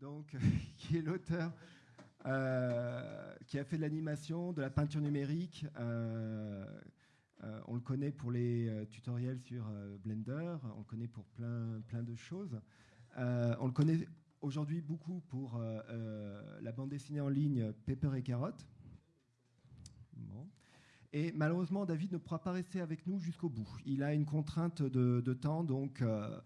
donc, qui est l'auteur, qui a fait de l'animation, de la peinture numérique. on le connaît pour les tutoriels sur Blender, on le connaît pour plein, plein de choses. on le connaît aujourd'hui beaucoup pour la bande dessinée en ligne Pepper et Carotte. Et malheureusement, David ne pourra pas rester avec nous jusqu'au bout. Il a une contrainte de, temps, donc euh,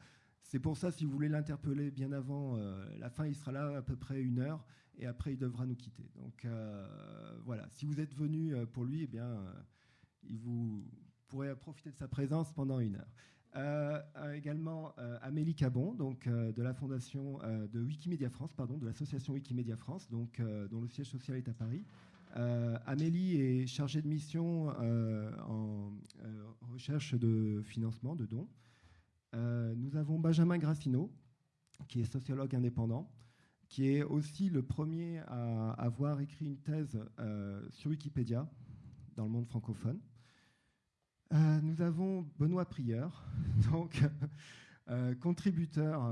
c'est pour ça, si vous voulez l'interpeller bien avant euh, la fin, il sera là à peu près une heure, et après, il devra nous quitter. Donc euh, voilà, si vous êtes venu pour lui, eh bien, il vous pourrez profiter de sa présence pendant une heure. également Amélie Cabon, donc de la fondation de Wikimedia France, pardon, de l'association Wikimedia France, donc dont le siège social est à Paris. Euh, Amélie est chargée de mission euh, en euh, recherche de financement, de dons. Nous avons Benjamin Grassino, qui est sociologue indépendant, qui est aussi le premier à avoir écrit une thèse sur Wikipédia dans le monde francophone. nous avons Benoît Prieur, donc contributeur,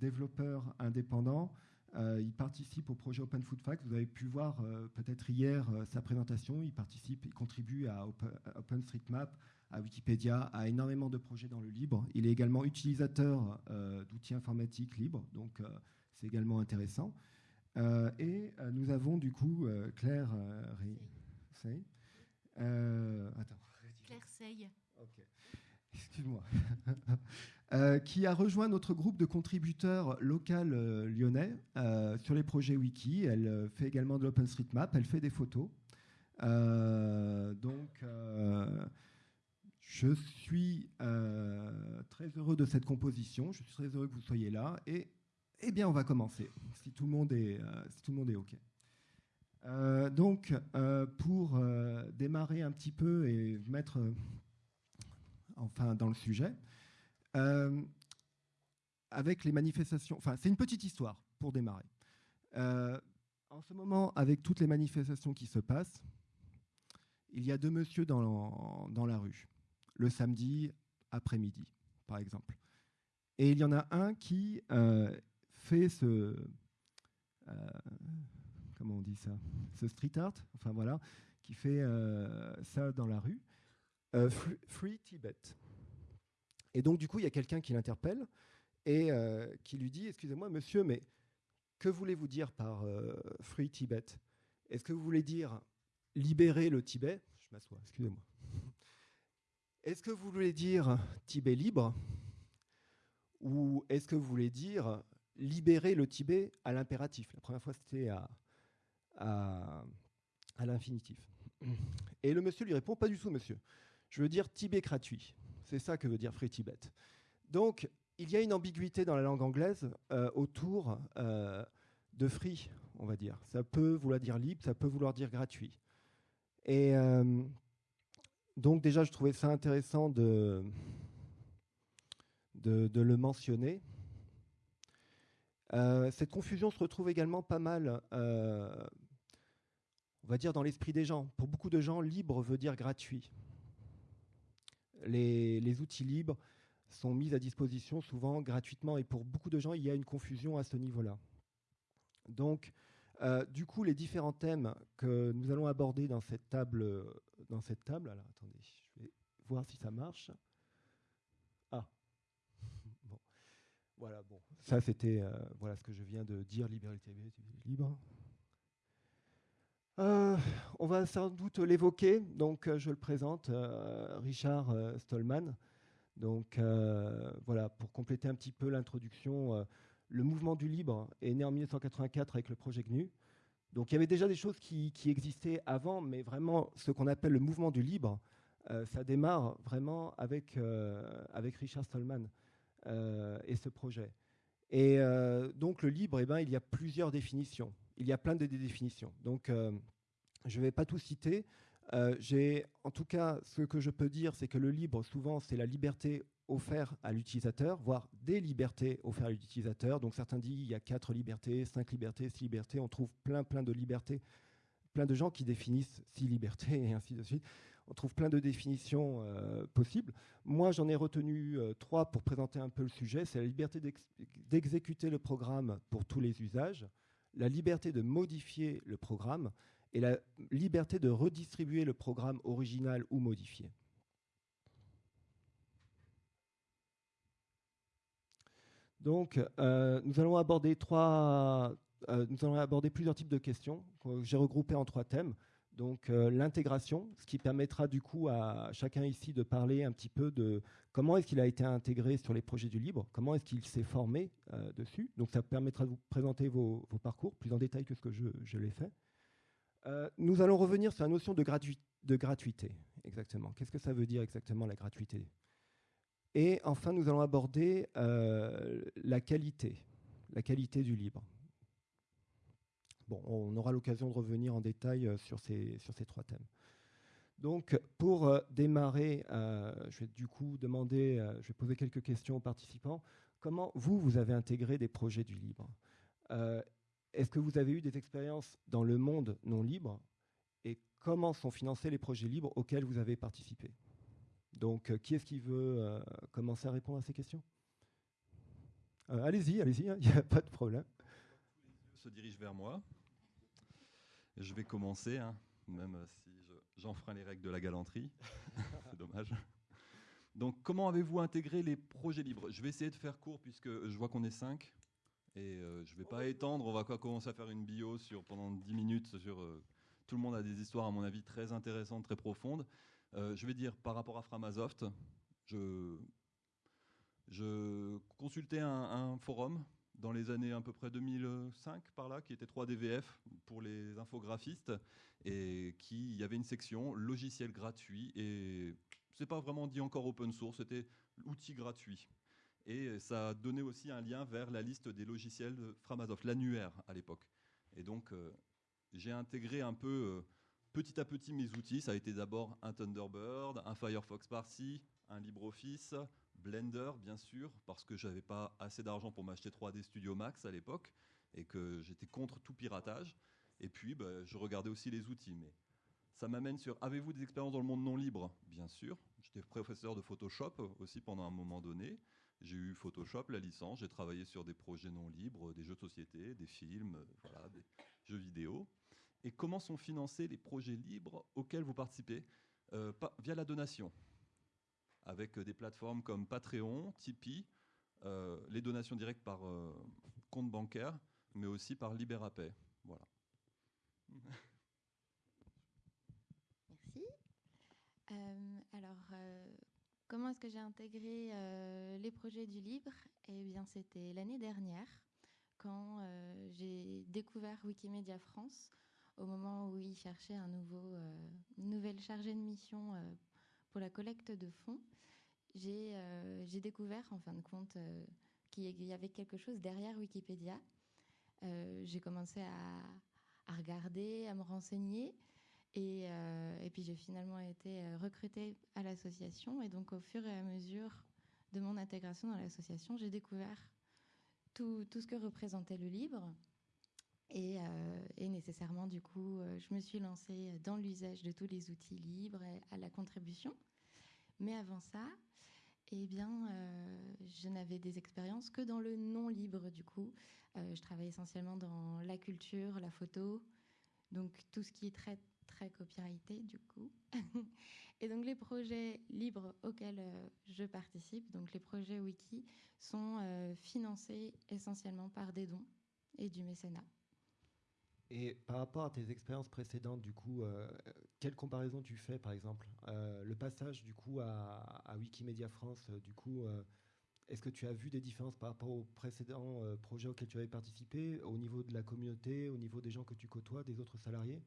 développeur indépendant, euh, il participe au projet Open Food Facts. Vous avez pu voir euh, peut-être hier euh, sa présentation. Il participe, il contribue à OpenStreetMap, à Wikipédia, à énormément de projets dans le libre. Il est également utilisateur d'outils informatiques libres, donc c'est également intéressant. et nous avons du coup Claire Sey. Claire Sey. Ok excuse-moi, euh, qui a rejoint notre groupe de contributeurs local euh, lyonnais euh, sur les projets Wiki. Elle fait également de l'OpenStreetMap, elle fait des photos. donc, je suis très heureux de cette composition. Je suis très heureux que vous soyez là. Et eh bien, on va commencer, si tout le monde est, si tout le monde est OK. donc, pour démarrer un petit peu et mettre enfin dans le sujet. Euh, avec les manifestations, enfin c'est une petite histoire pour démarrer. Euh, en ce moment, avec toutes les manifestations qui se passent, il y a deux messieurs dans, dans la rue, le samedi après-midi, par exemple. Et il y en a un qui euh, fait ce, comment on dit ça, ce street art, enfin voilà, qui fait ça dans la rue. Euh, free, Tibet. Et donc, du coup, il y a quelqu'un qui l'interpelle et euh, qui lui dit Excusez-moi, monsieur, mais que voulez-vous dire par euh, Free Tibet? Est-ce que vous voulez dire libérer le Tibet? Je m'assois, excusez-moi. Est-ce que vous voulez dire Tibet libre Ou est-ce que vous voulez dire libérer le Tibet à l'impératif? La première fois, c'était à, à, l'infinitif. Et le monsieur lui répond Pas du tout, monsieur. Je veux dire Tibet gratuit. C'est ça que veut dire Free Tibet. Donc, il y a une ambiguïté dans la langue anglaise euh, autour euh, de free, on va dire. Ça peut vouloir dire libre, ça peut vouloir dire gratuit. Et euh, donc déjà, je trouvais ça intéressant de, de, le mentionner. cette confusion se retrouve également pas mal, on va dire, dans l'esprit des gens. Pour beaucoup de gens, libre veut dire gratuit les, outils libres sont mis à disposition souvent gratuitement et pour beaucoup de gens, il y a une confusion à ce niveau-là. Donc, euh, du coup, les différents thèmes que nous allons aborder dans cette table, dans cette table, alors attendez, je vais voir si ça marche. Ah, bon, voilà, bon, ça c'était euh, voilà ce que je viens de dire, liberté libre. Euh, on va sans doute l'évoquer, donc je le présente, Richard Stallman. Donc voilà, pour compléter un petit peu l'introduction, le mouvement du libre est né en 1984 avec le projet GNU. Donc il y avait déjà des choses qui, existaient avant, mais vraiment ce qu'on appelle le mouvement du libre, ça démarre vraiment avec, avec Richard Stallman et ce projet. Et donc le libre, eh ben, il y a plusieurs définitions il y a plein de définitions. Donc, euh, je ne vais pas tout citer. Euh, en tout cas, ce que je peux dire, c'est que le libre, souvent, c'est la liberté offerte à l'utilisateur, voire des libertés offertes à l'utilisateur. Donc, certains disent il y a quatre libertés, cinq libertés, six libertés. On trouve plein, plein de libertés plein de gens qui définissent six libertés et ainsi de suite. on trouve plein de définitions possibles. Moi, j'en ai retenu trois pour présenter un peu le sujet. C'est la liberté d'exécuter le programme pour tous les usages, la liberté de modifier le programme et la liberté de redistribuer le programme original ou modifié. Donc, euh, nous allons aborder trois, euh, nous allons aborder plusieurs types de questions que j'ai regroupées en trois thèmes. Donc, euh, l'intégration, ce qui permettra du coup à chacun ici de parler un petit peu de comment est-ce qu'il a été intégré sur les projets du libre, comment est-ce qu'il s'est formé dessus. Donc, ça permettra de vous présenter vos, parcours plus en détail que ce que je, l'ai fait. nous allons revenir sur la notion de, de gratuité. Exactement. Qu'est-ce que ça veut dire exactement la gratuité? Et enfin, nous allons aborder euh, la qualité, la qualité du libre. Bon, on aura l'occasion de revenir en détail euh, sur ces, sur ces trois thèmes. Donc, pour euh, démarrer, je vais du coup demander, je vais poser quelques questions aux participants. Comment vous, vous avez intégré des projets du libre? Est-ce que vous avez eu des expériences dans le monde non libre? Et comment sont financés les projets libres auxquels vous avez participé? Donc, euh, qui est-ce qui veut euh, commencer à répondre à ces questions? Euh, Allez-y, allez-y, hein, il n'y a pas de problème. Se dirige vers moi. Je vais commencer, hein, même si j'enfreins les règles de la galanterie. C'est dommage. Donc, comment avez-vous intégré les projets libres? Je vais essayer de faire court puisque je vois qu'on est cinq. Et je ne vais pas étendre, on va commencer à faire une bio sur, pendant 10 minutes sur... tout le monde a des histoires, à mon avis, très intéressantes, très profondes. Euh, je vais dire par rapport à Framasoft, je, consultais un, forum dans les années à peu près 2005 par là, qui était 3DVF pour les infographistes, et qui y avait une section logiciel gratuit, et c'est pas vraiment dit encore open source, c'était outil gratuit. Et ça donnait aussi un lien vers la liste des logiciels de Framasoft, l'annuaire à l'époque. Et donc, euh, j'ai intégré un peu euh, petit à petit mes outils. Ça a été d'abord un Thunderbird, un Firefox par-ci, un LibreOffice, Blender bien sûr, parce que j'avais pas assez d'argent pour m'acheter 3D Studio Max à l'époque et que j'étais contre tout piratage. Et puis bah, je regardais aussi les outils. Mais ça m'amène sur avez-vous des expériences dans le monde non libre? Bien sûr. J'étais professeur de Photoshop aussi pendant un moment donné. J'ai eu Photoshop, la licence, j'ai travaillé sur des projets non libres, des jeux de société, des films, voilà, des jeux vidéo et comment sont financés les projets libres auxquels vous participez euh, via la donation, avec des plateformes comme Patreon, Tipeee, euh, les donations directes par euh, compte bancaire, mais aussi par Libérapay. Voilà. Merci. alors, comment est-ce que j'ai intégré les projets du libre? Eh bien, c'était l'année dernière, quand j'ai découvert Wikimedia France au moment où il cherchait un nouveau, euh, une nouvelle chargée de mission euh, pour la collecte de fonds, euh, j'ai découvert en fin de compte qu'il y avait quelque chose derrière Wikipédia. j'ai commencé à, regarder, à me renseigner. Et, puis j'ai finalement été recrutée à l'association. Et donc au fur et à mesure de mon intégration dans l'association, j'ai découvert tout, tout, ce que représentait le Euh, et, nécessairement, du coup, euh, je me suis lancée dans l'usage de tous les outils libres et à la contribution. Mais avant ça, eh bien, euh, je n'avais des expériences que dans le non libre, du coup. je travaille essentiellement dans la culture, la photo, donc tout ce qui est très, très copyrighté, du coup. et donc, les projets libres auxquels je participe, donc les projets wiki, sont financés essentiellement par des dons et du mécénat. Et par rapport à tes expériences précédentes, du coup, euh, quelle comparaison tu fais, par exemple euh, Le passage, du coup, à, Wikimedia France, euh, du coup, est-ce que tu as vu des différences par rapport aux précédents projets auxquels tu avais participé, au niveau de la communauté, au niveau des gens que tu côtoies, des autres salariés?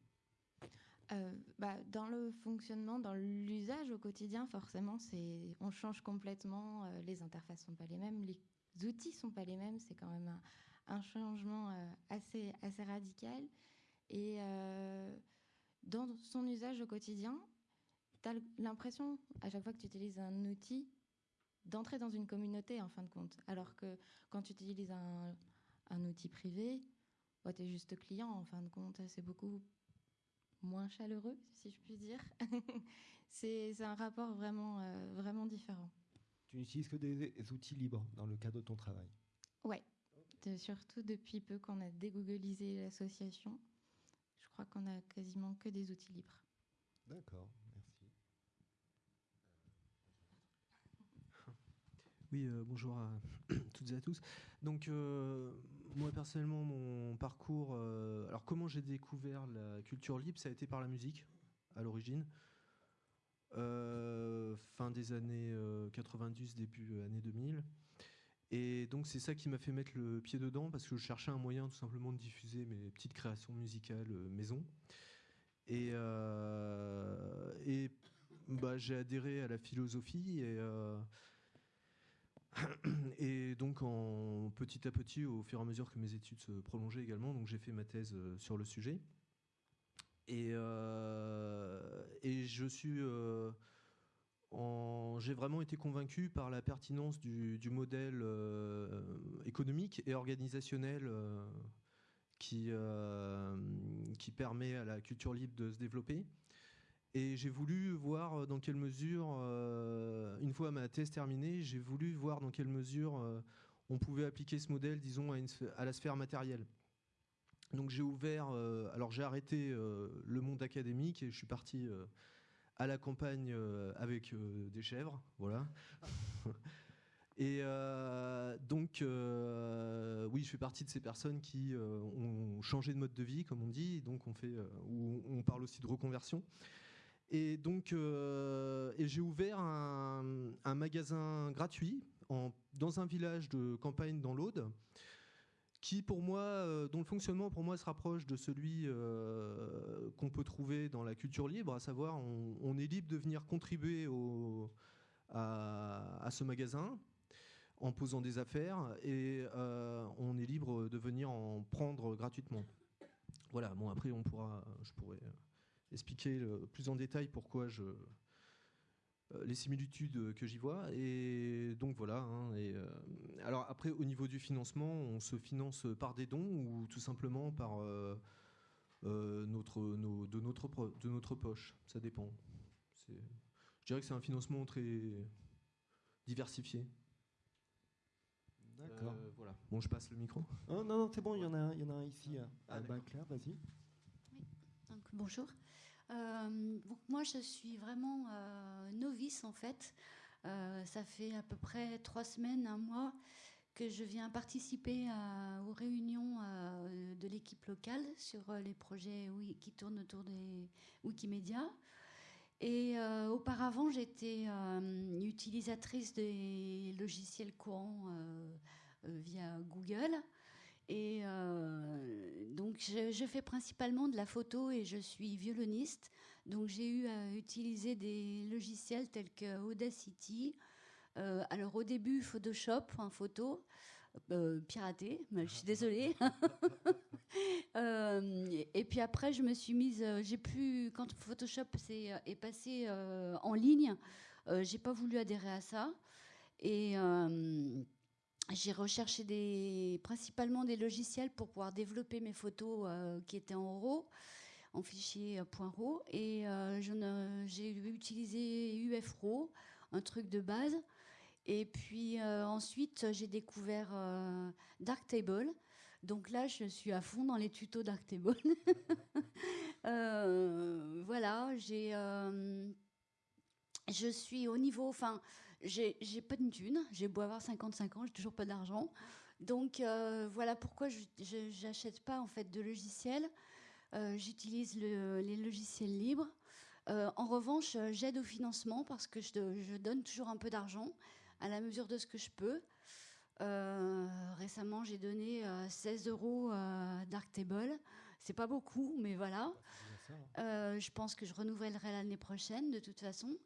Bah, dans le fonctionnement, dans l'usage au quotidien, forcément, c'est on change complètement. les interfaces sont pas les mêmes, les outils sont pas les mêmes. C'est quand même un, un changement euh, assez, assez radical. Et euh, dans son usage au quotidien, tu as l'impression, à chaque fois que tu utilises un outil, d'entrer dans une communauté en fin de compte. Alors que quand tu utilises un, outil privé, bah, tu es juste client en fin de compte. C'est beaucoup moins chaleureux, si je puis dire. c'est un rapport vraiment, vraiment différent. Tu n'utilises que des outils libres dans le cadre de ton travail? Ouais, surtout depuis peu qu'on a dégoogliser l'association. Je crois qu'on a quasiment que des outils libres. D'accord, merci. Oui, euh, bonjour à toutes et à tous. Donc, euh, moi personnellement, mon parcours. Euh, alors, comment j'ai découvert la culture libre Ça a été par la musique, à l'origine. fin des années 90, début années 2000. Et donc c'est ça qui m'a fait mettre le pied dedans parce que je cherchais un moyen tout simplement de diffuser mes petites créations musicales maison. Et, et bah, j'ai adhéré à la philosophie et, et donc, en, petit à petit, au fur et à mesure que mes études se prolongeaient également, donc j'ai fait ma thèse euh, sur le sujet. Et, euh, je suis, euh, j'ai vraiment été convaincu par la pertinence du, modèle économique et organisationnel qui, qui permet à la culture libre de se développer. Et j'ai voulu voir euh, dans quelle mesure, euh, une fois ma thèse terminée, j'ai voulu voir dans quelle mesure euh, on pouvait appliquer ce modèle, disons, à, la sphère matérielle. Donc j'ai ouvert, alors j'ai arrêté le monde académique et je suis parti à la campagne avec des chèvres, voilà. Et donc, oui, je fais partie de ces personnes qui ont changé de mode de vie, comme on dit. Donc, on fait, on parle aussi de reconversion. Et donc, euh, j'ai ouvert un, magasin gratuit dans un village de campagne dans l'Aude, qui pour moi, euh, dont le fonctionnement pour moi se rapproche de celui euh, qu'on peut trouver dans la culture libre, à savoir on, est libre de venir contribuer à, ce magasin en posant des affaires et on est libre de venir en prendre gratuitement. Voilà, bon après on pourra, je pourrais expliquer plus en détail pourquoi je euh, les similitudes que j'y vois. Et donc voilà. Hein, et, euh, alors après, au niveau du financement, on se finance par des dons ou tout simplement par euh, notre, de, notre, de notre poche? Ça dépend. Je dirais que c'est un financement très diversifié. D'accord. voilà. Bon, je passe le micro. Oh, non, non, c'est bon, il y en a un, il y en a un ici. Ah, Claire, vas-y. Oui. Donc, bonjour. Euh, moi, je suis vraiment euh, novice en fait. Euh, ça fait à peu près trois semaines, un mois que je viens participer aux réunions de l'équipe locale sur les projets qui tournent autour des Wikimedia. Et auparavant, j'étais utilisatrice des logiciels courants via Google. Et euh, donc, je, fais principalement de la photo et je suis violoniste. Donc, j'ai eu à utiliser des logiciels tels que Audacity. Euh, alors, au début, Photoshop en photo, euh, piraté, je suis désolée. et puis après, je me suis mise. j'ai pu, quand Photoshop est, est passé en ligne, j'ai pas voulu adhérer à ça. Et j'ai recherché principalement des logiciels pour pouvoir développer mes photos euh, qui étaient en RAW, en fichier euh, .RAW. Et euh, j'ai utilisé UFRAW, un truc de base. Et puis ensuite, j'ai découvert Darktable. Donc là, je suis à fond dans les tutos Darktable. voilà, j'ai, je suis au niveau, enfin, j'ai pas de thune, j'ai beau avoir 55 ans, j'ai toujours pas d'argent. Donc euh, voilà pourquoi je n'achète pas en fait de logiciels. Euh, j'utilise les logiciels libres. Euh, en revanche, j'aide au financement parce que je, je, donne toujours un peu d'argent à la mesure de ce que je peux. récemment, j'ai donné 16 euros à Darktable. C'est pas beaucoup, mais voilà. Hein. je pense que je renouvellerai l'année prochaine de toute façon.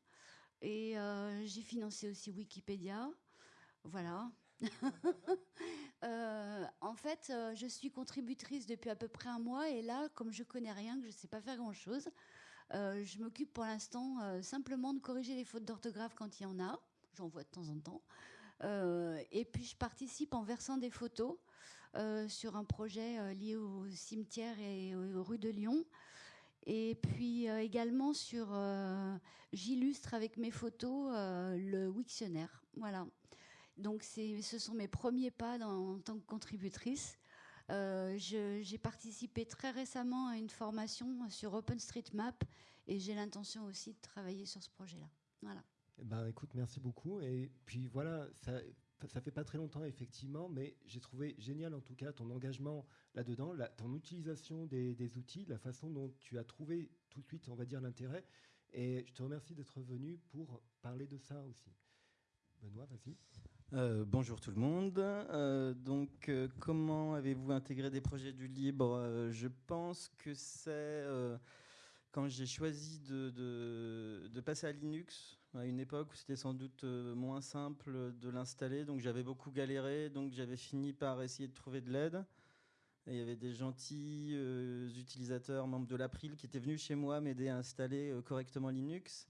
Et euh, j'ai financé aussi Wikipédia. Voilà. Euh, en fait, euh, je suis contributrice depuis à peu près un mois et là, comme je connais rien, que je ne sais pas faire grand-chose, je m'occupe pour l'instant simplement de corriger les fautes d'orthographe quand il y en a. J'en vois de temps en temps. et puis, je participe en versant des photos sur un projet lié au cimetière et aux rues de Lyon. Et puis également sur, j'illustre avec mes photos le Wiktionnaire. Voilà. Donc ce sont mes premiers pas en tant que contributrice. J'ai participé très récemment à une formation sur OpenStreetMap et j'ai l'intention aussi de travailler sur ce projet-là. Voilà. Eh ben, écoute, merci beaucoup. Et puis voilà, ça fait pas très longtemps effectivement, mais j'ai trouvé génial en tout cas ton engagement là-dedans, ton utilisation des, outils, la façon dont tu as trouvé tout de suite, on va dire, l'intérêt. Et je te remercie d'être venu pour parler de ça aussi. Benoît, vas-y. Euh, bonjour tout le monde. Euh, donc, euh, comment avez-vous intégré des projets du libre? Je pense que c'est quand j'ai choisi de, passer à Linux, à une époque où c'était sans doute euh, moins simple de l'installer, donc j'avais beaucoup galéré, donc j'avais fini par essayer de trouver de l'aide. il y avait des gentils euh, utilisateurs, membres de l'April, qui étaient venus chez moi m'aider à installer euh, correctement Linux.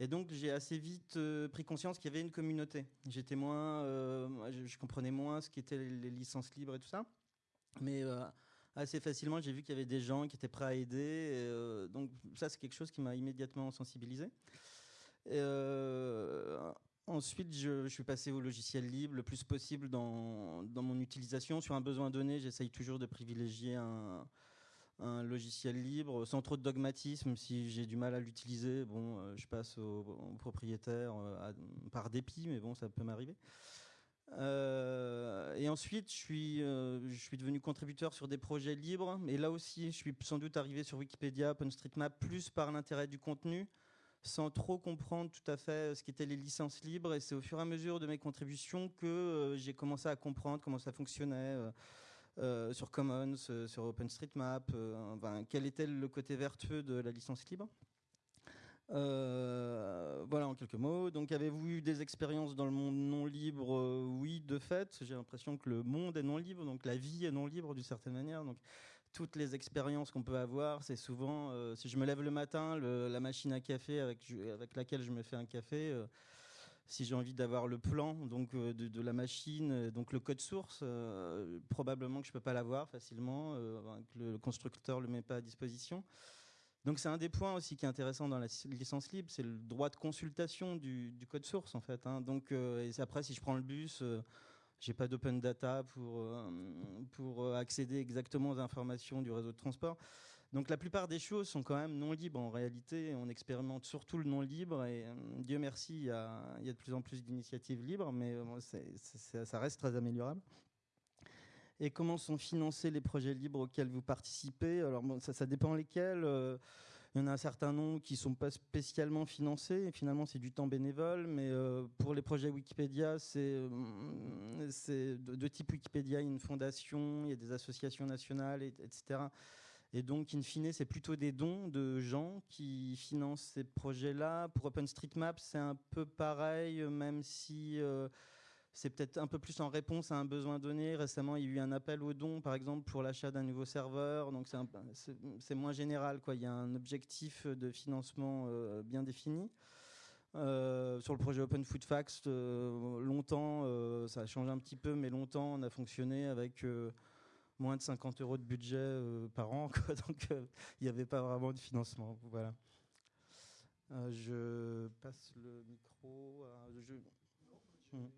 Et donc j'ai assez vite pris conscience qu'il y avait une communauté. J'étais moins, je, comprenais moins ce qu'étaient les, les, licences libres et tout ça, mais assez facilement, j'ai vu qu'il y avait des gens qui étaient prêts à aider. Donc ça, c'est quelque chose qui m'a immédiatement sensibilisé. Euh, ensuite, je, suis passé au logiciel libre le plus possible dans, mon utilisation. Sur un besoin donné, j'essaye toujours de privilégier un, logiciel libre sans trop de dogmatisme. Si j'ai du mal à l'utiliser, bon, euh, je passe au, propriétaire par dépit, mais bon, ça peut m'arriver. Euh, et ensuite, je suis, euh, je suis devenu contributeur sur des projets libres. Et là aussi, je suis sans doute arrivé sur Wikipédia, OpenStreetMap, plus par l'intérêt du contenu, sans trop comprendre tout à fait ce qu'étaient les licences libres. Et c'est au fur et à mesure de mes contributions que euh, j'ai commencé à comprendre comment ça fonctionnait. sur Commons, sur OpenStreetMap, enfin, quel était le côté vertueux de la licence libre. Euh, voilà en quelques mots. Donc avez-vous eu des expériences dans le monde non libre? Euh, Oui, de fait. J'ai l'impression que le monde est non libre, donc la vie est non libre d'une certaine manière. Toutes les expériences qu'on peut avoir, c'est souvent, euh, si je me lève le matin, la machine à café avec, laquelle je me fais un café, si j'ai envie d'avoir le plan donc de, de, la machine, donc le code source, probablement que je peux pas l'avoir facilement, que le constructeur le met pas à disposition. Donc c'est un des points aussi qui est intéressant dans la licence libre, c'est le droit de consultation du, code source en fait. Hein. Donc euh, et après si je prends le bus, euh, j'ai pas d'open data pour euh, pour accéder exactement aux informations du réseau de transport. Donc la plupart des choses sont quand même non libres en réalité. On expérimente surtout le non libre et Dieu merci, il y a, de plus en plus d'initiatives libres, mais ça reste très améliorable et comment sont financés les projets libres auxquels vous participez? Alors ça, ça, dépend lesquels. Euh, il y en a un certain nombre qui ne sont pas spécialement financés. Finalement, c'est du temps bénévole. Mais euh, pour les projets Wikipédia, c'est euh, de, type Wikipédia. Il y a une fondation, il y a des associations nationales, etc. Et donc, in fine, c'est plutôt des dons de gens qui financent ces projets-là. Pour OpenStreetMap, c'est un peu pareil, même si c'est peut-être un peu plus en réponse à un besoin donné. Récemment, il y a eu un appel aux dons, par exemple, pour l'achat d'un nouveau serveur. Donc, c'est moins général. Quoi. Il y a un objectif de financement euh, bien défini. Euh, sur le projet Open Food Facts, euh, longtemps, ça a changé un petit peu, mais longtemps, on a fonctionné avec moins de 50 euros de budget par an. donc, il n'y avait pas vraiment de financement. Voilà. je passe le micro. À, je... Hmm.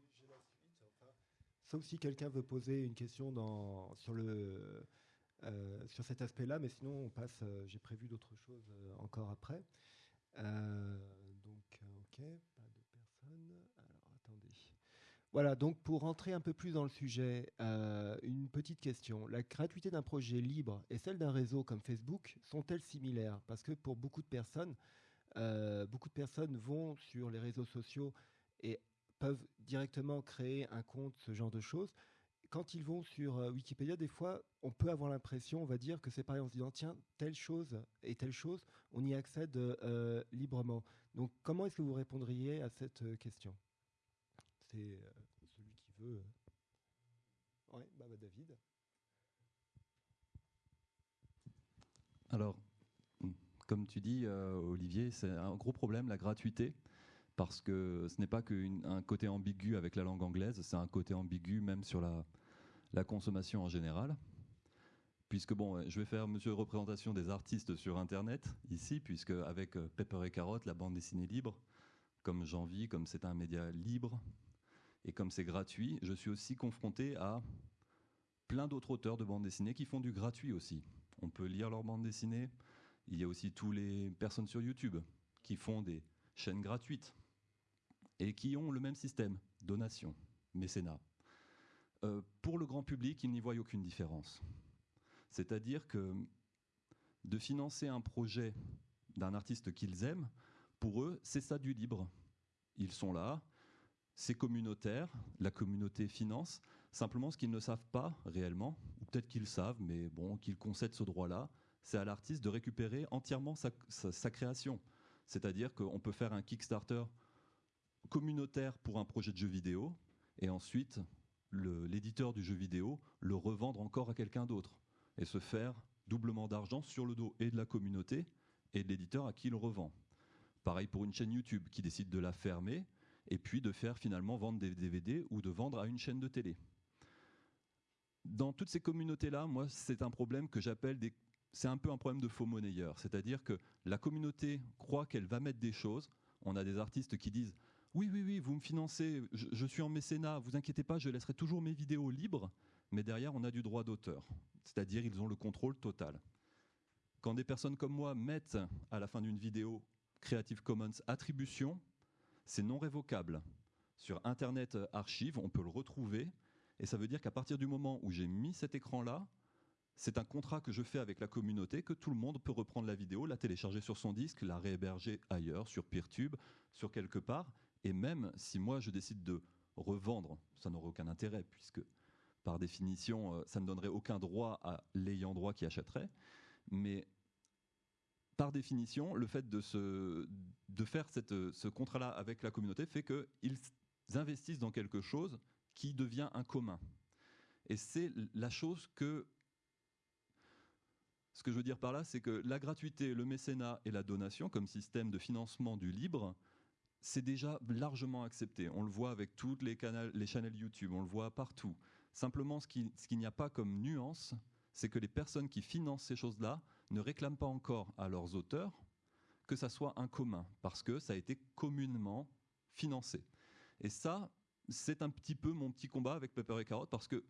Sauf si quelqu'un veut poser une question sur, euh, sur cet aspect-là, mais sinon on passe. Euh, j'ai prévu d'autres choses euh, encore après. donc, ok, pas de personne. Alors, attendez. Voilà, donc pour rentrer un peu plus dans le sujet, une petite question. La gratuité d'un projet libre et celle d'un réseau comme Facebook sont-elles similaires? Parce que pour beaucoup de personnes, beaucoup de personnes vont sur les réseaux sociaux et peuvent directement créer un compte, ce genre de choses. Quand ils vont sur euh, Wikipédia, des fois, on peut avoir l'impression, on va dire, que c'est pareil en se disant, tiens, telle chose et telle chose, on y accède euh, librement. Donc, comment est-ce que vous répondriez à cette euh, question? C'est celui qui veut. Oui, bah, bah, David. Alors, comme tu dis, Olivier, c'est un gros problème, la gratuité parce que ce n'est pas qu'un côté ambigu avec la langue anglaise, c'est un côté ambigu même sur la, consommation en général. puisque bon, je vais faire monsieur représentation des artistes sur Internet ici, puisque avec euh, Pepper et Carotte, la bande dessinée libre, comme j'en vis, comme c'est un média libre et comme c'est gratuit, je suis aussi confronté à plein d'autres auteurs de bande dessinée qui font du gratuit aussi. On peut lire leur bande dessinée. Il y a aussi tous les personnes sur YouTube qui font des chaînes gratuites et qui ont le même système, donation, mécénat. Euh, pour le grand public, ils n'y voient aucune différence. C'est-à-dire que de financer un projet d'un artiste qu'ils aiment, pour eux, c'est ça du libre. Ils sont là, c'est communautaire, la communauté finance. Simplement, ce qu'ils ne savent pas réellement, ou peut-être qu'ils savent, mais bon, qu'ils concèdent ce droit-là, c'est à l'artiste de récupérer entièrement sa création. C'est-à-dire qu'on peut faire un Kickstarter communautaire pour un projet de jeu vidéo, et ensuite l'éditeur du jeu vidéo le revendre encore à quelqu'un d'autre, et se faire doublement d'argent sur le dos et de la communauté et de l'éditeur à qui il revend. Pareil pour une chaîne YouTube qui décide de la fermer et puis de faire finalement vendre des DVD ou de vendre à une chaîne de télé. Dans toutes ces communautés-là, moi, c'est un problème que j'appelle des... C'est un peu un problème de faux monnayeur, c'est-à-dire que la communauté croit qu'elle va mettre des choses. On a des artistes qui disent oui, oui, oui, vous me financez, je, suis en mécénat, vous inquiétez pas, je laisserai toujours mes vidéos libres, mais derrière, on a du droit d'auteur. C'est-à-dire, ils ont le contrôle total. Quand des personnes comme moi mettent à la fin d'une vidéo Creative Commons attribution, c'est non révocable. Sur Internet Archive, on peut le retrouver, et ça veut dire qu'à partir du moment où j'ai mis cet écran-là, c'est un contrat que je fais avec la communauté que tout le monde peut reprendre la vidéo, la télécharger sur son disque, la réhéberger ailleurs, sur Peertube, sur quelque part, et même si moi je décide de revendre, ça n'aurait aucun intérêt puisque par définition euh, ça ne donnerait aucun droit à l'ayant droit qui achèterait. Mais par définition, le fait de, faire ce contrat-là avec la communauté fait qu'ils investissent dans quelque chose qui devient un commun. Et c'est la chose que... Ce que je veux dire par là, c'est que la gratuité, le mécénat et la donation comme système de financement du libre c'est déjà largement accepté. On le voit avec toutes les, canaux, les chaînes YouTube, on le voit partout. Simplement, ce qu'il n'y a pas comme nuance, c'est que les personnes qui financent ces choses-là ne réclament pas encore à leurs auteurs que ça soit un commun, parce que ça a été communément financé. Et ça, c'est un petit peu mon petit combat avec Pepper et Carotte, parce que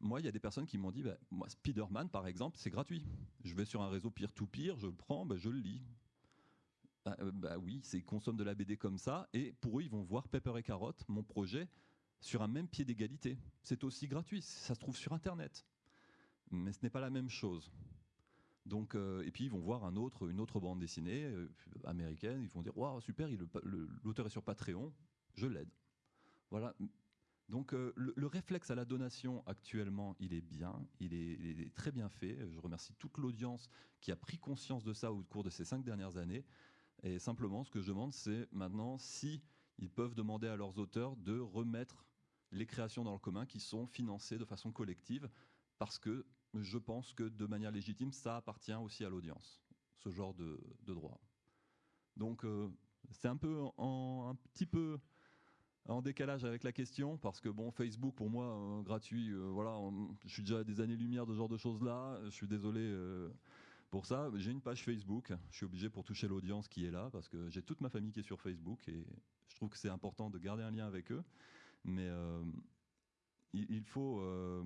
moi, il y a des personnes qui m'ont dit, bah, Spider-Man, par exemple, c'est gratuit. Je vais sur un réseau peer-to-peer, je le prends, bah, je le lis. Euh, bah, oui, ils consomment de la BD comme ça, et pour eux, ils vont voir Pepper et Carotte, mon projet, sur un même pied d'égalité. C'est aussi gratuit, ça se trouve sur Internet. Mais ce n'est pas la même chose. Donc, euh, et puis ils vont voir une autre bande dessinée euh, américaine, ils vont dire Waouh, super, l'auteur est sur Patreon, je l'aide. Voilà. Donc le, réflexe à la donation actuellement, il est bien, il est très bien fait. Je remercie toute l'audience qui a pris conscience de ça au cours de ces cinq dernières années. Et simplement, ce que je demande, c'est maintenant si ils peuvent demander à leurs auteurs de remettre les créations dans le commun qui sont financées de façon collective, parce que je pense que de manière légitime, ça appartient aussi à l'audience, ce genre de, droit. Donc euh, c'est un peu un petit peu en décalage avec la question parce que bon Facebook pour moi euh, gratuit euh, voilà je suis déjà à des années lumière de ce genre de choses là je suis désolé pour ça, j'ai une page Facebook. Je suis obligé pour toucher l'audience qui est là parce que j'ai toute ma famille qui est sur Facebook et je trouve que c'est important de garder un lien avec eux. Mais euh, il, faut, euh,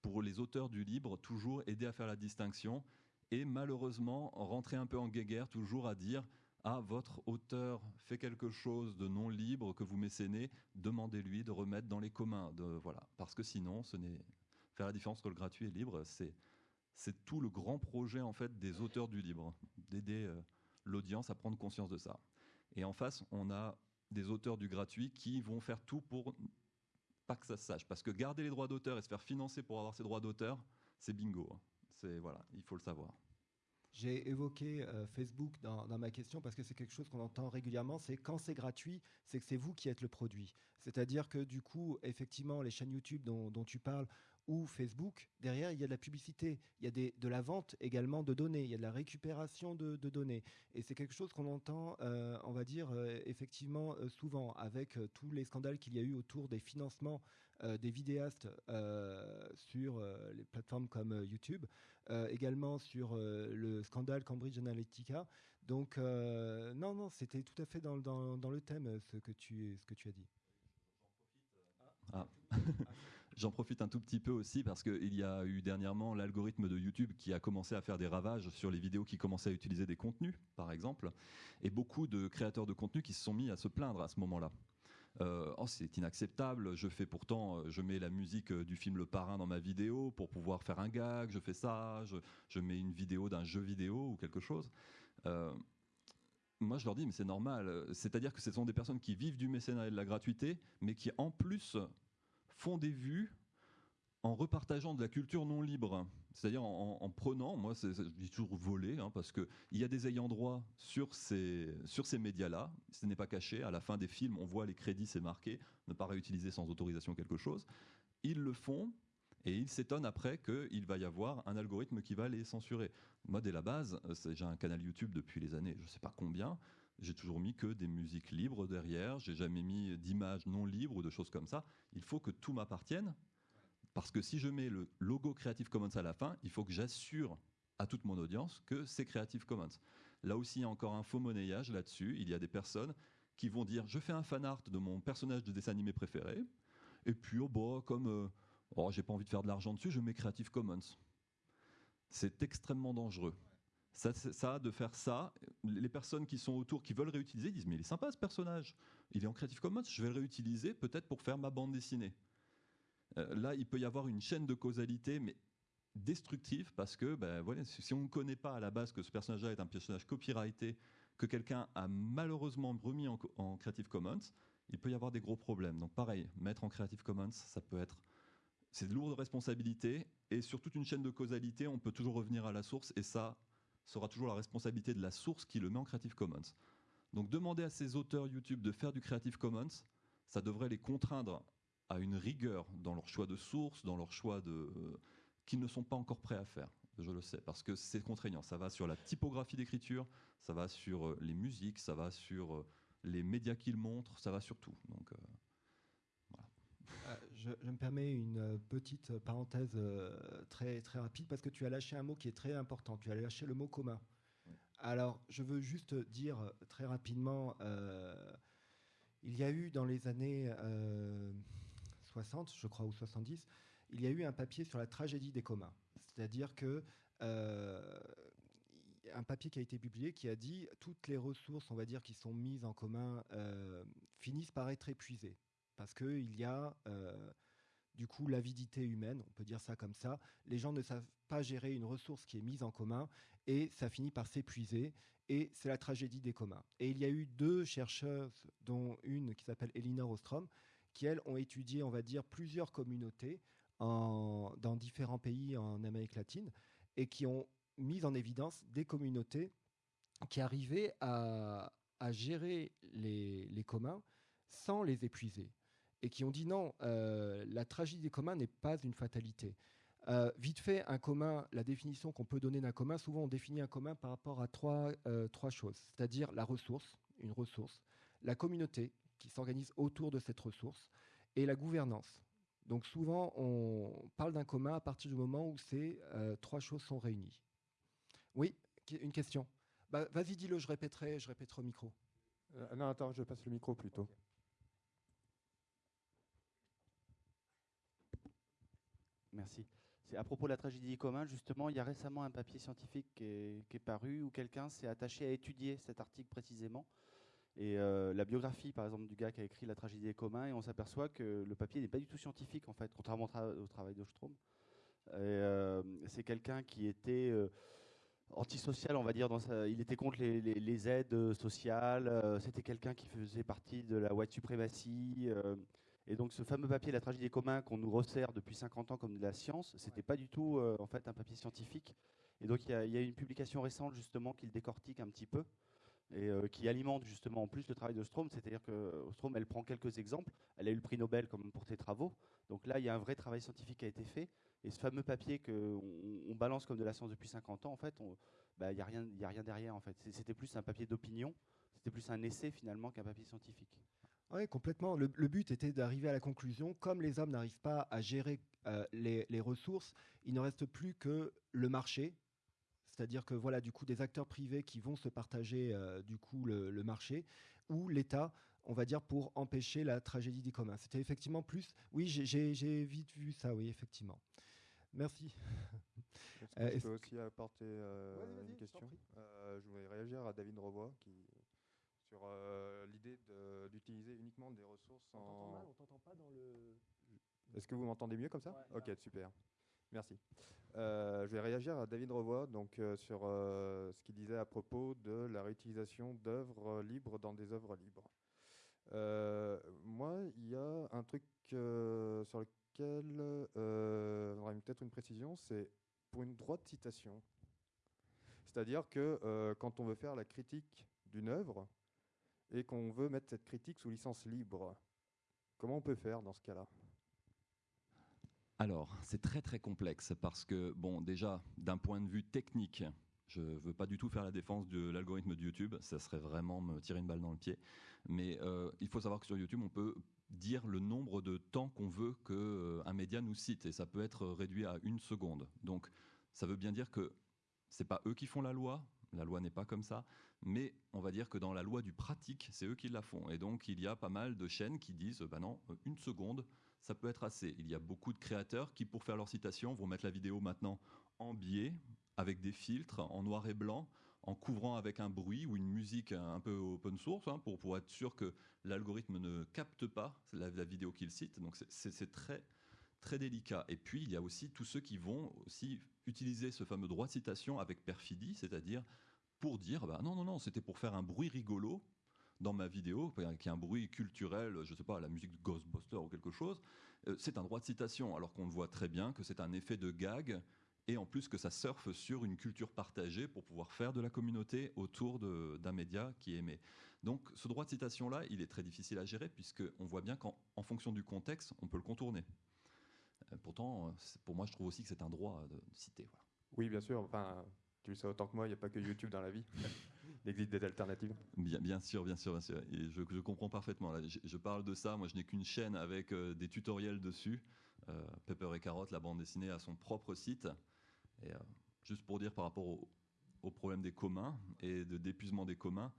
pour les auteurs du libre, toujours aider à faire la distinction et malheureusement rentrer un peu en guéguerre, toujours à dire ah, votre auteur fait quelque chose de non libre que vous mécénez, demandez-lui de remettre dans les communs. De, voilà. Parce que sinon, ce n'est faire la différence entre le gratuit et le libre, c'est c'est tout le grand projet en fait des auteurs du libre, d'aider euh, l'audience à prendre conscience de ça. Et en face, on a des auteurs du gratuit qui vont faire tout pour pas que ça se sache, parce que garder les droits d'auteur et se faire financer pour avoir ces droits d'auteur, c'est bingo. Hein. C'est voilà, il faut le savoir. J'ai évoqué euh, Facebook dans, ma question parce que c'est quelque chose qu'on entend régulièrement. C'est quand c'est gratuit, c'est que c'est vous qui êtes le produit. C'est-à-dire que du coup, effectivement, les chaînes YouTube dont tu parles ou Facebook, derrière, il y a de la publicité, il y a des, de la vente également de données, il y a de la récupération de, données. Et c'est quelque chose qu'on entend, euh, on va dire, euh, effectivement euh, souvent, avec tous les scandales qu'il y a eu autour des financements des vidéastes sur les plateformes comme YouTube, également sur le scandale Cambridge Analytica. Donc, non, non, c'était tout à fait dans, dans, le thème ce que tu, ce que tu as dit. Ah. J'en profite un tout petit peu aussi parce qu'il y a eu dernièrement l'algorithme de YouTube qui a commencé à faire des ravages sur les vidéos qui commençaient à utiliser des contenus, par exemple, et beaucoup de créateurs de contenu qui se sont mis à se plaindre à ce moment-là. Euh, oh, c'est inacceptable. Je fais pourtant, euh, je mets la musique euh, du film Le Parrain dans ma vidéo pour pouvoir faire un gag. Je fais ça. Je, mets une vidéo d'un jeu vidéo ou quelque chose. moi, je leur dis, mais c'est normal. C'est-à-dire que ce sont des personnes qui vivent du mécénat et de la gratuité, mais qui en plus font des vues en repartageant de la culture non libre, c'est-à-dire en, prenant, moi je dis toujours voler, hein, parce qu'il y a des ayants droit sur ces, sur ces médias-là, ce n'est pas caché, à la fin des films on voit les crédits, c'est marqué, ne pas réutiliser sans autorisation quelque chose, ils le font, et ils s'étonnent après qu'il va y avoir un algorithme qui va les censurer. Moi, dès la base, j'ai un canal YouTube depuis les années, je ne sais pas combien, j'ai toujours mis que des musiques libres derrière, j'ai jamais mis d'images non libres ou de choses comme ça. Il faut que tout m'appartienne, parce que si je mets le logo Creative Commons à la fin, il faut que j'assure à toute mon audience que c'est Creative Commons. Là aussi, il y a encore un faux monnayage là-dessus. Il y a des personnes qui vont dire je fais un fan art de mon personnage de dessin animé préféré, et puis oh, bah, comme euh, oh, j'ai pas envie de faire de l'argent dessus, je mets Creative Commons. C'est extrêmement dangereux. Ça, de faire ça, les personnes qui sont autour, qui veulent réutiliser, disent mais il est sympa ce personnage, il est en Creative Commons, je vais le réutiliser peut-être pour faire ma bande dessinée. Euh, là, il peut y avoir une chaîne de causalité, mais destructive, parce que ben, si on ne connaît pas à la base que ce personnage-là est un personnage copyrighté, que quelqu'un a malheureusement remis en, en, Creative Commons, il peut y avoir des gros problèmes. Donc pareil, mettre en Creative Commons, ça peut être... C'est de lourdes responsabilités, et sur toute une chaîne de causalité, on peut toujours revenir à la source, et ça sera toujours la responsabilité de la source qui le met en Creative Commons. Donc demander à ces auteurs YouTube de faire du Creative Commons, ça devrait les contraindre à une rigueur dans leur choix de source, dans leur choix de qu'ils ne sont pas encore prêts à faire. Je le sais parce que c'est contraignant. Ça va sur la typographie d'écriture, ça va sur euh, les musiques, ça va sur euh, les médias qu'ils montrent, ça va sur tout. Euh, Je, me permets une petite parenthèse très très rapide parce que tu as lâché un mot qui est très important. Tu as lâché le mot commun. Alors, je veux juste dire très rapidement, il y a eu dans les années 60, je crois, ou 70, il y a eu un papier sur la tragédie des communs. C'est-à-dire que euh, un papier qui a été publié qui a dit toutes les ressources, on va dire, qui sont mises en commun euh, finissent par être épuisées parce qu'il y a euh, du coup l'avidité humaine, on peut dire ça comme ça. Les gens ne savent pas gérer une ressource qui est mise en commun et ça finit par s'épuiser et c'est la tragédie des communs. Et il y a eu deux chercheuses, dont une qui s'appelle Elinor Ostrom, qui, elles, ont étudié, on va dire, plusieurs communautés dans différents pays en Amérique latine et qui ont mis en évidence des communautés qui arrivaient à, gérer les, communs sans les épuiser et qui ont dit non, euh, la tragédie des communs n'est pas une fatalité. Euh, vite fait, un commun, la définition qu'on peut donner d'un commun, souvent on définit un commun par rapport à trois, euh, trois choses, c'est-à-dire la ressource, une ressource, la communauté, qui s'organisent autour de cette ressource, et la gouvernance. Donc souvent, on parle d'un commun à partir du moment où ces trois choses sont réunies. Oui, une question? Bah, Vas-y, dis-le, je répéterai, je répéterai au micro. Non, attends, je passe le micro plutôt. Merci. C'est à propos de la tragédie des communs, justement, il y a récemment un papier scientifique qui est, paru où quelqu'un s'est attaché à étudier cet article précisément et euh, la biographie, par exemple, du gars qui a écrit La tragédie des communs, et on s'aperçoit que le papier n'est pas du tout scientifique, en fait, contrairement au, travail de Euh, c'est quelqu'un qui était euh, antisocial, on va dire. Il était contre les, aides sociales. Euh, c'était quelqu'un qui faisait partie de la white suprématie. Et donc, ce fameux papier, La tragédie des communs, qu'on nous resserre depuis 50 ans comme de la science, c'était pas du tout, en fait, un papier scientifique. Et donc, il y, y, a une publication récente, justement, qui le décortique un petit peu et euh, qui alimente justement en plus le travail de Strom. C'est-à-dire que Strom, elle prend quelques exemples. Elle a eu le prix Nobel comme pour ses travaux. Donc là, il y a un vrai travail scientifique qui a été fait. Et ce fameux papier qu'on on balance comme de la science depuis 50 ans, en fait, bah, il n'y a, rien, a rien derrière. C'était plus un papier d'opinion, c'était plus un essai finalement qu'un papier scientifique. Oui, complètement. Le, but était d'arriver à la conclusion, comme les hommes n'arrivent pas à gérer euh, les, ressources, il ne reste plus que le marché. C'est-à-dire que voilà, du coup, des acteurs privés qui vont se partager euh, du coup le, marché, ou l'État, on va dire, pour empêcher la tragédie des communs. C'était effectivement plus. Oui, j'ai vite vu ça, oui, effectivement. Merci. Est-ce que je peux aussi apporter euh, une question? Je voulais réagir à David Revoy qui sur euh, l'idée d'utiliser uniquement des ressources on en. Mal, on t'entend pas dans le. Est-ce que vous m'entendez mieux comme ça Ok, super. Merci. Euh, je vais réagir à David Revoy donc, euh, sur ce qu'il disait à propos de la réutilisation d'œuvres libres dans des œuvres libres. moi, il y a un truc sur lequel j'aurais peut-être une précision, c'est pour une droite citation. C'est-à-dire que quand on veut faire la critique d'une œuvre, et qu'on veut mettre cette critique sous licence libre. Comment on peut faire dans ce cas-là? Alors, c'est très très complexe parce que, bon, déjà, d'un point de vue technique, je ne veux pas du tout faire la défense de l'algorithme de YouTube, ça serait vraiment me tirer une balle dans le pied. Mais euh, il faut savoir que sur YouTube, on peut dire le nombre de temps qu'on veut qu'un euh, média nous cite, et ça peut être réduit à une seconde. Donc, ça veut bien dire que c'est pas eux qui font la loi, la loi n'est pas comme ça, mais on va dire que dans la loi du pratique, c'est eux qui la font. Et donc il y a pas mal de chaînes qui disent, bah non, une seconde, ça peut être assez. Il y a beaucoup de créateurs qui, pour faire leur citation, vont mettre la vidéo maintenant en biais, avec des filtres, en noir et blanc, en couvrant avec un bruit ou une musique un peu open source, hein, pour, pour être sûr que l'algorithme ne capte pas la, vidéo qu'il cite. Donc c'est très très délicat. Et puis, il y a aussi tous ceux qui vont aussi utiliser ce fameux droit de citation avec perfidie, c'est-à-dire pour dire, bah, non, non, non, c'était pour faire un bruit rigolo dans ma vidéo, qui est un bruit culturel, je ne sais pas, la musique de Ghostbuster ou quelque chose, euh, c'est un droit de citation, alors qu'on voit très bien que c'est un effet de gag, et en plus que ça surfe sur une culture partagée pour pouvoir faire de la communauté autour d'un média qui est aimé. Donc ce droit de citation-là, il est très difficile à gérer, puisqu'on voit bien qu'en fonction du contexte, on peut le contourner. Euh, pourtant, pour moi, je trouve aussi que c'est un droit de, citer. Oui, bien sûr. Enfin, tu le sais autant que moi, il n'y a pas que YouTube dans la vie. Il existe des alternatives. Bien, bien sûr, bien sûr, bien sûr. Et je, je comprends parfaitement. je, parle de ça. Moi, je n'ai qu'une chaîne avec euh, des tutoriels dessus. Euh, Pepper et Carotte, la bande dessinée, a son propre site. Et juste pour dire par rapport au, problème des communs et de d'épuisement des communs,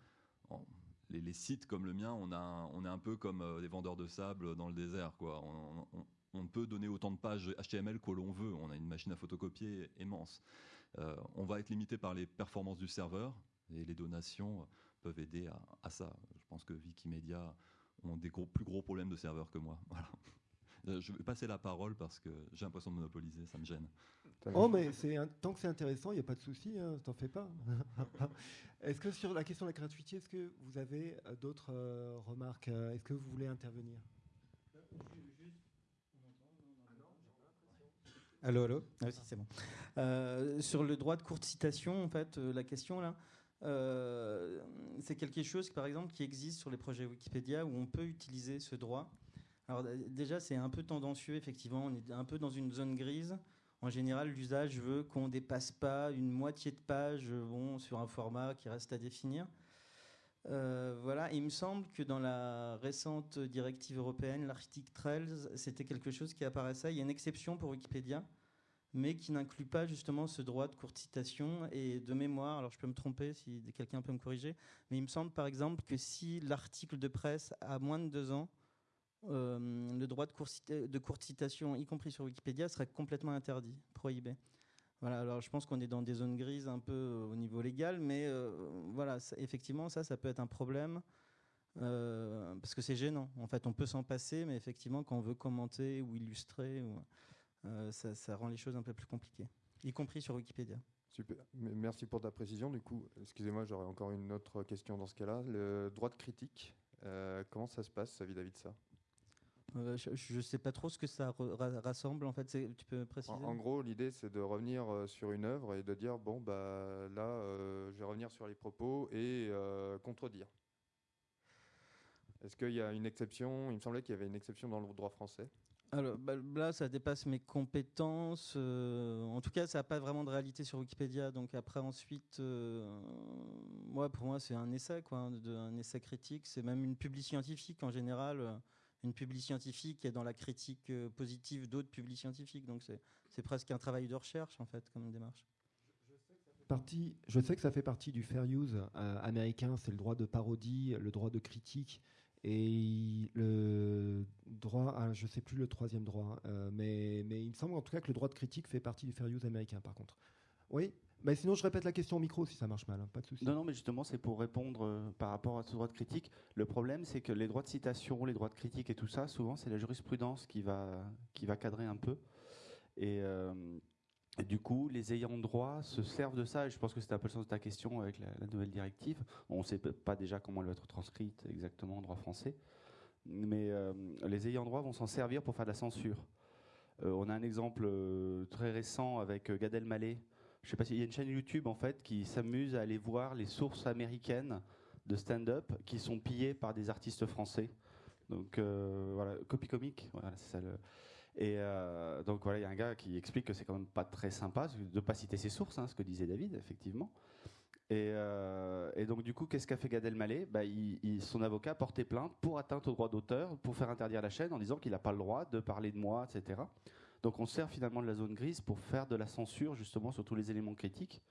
les, sites comme le mien, on, a, on est un peu comme des vendeurs de sable dans le désert. Quoi. on, on peut donner autant de pages HTML que l'on veut. On a une machine à photocopier immense. Euh, on va être limité par les performances du serveur et les donations peuvent aider à, ça. Je pense que Wikimedia ont des plus gros problèmes de serveur que moi. Euh, je vais passer la parole parce que j'ai l'impression de monopoliser, ça me gêne. Oh, mais tant que c'est intéressant, il n'y a pas de souci, hein, t'en fais pas. est-ce que sur la question de la gratuité, est-ce que vous avez euh, d'autres remarques? Est-ce que vous voulez intervenir? Allô, allô ah oui, c'est bon. Euh, sur le droit de courte citation, en fait, euh, la question là, euh, c'est quelque chose, par exemple, qui existe sur les projets Wikipédia où on peut utiliser ce droit. Alors déjà, c'est un peu tendancieux, effectivement, on est un peu dans une zone grise. En général, l'usage veut qu'on dépasse pas une moitié de page bon, sur un format qui reste à définir. Voilà, il me semble que dans la récente directive européenne, l'article 13, c'était quelque chose qui apparaissait. Il y a une exception pour Wikipédia, mais qui n'inclut pas justement ce droit de courte citation et de mémoire. Alors je peux me tromper si quelqu'un peut me corriger, mais il me semble par exemple que si l'article de presse a moins de deux ans, euh, le droit de, de courte citation, y compris sur Wikipédia, serait complètement interdit, prohibé. Voilà, alors je pense qu'on est dans des zones grises un peu euh, au niveau légal, mais euh, voilà, effectivement, ça, ça peut être un problème. parce que c'est gênant. En fait, on peut s'en passer, mais effectivement, quand on veut commenter ou illustrer, euh, ça, rend les choses un peu plus compliquées, y compris sur Wikipédia. Super. Merci pour ta précision. Du coup, excusez-moi, j'aurais encore une autre question dans ce cas-là. Le droit de critique, euh, comment ça se passe vis-à-vis de ça? Euh, je ne sais pas trop ce que ça rassemble. En fait, tu peux préciser. En, gros, l'idée c'est de revenir sur une œuvre et de dire bon bah là, je vais revenir sur les propos et contredire. Est-ce qu'il y a une exception? Il me semblait qu'il y avait une exception dans le droit français. Alors bah, là, ça dépasse mes compétences. euh, en tout cas, ça n'a pas vraiment de réalité sur Wikipédia. Donc après, ensuite, euh, moi, pour moi, c'est un essai, quoi, de- un essai critique. C'est même une publi scientifique en général. Une publi scientifique est dans la critique euh, positive d'autres publis scientifiques. Donc c'est presque un travail de recherche, en fait, comme démarche. Je sais que ça fait partie du fair use euh, américain, c'est le droit de parodie, le droit de critique et le droit, ah, je sais plus le troisième droit, euh, mais, mais il me semble en tout cas que le droit de critique fait partie du fair use américain par contre. Oui, mais sinon je répète la question au micro si ça marche mal, hein, pas de souci. Non, non, mais justement, c'est pour répondre euh, par rapport à ce droit de critique. Le problème, c'est que les droits de citation, les droits de critique et tout ça, souvent, c'est la jurisprudence qui va, qui va cadrer un peu. Et, euh, du coup, les ayants droit se servent de ça. Et je pense que c'était un peu le sens de ta question avec la, nouvelle directive. On ne sait pas déjà comment elle va être transcrite exactement en droit français. Mais euh, les ayants droit vont s'en servir pour faire de la censure. On a un exemple très récent avec Gad Elmaleh. Je sais pas s'il y a une chaîne YouTube en fait qui s'amuse à aller voir les sources américaines de stand-up qui sont pillées par des artistes français. Donc euh, voilà, copie comique. Et euh, donc voilà, il y a un gars qui explique que c'est quand même pas très sympa de pas citer ses sources, hein, ce que disait David, effectivement. Et, euh, et donc du coup, qu'est-ce qu'a fait Gad Elmaleh? Bah, Son avocat a porté plainte pour atteinte au droit d'auteur, pour faire interdire la chaîne en disant qu'il n'a pas le droit de parler de moi, etc. Donc on se sert finalement de la zone grise pour faire de la censure justement sur tous les éléments critiques.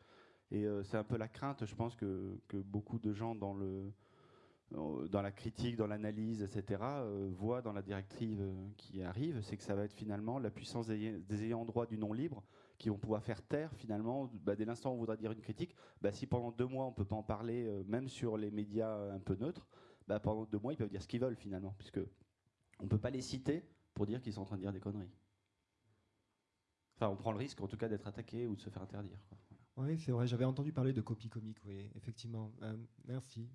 Et euh, c'est un peu la crainte, je pense, que, que beaucoup de gens dans, le, euh, dans la critique, dans l'analyse, etc., euh, voient dans la directive qui arrive, c'est que ça va être finalement la puissance des, ayants droit du non libre qui vont pouvoir faire taire finalement, bah, dès l'instant où on voudra dire une critique, bah, si pendant deux mois on peut pas en parler, même sur les médias un peu neutres, bah, pendant deux mois ils peuvent dire ce qu'ils veulent finalement, puisque on peut pas les citer pour dire qu'ils sont en train de dire des conneries. Enfin, on prend le risque en tout cas d'être attaqué ou de se faire interdire. quoi. Oui, c'est vrai, j'avais entendu parler de copie comique, oui, effectivement. Euh, merci.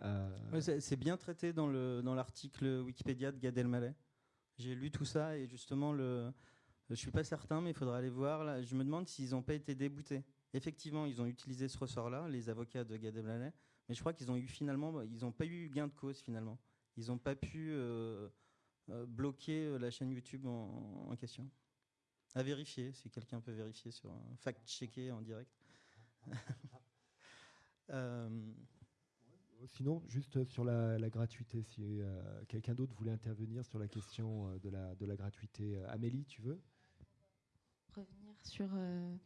Euh, Ouais, c'est c'est bien traité dans le dans l'article Wikipédia de Gad Elmaleh. J'ai lu tout ça et justement le je suis pas certain mais il faudra aller voir là. Je me demande s'ils n'ont pas été déboutés. Effectivement, ils ont utilisé ce ressort-là, les avocats de Gad Elmaleh, mais je crois qu'ils ont eu finalement ils n'ont pas eu gain de cause finalement. Ils n'ont pas pu euh, bloquer la chaîne YouTube en, en question. À vérifier, si quelqu'un peut vérifier sur un fact-checker en direct. Euh, Sinon, juste sur la, la gratuité, si euh, quelqu'un d'autre voulait intervenir sur la question euh, de la, de la gratuité. Amélie, tu veux? Revenir sur euh,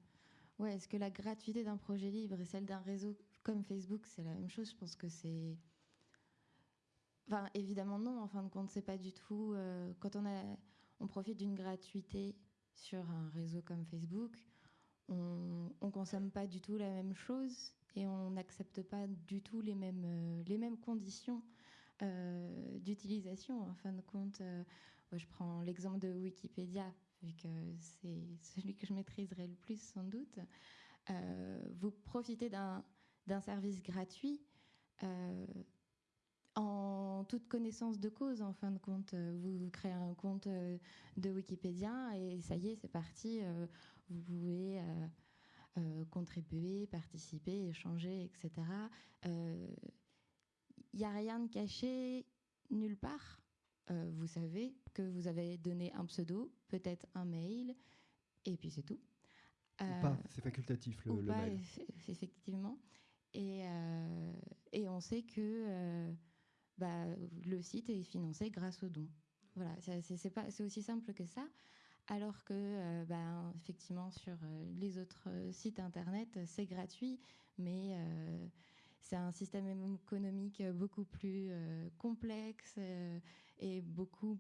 ouais, est-ce que la gratuité d'un projet libre et celle d'un réseau comme Facebook, c'est la même chose? Je pense que c'est. Enfin, évidemment, non. En fin de compte, c'est pas du tout. euh, quand on, a, on profite d'une gratuité sur un réseau comme Facebook, on ne consomme pas du tout la même chose et on n'accepte pas du tout les mêmes, euh, les mêmes conditions euh, d'utilisation. En fin de compte, euh, je prends l'exemple de Wikipédia, vu que c'est celui que je maîtriserai le plus sans doute. Vous profitez d'un service gratuit en toute connaissance de cause, en fin de compte. Euh, Vous, créez un compte euh, de Wikipédia et ça y est, c'est parti. euh, vous pouvez euh, contribuer, participer, échanger, etc. Il n'y a rien de caché nulle part. Euh, vous savez que vous avez donné un pseudo, peut-être un mail, et puis c'est tout. Ou pas C'est facultatif le, ou le pas, mail. eff- effectivement. Et, et on sait que bah, le site est financé grâce aux dons. Voilà, c'est aussi simple que ça. Alors que, euh, bah, effectivement, sur euh, les autres euh, sites internet, c'est gratuit, mais c'est un système économique beaucoup plus complexe et beaucoup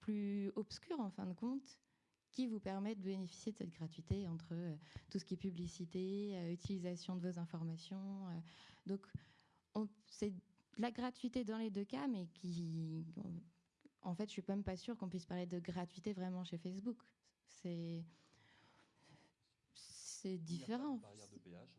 plus obscur en fin de compte, qui vous permet de bénéficier de cette gratuité entre tout ce qui est publicité, utilisation de vos informations. donc, on- c'est de la gratuité dans les deux cas, mais qui, en fait, je suis même pas sûre qu'on puisse parler de gratuité vraiment chez Facebook. C'est c'est différent. barrière de péage.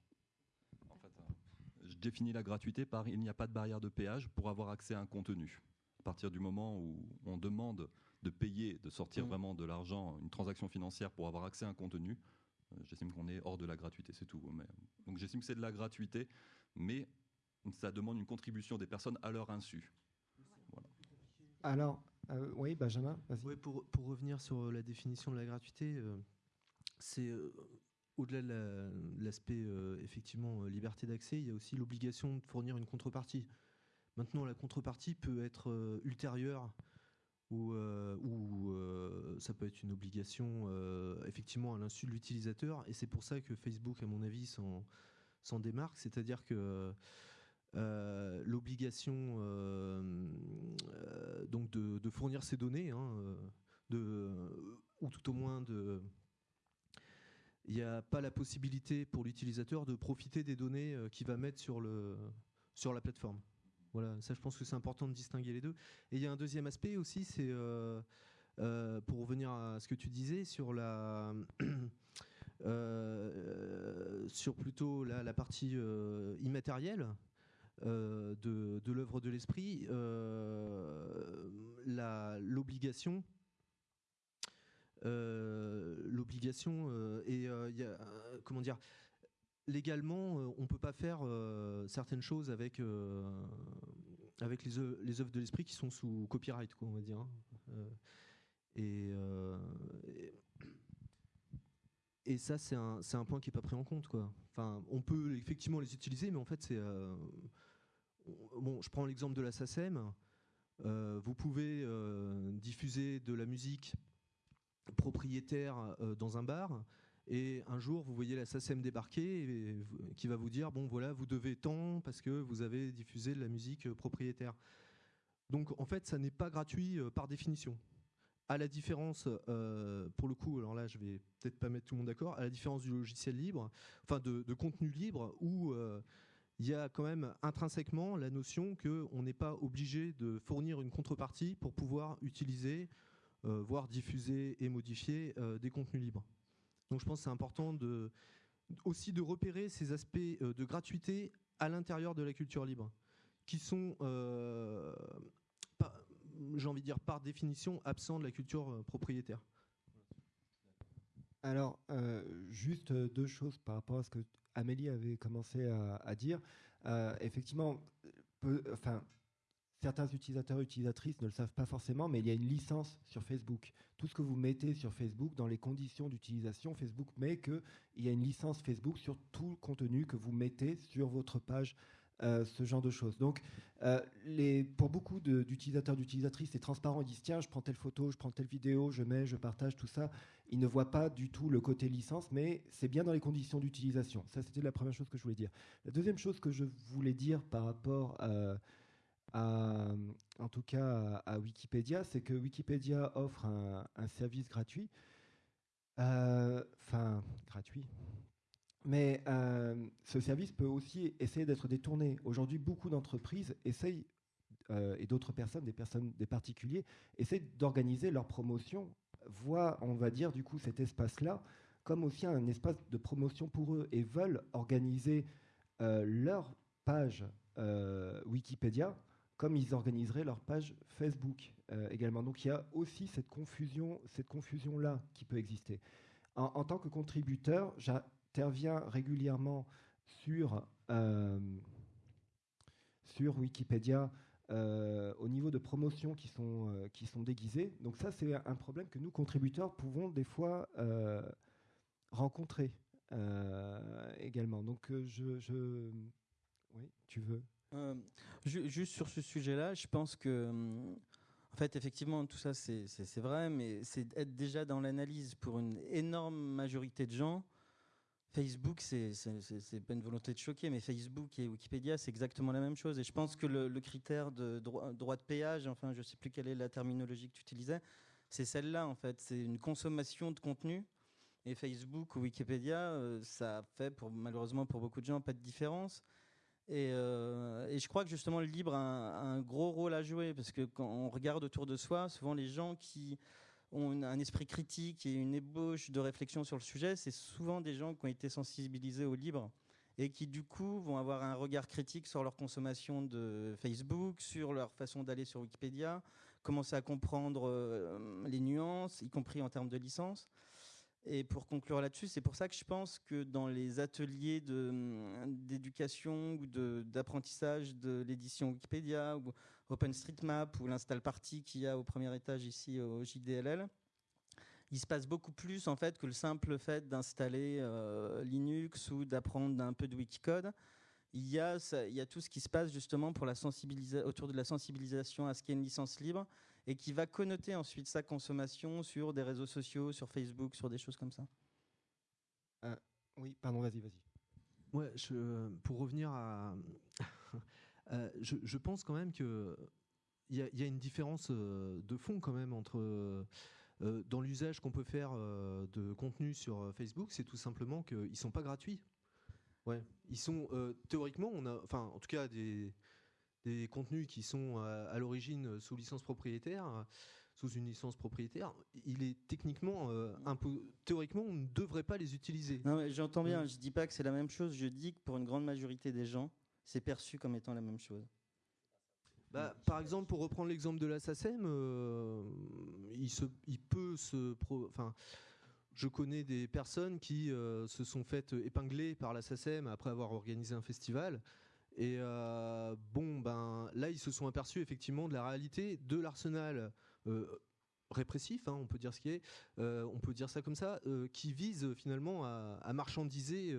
En fait, euh, je définis la gratuité par il n'y a pas de barrière de péage pour avoir accès à un contenu. À partir du moment où on demande de payer, de sortir Mm. vraiment de l'argent, une transaction financière pour avoir accès à un contenu, euh, j'estime qu'on est hors de la gratuité, c'est tout. Mais, donc j'estime que c'est de la gratuité, mais ça demande une contribution des personnes à leur insu. Alors, euh, oui, Benjamin, vas-y. Ouais, pour, pour revenir sur la définition de la gratuité, euh, c'est euh, au-delà de la- l'aspect euh, effectivement euh, liberté d'accès, il y a aussi l'obligation de fournir une contrepartie. Maintenant, la contrepartie peut être euh, ultérieure ou, euh, ou euh, ça peut être une obligation euh, effectivement à l'insu de l'utilisateur. Et c'est pour ça que Facebook, à mon avis, s'en s'en démarque. C'est-à-dire que euh, l'obligation euh, euh, donc de, fournir ces données, hein, de, ou tout au moins de il n'y a pas la possibilité pour l'utilisateur de profiter des données qu'il va mettre sur, le, sur la plateforme. Voilà, ça je pense que c'est important de distinguer les deux. Et il y a un deuxième aspect aussi, c'est pour revenir à ce que tu disais sur la sur plutôt la, la partie immatérielle de, de l'œuvre de l'esprit, euh, l'obligation euh, l'obligation euh, et euh, euh, comment dire légalement euh, on peut pas faire euh, certaines choses avec euh, avec les œuvres, les œuvres de l'esprit qui sont sous copyright quoi on va dire hein. Euh, et, euh, et ça c'est un, un point qui est pas pris en compte quoi enfin on peut effectivement les utiliser mais en fait c'est euh, bon je prends l'exemple de la SACEM Euh, vous pouvez euh, diffuser de la musique propriétaire euh, dans un bar et un jour vous voyez la SACEM débarquer et qui va vous dire bon voilà vous devez tant parce que vous avez diffusé de la musique propriétaire. Donc en fait ça n'est pas gratuit par définition. À la différence pour le coup alors là je vais peut-être pas mettre tout le monde d'accord à la différence du logiciel libre enfin de, de contenu libre où il y a quand même intrinsèquement la notion que on n'est pas obligé de fournir une contrepartie pour pouvoir utiliser euh, voire diffuser et modifier euh, des contenus libres. Donc je pense que c'est important aussi de repérer ces aspects euh, de gratuité à l'intérieur de la culture libre, qui sont, j'ai envie de dire par définition, absents de la culture propriétaire. Alors, euh, juste deux choses par rapport à ce que Amélie avait commencé à, dire. Euh, effectivement, enfin, certains utilisateurs et utilisatrices ne le savent pas forcément, mais il y a une licence sur Facebook. Tout ce que vous mettez sur Facebook, dans les conditions d'utilisation, Facebook met qu'il y a une licence Facebook sur tout le contenu que vous mettez sur votre page, euh, ce genre de choses. Donc, euh, pour beaucoup d'utilisateurs, d'utilisatrices, c'est transparent. Ils disent tiens, je prends telle photo, je prends telle vidéo, je mets, je partage tout ça. Ils ne voient pas du tout le côté licence, mais c'est bien dans les conditions d'utilisation. Ça, c'était la première chose que je voulais dire. La deuxième chose que je voulais dire par rapport euh, à, en tout cas, à, Wikipédia, c'est que Wikipédia offre un, service gratuit. Enfin, gratuit. Mais euh, ce service peut aussi essayer d'être détourné. Aujourd'hui, beaucoup d'entreprises essayent, euh, et d'autres personnes, des personnes, des particuliers, essayent d'organiser leur promotion, voient, on va dire, du coup, cet espace-là comme aussi un espace de promotion pour eux et veulent organiser euh, leur page Wikipédia comme ils organiseraient leur page Facebook également. Donc il y a aussi cette confusion, cette confusion-là qui peut exister. En, en tant que contributeur, j'interviens régulièrement sur, euh, sur Wikipédia euh, au niveau de promotions qui sont, euh, qui sont déguisées. Donc ça, c'est un problème que nous, contributeurs, pouvons des fois rencontrer également. Donc je, je... Oui, tu veux? Ju- juste sur ce sujet-là, je pense que, en fait, effectivement, tout ça, c'est vrai, mais c'est être déjà dans l'analyse pour une énorme majorité de gens. Facebook, c'est pas une volonté de choquer, mais Facebook et Wikipédia, c'est exactement la même chose. Et je pense que le, critère de droit, de péage, enfin, je sais plus quelle est la terminologie que tu utilisais, c'est celle-là, en fait. C'est une consommation de contenu. Et Facebook ou Wikipédia, euh, ça fait, pour, malheureusement, pour beaucoup de gens, pas de différence. Et, euh, je crois que justement le libre a un gros rôle à jouer parce que quand on regarde autour de soi, souvent les gens qui ont un esprit critique et une ébauche de réflexion sur le sujet, c'est souvent des gens qui ont été sensibilisés au libre et qui du coup vont avoir un regard critique sur leur consommation de Facebook, sur leur façon d'aller sur Wikipédia, commencer à comprendre euh, les nuances, y compris en termes de licence. Et pour conclure là-dessus, c'est pour ça que je pense que dans les ateliers de, hum, d'éducation ou de, d'apprentissage de l'édition Wikipédia, ou OpenStreetMap ou l'Install Party qu'il y a au premier étage ici au JDLL, il se passe beaucoup plus en fait que le simple fait d'installer euh, Linux ou d'apprendre un peu de Wikicode. Il y, a, il y a tout ce qui se passe justement pour la autour de la sensibilisation à ce qu'est une licence libre et qui va connoter ensuite sa consommation sur des réseaux sociaux, sur Facebook, sur des choses comme ça. Euh, oui, pardon, vas-y, vas-y. Ouais, je, pour revenir à. Euh, je, pense quand même qu'il y, y, a une différence de fond quand même entre euh, dans l'usage qu'on peut faire euh, de contenu sur euh, Facebook, c'est tout simplement qu'ils ne sont pas gratuits. Ouais. Ils sont théoriquement, on a, enfin, en tout cas, des, des contenus qui sont à, l'origine sous licence propriétaire, sous une licence propriétaire, il est techniquement un peu, théoriquement, on ne devrait pas les utiliser. Non, j'entends bien. Je dis pas que c'est la même chose. Je dis que pour une grande majorité des gens, c'est perçu comme étant la même chose. Bah, par exemple, pour reprendre l'exemple de la SACEM, euh, il, se, il peut se. enfin, je connais des personnes qui euh, se sont faites épingler par la SACEM après avoir organisé un festival. Et euh, bon, ben là, ils se sont aperçus effectivement de la réalité de l'arsenal répressif, hein, on peut dire ce qui est, on peut dire ça comme ça, qui vise finalement à, à marchandiser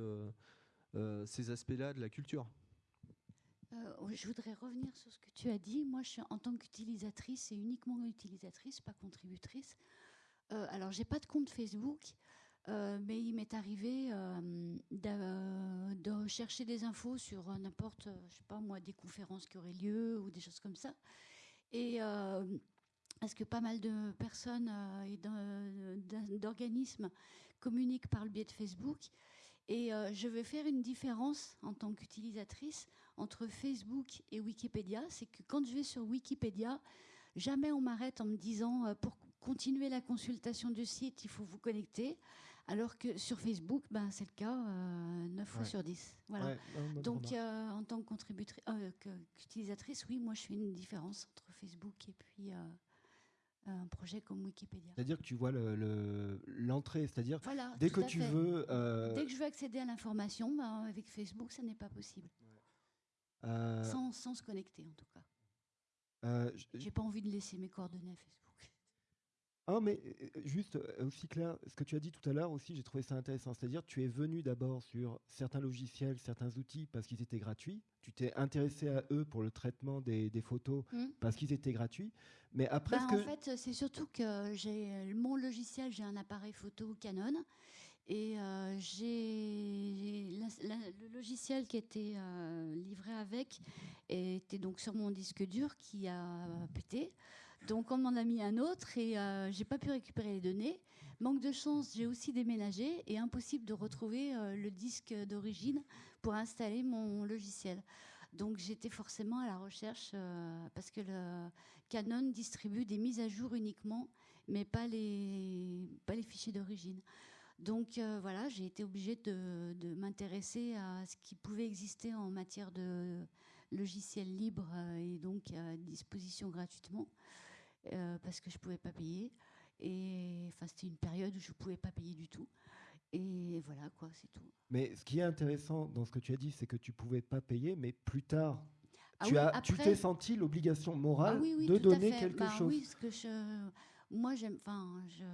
ces aspects-là de la culture. Euh, je voudrais revenir sur ce que tu as dit. Moi, je suis en tant qu'utilisatrice et uniquement utilisatrice, pas contributrice. Euh, alors, j'ai pas de compte Facebook, euh, mais il m'est arrivé euh, de, chercher des infos sur n'importe, je sais pas moi, des conférences qui auraient lieu ou des choses comme ça. Et parce que pas mal de personnes et d'organismes communiquent par le biais de Facebook. Et je vais faire une différence en tant qu'utilisatrice entre Facebook et Wikipédia, c'est que quand je vais sur Wikipédia, jamais on m'arrête en me disant euh, pour continuer la consultation du site, il faut vous connecter. Alors que sur Facebook, ben, c'est le cas euh, 9 fois sur 10. Voilà. Donc, euh, en tant euh, qu'utilisatrice, oui, moi, je fais une différence entre Facebook et puis un projet comme Wikipédia. C'est-à-dire que tu vois l'entrée, le, c'est-à-dire dès que tu veux. Dès que je veux accéder à l'information, ben, avec Facebook, ça n'est pas possible. Euh, sans, sans, se connecter, en tout cas. Euh, J'ai pas envie de laisser mes coordonnées à Facebook. Ah, mais euh, juste aussi clair, ce que tu as dit tout à l'heure aussi, j'ai trouvé ça intéressant. C'est-à-dire, tu es venu d'abord sur certains logiciels, certains outils parce qu'ils étaient gratuits. Tu t'es intéressé à eux pour le traitement des, des photos hmm. parce qu'ils étaient gratuits. Mais après, bah, en fait, c'est surtout que j'ai mon logiciel, j'ai un appareil photo Canon et euh, le logiciel qui était euh, livré avec était donc sur mon disque dur qui a pété. Donc on m'en a mis un autre et euh, j'ai pas pu récupérer les données. Manque de chance, j'ai aussi déménagé et impossible de retrouver le disque d'origine pour installer mon logiciel. Donc j'étais forcément à la recherche parce que Canon distribue des mises à jour uniquement, mais pas les fichiers d'origine. Donc euh, voilà, j'ai été obligée de, m'intéresser à ce qui pouvait exister en matière de logiciels libres euh, et donc à disposition gratuitement euh, parce que je ne pouvais pas payer. Et enfin, c'était une période où je ne pouvais pas payer du tout. Et voilà, quoi, c'est tout. Mais ce qui est intéressant dans ce que tu as dit, c'est que tu ne pouvais pas payer, mais plus tard, ah tu as, t'es senti l'obligation morale ah de donner quelque bah chose. Oui, que je, moi, j'aime, enfin, je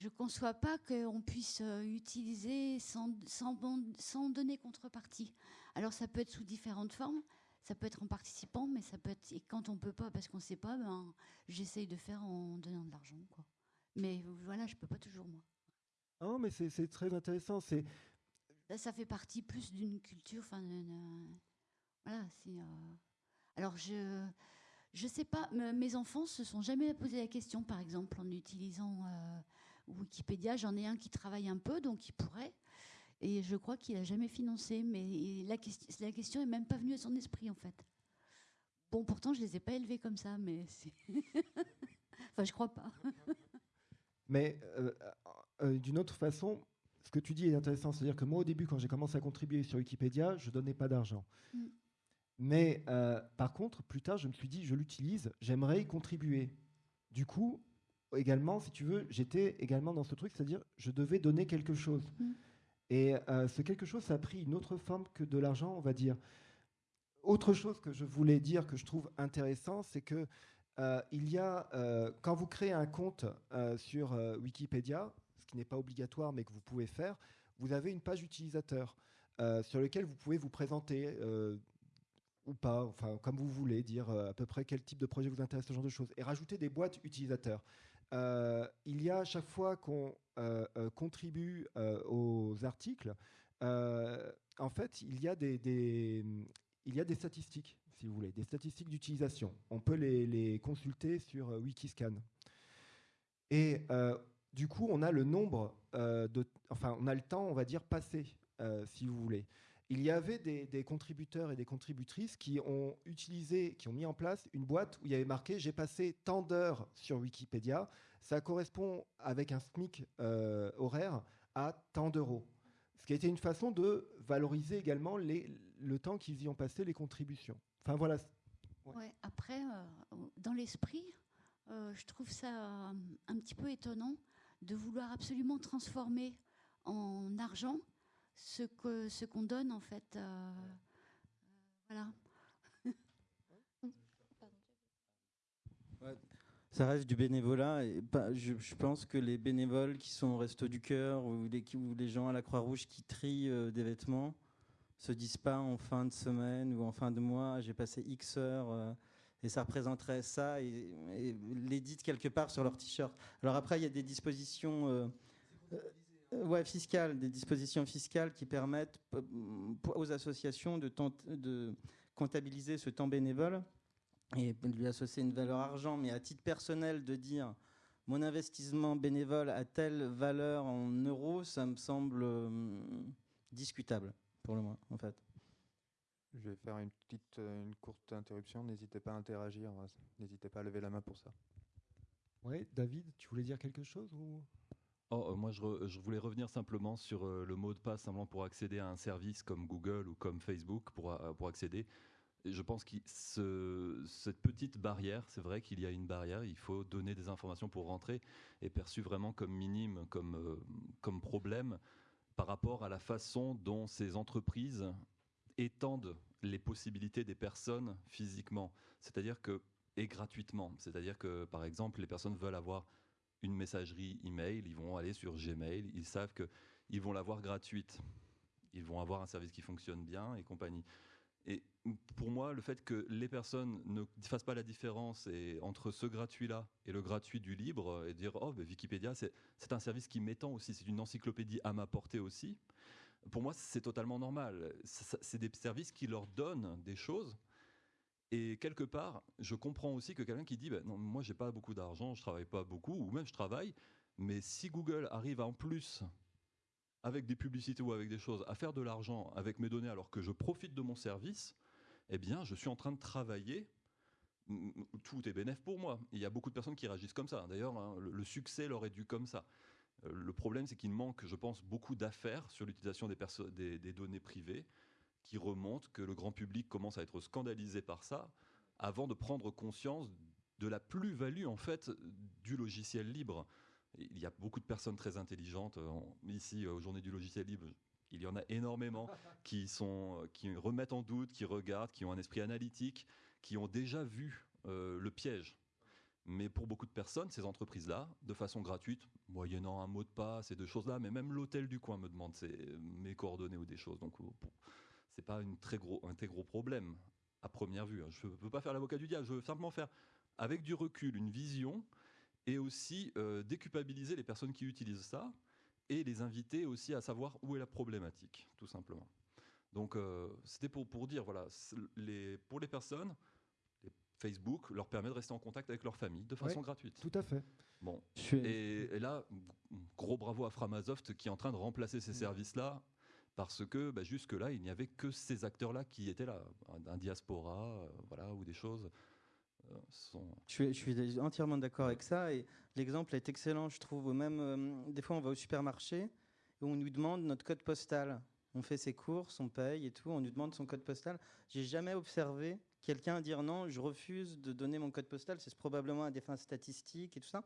je ne conçois pas qu'on puisse euh, utiliser sans, sans, donner contrepartie. Alors ça peut être sous différentes formes, ça peut être en participant, mais ça peut être et quand on peut pas parce qu'on ne sait pas, ben, j'essaye de faire en donnant de l'argent. Quoi. Mais voilà, je peux pas toujours moi. Oh, mais c'est très intéressant. C'est ça, fait partie plus d'une culture. Enfin, voilà. Euh, alors je je sais pas. Mes enfants se sont jamais posé la question, par exemple, en utilisant euh, Wikipédia, j'en ai un qui travaille un peu, donc il pourrait. Et je crois qu'il n'a jamais financé, mais la, question, la question est même pas venue à son esprit en fait. Bon, pourtant, je les ai pas élevés comme ça, mais enfin, je crois pas. mais euh, euh, d'une autre façon, ce que tu dis est intéressant, c'est-à-dire que moi, au début, quand j'ai commencé à contribuer sur Wikipédia, je donnais pas d'argent. Mm. Mais euh, par contre, plus tard, je me suis dit, je l'utilise, j'aimerais y contribuer. Du coup, également, si tu veux, j'étais également dans ce truc, c'est-à-dire je devais donner quelque chose. Mm. Et euh, ce quelque chose, ça a pris une autre forme que de l'argent, on va dire. autre chose que je voulais dire que je trouve intéressant, c'est que euh, il y a, euh, quand vous créez un compte sur Wikipédia, ce qui n'est pas obligatoire mais que vous pouvez faire, vous avez une page utilisateur sur laquelle vous pouvez vous présenter ou pas, enfin comme vous voulez, dire à peu près quel type de projet vous intéresse, ce genre de choses, et rajouter des boîtes utilisateurs. Il y a à chaque fois qu'on contribue aux articles, en fait, il y a des, il y a des statistiques si vous voulez, des statistiques d'utilisation. On peut les, consulter sur euh, Wikiscan. Et euh, du coup, on a le nombre euh, de, enfin, on a le temps, on va dire, passé, si vous voulez. Il y avait des, contributeurs et des contributrices qui ont utilisé, qui ont mis en place une boîte où il y avait marqué j'ai passé tant d'heures sur Wikipédia. Ça correspond avec un SMIC horaire à tant d'euros. Ce qui a été une façon de valoriser également le temps qu'ils y ont passé, les contributions. Enfin voilà. Après, euh, dans l'esprit, euh, je trouve ça euh, un petit peu étonnant de vouloir absolument transformer en argent ce que ce qu'on donne en fait. voilà. Ça reste du bénévolat. Et je, pense que les bénévoles qui sont au Resto du Cœur ou les, gens à la Croix-Rouge qui trient des vêtements, se disent pas en fin de semaine ou en fin de mois, j'ai passé X heures euh, et ça représenterait ça et, l'édite quelque part sur leur t-shirt. Alors après, il y a des dispositions euh, euh, ouais, fiscales, des dispositions fiscales qui permettent aux associations de, de comptabiliser ce temps bénévole et de lui associer une valeur argent, mais à titre personnel de dire mon investissement bénévole a telle valeur en euros, ça me semble discutable pour le moins, en fait. Je vais faire une petite, euh, une courte interruption. N'hésitez pas à interagir. N'hésitez pas à lever la main pour ça. Oui, David, tu voulais dire quelque chose ou? Oh, euh, moi, je, voulais revenir simplement sur euh, le mot de passe, simplement pour accéder à un service comme Google ou comme Facebook, pour, pour accéder. Je pense que ce, cette petite barrière, c'est vrai qu'il y a une barrière, il faut donner des informations pour rentrer, est perçue vraiment comme minime, comme, comme problème par rapport à la façon dont ces entreprises étendent les possibilités des personnes physiquement, c'est-à-dire que et gratuitement, c'est-à-dire que par exemple les personnes veulent avoir une messagerie email, ils vont aller sur Gmail, ils savent que ils vont l'avoir gratuite, ils vont avoir un service qui fonctionne bien et compagnie. Et pour moi, le fait que les personnes ne fassent pas la différence entre ce gratuit-là et le gratuit du libre, et dire oh, ben, Wikipédia, c'est un service qui m'étend aussi, c'est une encyclopédie à ma portée aussi, pour moi, c'est totalement normal. C'est des services qui leur donnent des choses. Et quelque part, je comprends aussi que quelqu'un qui dit ben, non, moi, j'ai pas beaucoup d'argent, je travaille pas beaucoup, ou même je travaille, mais si Google arrive en plus avec des publicités ou avec des choses, à faire de l'argent avec mes données alors que je profite de mon service, eh bien, je suis en train de travailler. Tout est bénéf pour moi. Il y a beaucoup de personnes qui réagissent comme ça. D'ailleurs, hein, le, succès leur est dû comme ça. Euh, le problème, c'est qu'il manque, je pense, beaucoup d'affaires sur l'utilisation des, des, données privées qui remontent, que le grand public commence à être scandalisé par ça, avant de prendre conscience de la plus-value en fait du logiciel libre. Il y a beaucoup de personnes très intelligentes euh, ici euh, aux Journées du logiciel libre. Il y en a énormément qui, sont, euh, qui remettent en doute, qui regardent, qui ont un esprit analytique, qui ont déjà vu le piège. Mais pour beaucoup de personnes, ces entreprises-là, de façon gratuite, moyennant un mot de passe et de choses-là, mais même l'hôtel du coin me demande mes coordonnées ou des choses. Donc, c'est pas une très gros, un très gros problème à première vue. Hein. Je ne veux pas faire l'avocat du diable. Je veux simplement faire, avec du recul, une vision et aussi euh, déculpabiliser les personnes qui utilisent ça et les inviter aussi à savoir où est la problématique, tout simplement. Donc euh, c'était pour, pour dire, voilà, les, pour les personnes, Facebook leur permet de rester en contact avec leur famille de façon gratuite. Tout à fait. Bon. Et, là, gros bravo à Framasoft qui est en train de remplacer ces services-là parce que bah, jusque-là, il n'y avait que ces acteurs-là qui étaient là, un, diaspora, euh, voilà, ou des choses. Je, suis, entièrement d'accord avec ça. Et l'exemple est excellent, je trouve. Même euh, des fois, on va au supermarché et on nous demande notre code postal. On fait ses courses, on paye et tout. On nous demande son code postal. J'ai jamais observé quelqu'un dire non, je refuse de donner mon code postal. C'est probablement à des fins statistiques et tout ça.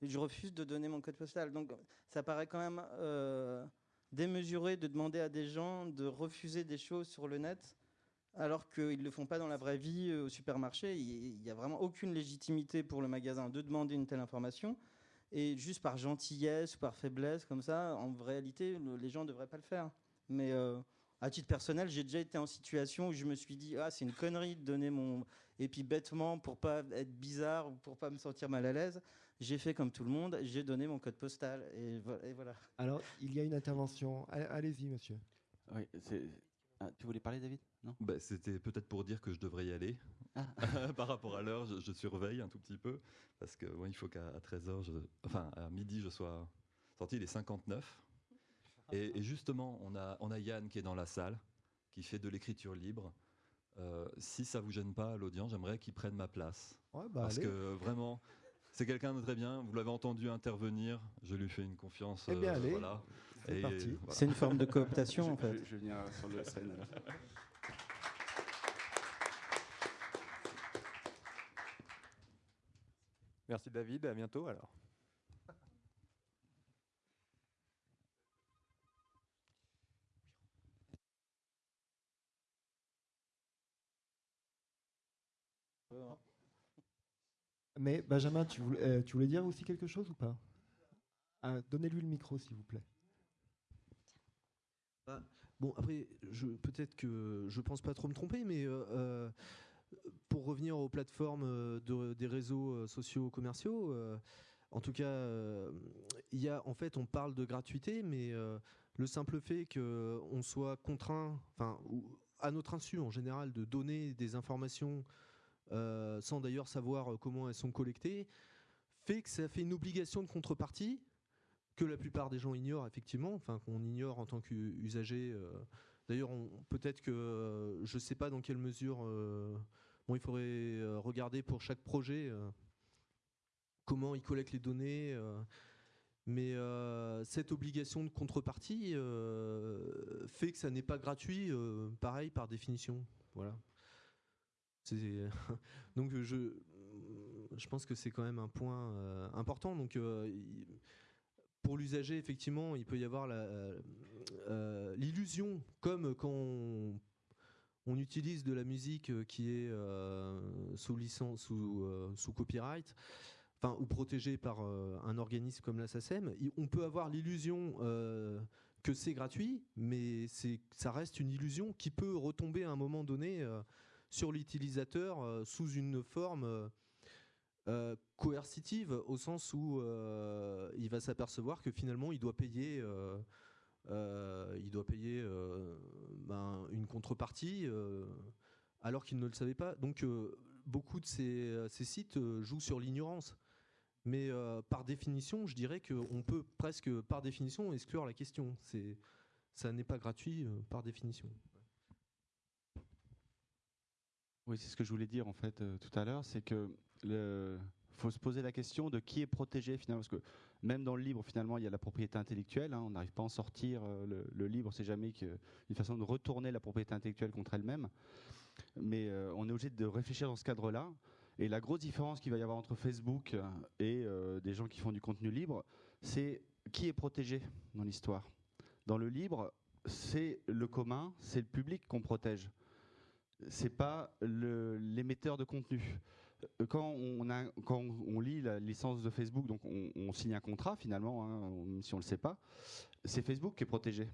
Je refuse de donner mon code postal. Donc, ça paraît quand même euh, démesuré de demander à des gens de refuser des choses sur le net alors qu'ils ne le font pas dans la vraie vie euh, au supermarché. Il n'y a vraiment aucune légitimité pour le magasin de demander une telle information. Et juste par gentillesse ou par faiblesse, comme ça, en réalité, les gens ne devraient pas le faire. Mais euh, à titre personnel, j'ai déjà été en situation où je me suis dit, ah, c'est une connerie de donner mon. Et puis bêtement, pour pas être bizarre ou pour pas me sentir mal à l'aise, j'ai fait comme tout le monde, j'ai donné mon code postal. Et, voilà. Alors, il y a une intervention. Allez-y, monsieur. Oui, ah, tu voulais parler, David? Non? Bah, C'était peut-être pour dire que je devrais y aller. Ah. Par rapport à l'heure, je, surveille un tout petit peu. Parce que il faut qu'à 13h, enfin à midi, je sois sorti. Il est 59. Et, justement, on a, on a Yann qui est dans la salle, qui fait de l'écriture libre. Euh, si ça vous gêne pas, l'audience, j'aimerais qu'il prenne ma place. Bah, parce que vraiment, c'est quelqu'un de très bien. Vous l'avez entendu intervenir. Je lui fais une confiance. Eh bien, euh, allez. Voilà. C'est parti. C'est une forme de cooptation, en fait. Je, vais venir sur le scène. Merci David, à bientôt alors. Mais Benjamin, tu voulais, euh, tu voulais dire aussi quelque chose ou pas? Ah, Donnez-lui le micro, s'il vous plaît. Bah, bon, après, peut-être que je pense pas trop me tromper, mais euh, euh, pour revenir aux plateformes des réseaux sociaux commerciaux, en tout cas, il y a, en fait, on parle de gratuité, mais le simple fait qu'on soit contraint, enfin, à notre insu en général, de donner des informations euh, sans d'ailleurs savoir euh, comment elles sont collectées, fait que ça fait une obligation de contrepartie que la plupart des gens ignorent effectivement, enfin qu'on ignore en tant qu'usager. Euh. D'ailleurs, peut-être que je ne sais pas dans quelle mesure. bon, il faudrait regarder pour chaque projet comment ils collectent les données. mais cette obligation de contrepartie fait que ça n'est pas gratuit, pareil par définition. Voilà. donc je, je pense que c'est quand même un point euh, important. Donc euh, pour l'usager, effectivement, il peut y avoir euh, l'illusion, comme quand on, utilise de la musique qui est sous licence, sous, sous copyright, enfin ou protégée par un organisme comme la SACEM, on peut avoir l'illusion que c'est gratuit, mais ça reste une illusion qui peut retomber à un moment donné sur l'utilisateur euh, sous une forme euh, euh, coercitive au sens où il va s'apercevoir que finalement il doit payer ben, une contrepartie alors qu'il ne le savait pas. Donc beaucoup de ces, sites jouent sur l'ignorance. Mais par définition, je dirais qu'on peut presque par définition exclure la question. ça n'est pas gratuit par définition. Oui, c'est ce que je voulais dire en fait euh, tout à l'heure, c'est que le faut se poser la question de qui est protégé finalement, parce que même dans le libre finalement il y a la propriété intellectuelle, hein, on n'arrive pas à en sortir. Euh, le, libre c'est jamais une façon de retourner la propriété intellectuelle contre elle-même, mais euh, on est obligé de réfléchir dans ce cadre-là. Et la grosse différence qu'il va y avoir entre Facebook et des gens qui font du contenu libre, c'est qui est protégé dans l'histoire. Dans le libre, c'est le commun, c'est le public qu'on protège c'est pas l'émetteur de contenu. Euh, quand on, lit la licence de Facebook, donc on, signe un contrat finalement, hein, si on le sait pas, c'est Facebook qui est protégé.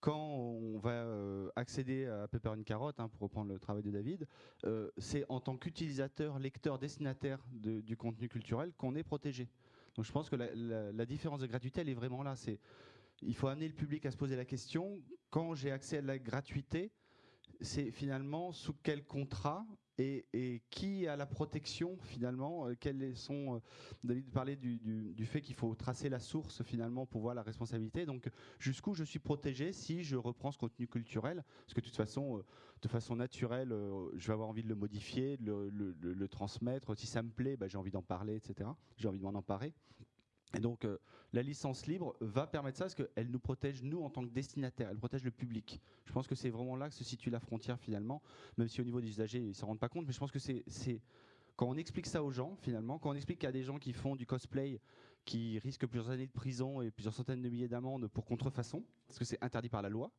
Quand on va euh, accéder à Pepper une carotte, hein, pour reprendre le travail de David, euh, c'est en tant qu'utilisateur, lecteur, destinataire du contenu culturel qu'on est protégé. Donc je pense que la, la différence de gratuité, elle est vraiment là. C'est il faut amener le public à se poser la question quand j'ai accès à la gratuité, c'est finalement sous quel contrat et, qui a la protection finalement euh, sont euh, David parlait du, du, fait qu'il faut tracer la source finalement pour voir la responsabilité. Donc jusqu'où je suis protégé si je reprends ce contenu culturel? Parce que de toute façon, euh, de façon naturelle, je vais avoir envie de le modifier, de le, transmettre. Si ça me plaît, bah, j'ai envie d'en parler, etc. J'ai envie de m'en emparer. Et donc, euh, la licence libre va permettre ça parce qu'elle nous protège, nous, en tant que destinataire, elle protège le public. Je pense que c'est vraiment là que se situe la frontière, finalement, même si au niveau des usagers, ils ne s'en rendent pas compte, mais je pense que c'est. Quand on explique ça aux gens, finalement, quand on explique qu'il y a des gens qui font du cosplay, qui risquent plusieurs années de prison et plusieurs centaines de milliers d'amendes pour contrefaçon, parce que c'est interdit par la loi,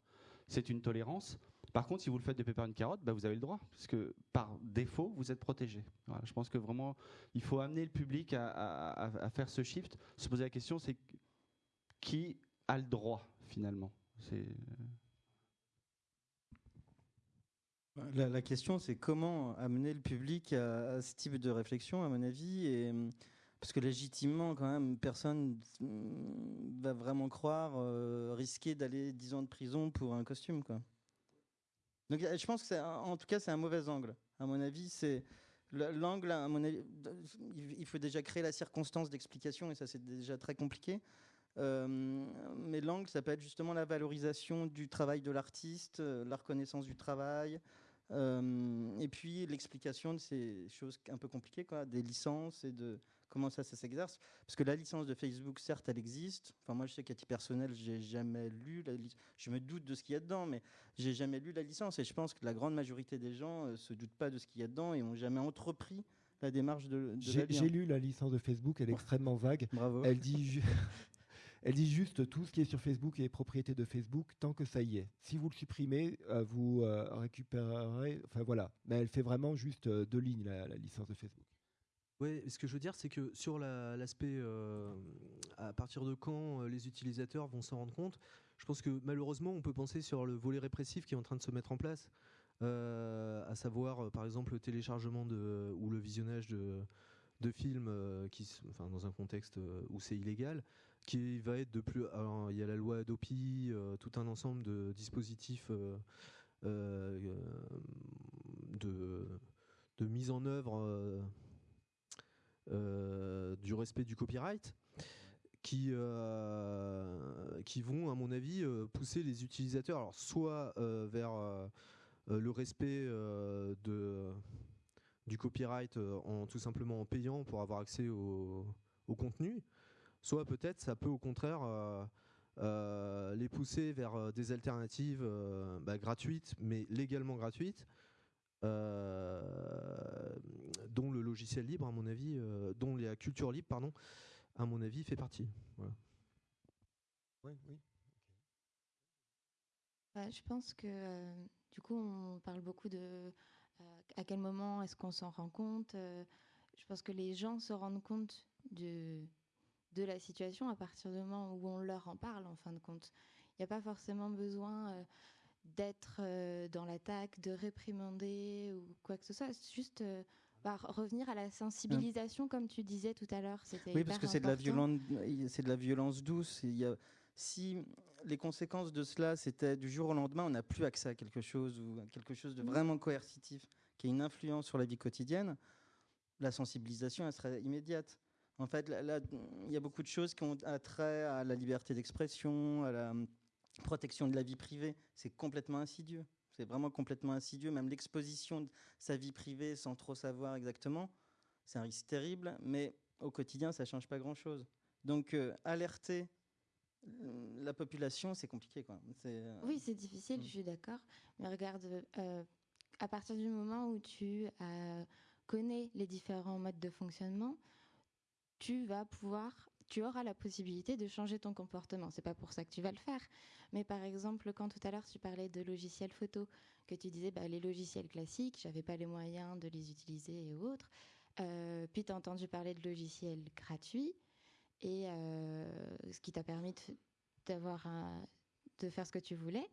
c'est une tolérance, Par contre, si vous le faites de pépère une carotte, bah, vous avez le droit, parce que par défaut, vous êtes protégé. Je pense que vraiment, il faut amener le public à, faire ce shift, se poser la question, c'est qui a le droit finalement? C'est La, question, c'est comment amener le public à, ce type de réflexion, à mon avis, hum, parce que légitimement, quand même, personne hum, va vraiment croire euh, risquer d'aller 10 ans de prison pour un costume, quoi. Donc, euh, je pense que en tout cas, c'est un mauvais angle. À mon avis, c'est le- l'angle. À mon avis, il faut déjà créer la circonstance d'explication, et ça, c'est déjà très compliqué. Euh, mais l'angle, ça peut être justement la valorisation du travail de l'artiste, euh, la reconnaissance du travail, et puis l'explication de ces choses un peu compliquées, quoi, des licences et de comment ça, ça s'exerce. Parce que la licence de Facebook, certes, elle existe. Enfin, moi, je sais qu'à titre personnel, j'ai jamais lu la licence. Je me doute de ce qu'il y a dedans, mais j'ai jamais lu la licence. Et je pense que la grande majorité des gens euh, se doutent pas de ce qu'il y a dedans et ont jamais entrepris la démarche de, de J'ai lu la licence de Facebook, elle est extrêmement vague. Bravo. Elle dit, elle dit juste tout ce qui est sur Facebook est propriété de Facebook tant que ça y est. Si vous le supprimez, euh, vous euh, récupérerez. Enfin voilà. Mais elle fait vraiment juste euh, deux lignes, la, la licence de Facebook. Ouais, ce que je veux dire, c'est que sur la- l'aspect euh, à partir de quand euh, les utilisateurs vont s'en rendre compte, je pense que malheureusement, on peut penser sur le volet répressif qui est en train de se mettre en place, euh, à savoir par exemple le téléchargement ou le visionnage de, films qui, enfin, dans un contexte où c'est illégal, qui va être de plus. alors, il y a la loi Adopi, tout un ensemble de dispositifs de mise en œuvre. Euh, du respect du copyright qui, euh, qui vont, à mon avis, euh, pousser les utilisateurs, soit vers le respect du copyright en tout simplement en payant pour avoir accès au, contenu, soit peut-être ça peut au contraire les pousser vers des alternatives bah, gratuites, mais légalement gratuites, dont le logiciel libre, à mon avis, euh, dont la culture libre, pardon, à mon avis, fait partie. Voilà. Oui, oui. Bah, je pense que euh, du coup, on parle beaucoup de euh, à quel moment est-ce qu'on s'en rend compte. euh, je pense que les gens se rendent compte de, de la situation à partir du moment où on leur en parle, en fin de compte. Il n'y a pas forcément besoin euh, d'être euh, dans l'attaque, de réprimander ou quoi que ce soit. C'est juste euh, bah, revenir à la sensibilisation, comme tu disais tout à l'heure. Oui, parce que c'est de la violence, c'est de la violence douce. Il y a, si les conséquences de cela, c'était du jour au lendemain, on n'a plus accès à quelque chose ou à quelque chose de vraiment coercitif, qui a une influence sur la vie quotidienne, la sensibilisation, elle serait immédiate. En fait, là, il y a beaucoup de choses qui ont attrait à la liberté d'expression, à la protection de la vie privée. C'est complètement insidieux. C'est vraiment complètement insidieux. Même l'exposition de sa vie privée sans trop savoir exactement, c'est un risque terrible. Mais au quotidien, ça change pas grand-chose. Donc, euh, alerter euh, la population, c'est compliqué. Quoi. Euh, Oui, c'est difficile, Mm. je suis d'accord. Mais regarde, euh, à partir du moment où tu connais les différents modes de fonctionnement, tu vas pouvoir, tu auras la possibilité de changer ton comportement. C'est pas pour ça que tu vas le faire. Mais par exemple, quand tout à l'heure tu parlais de logiciels photo, que tu disais bah, les logiciels classiques, j'avais pas les moyens de les utiliser et autres. Euh, puis tu as entendu parler de logiciels gratuits et euh, ce qui t'a permis d'avoir de faire ce que tu voulais.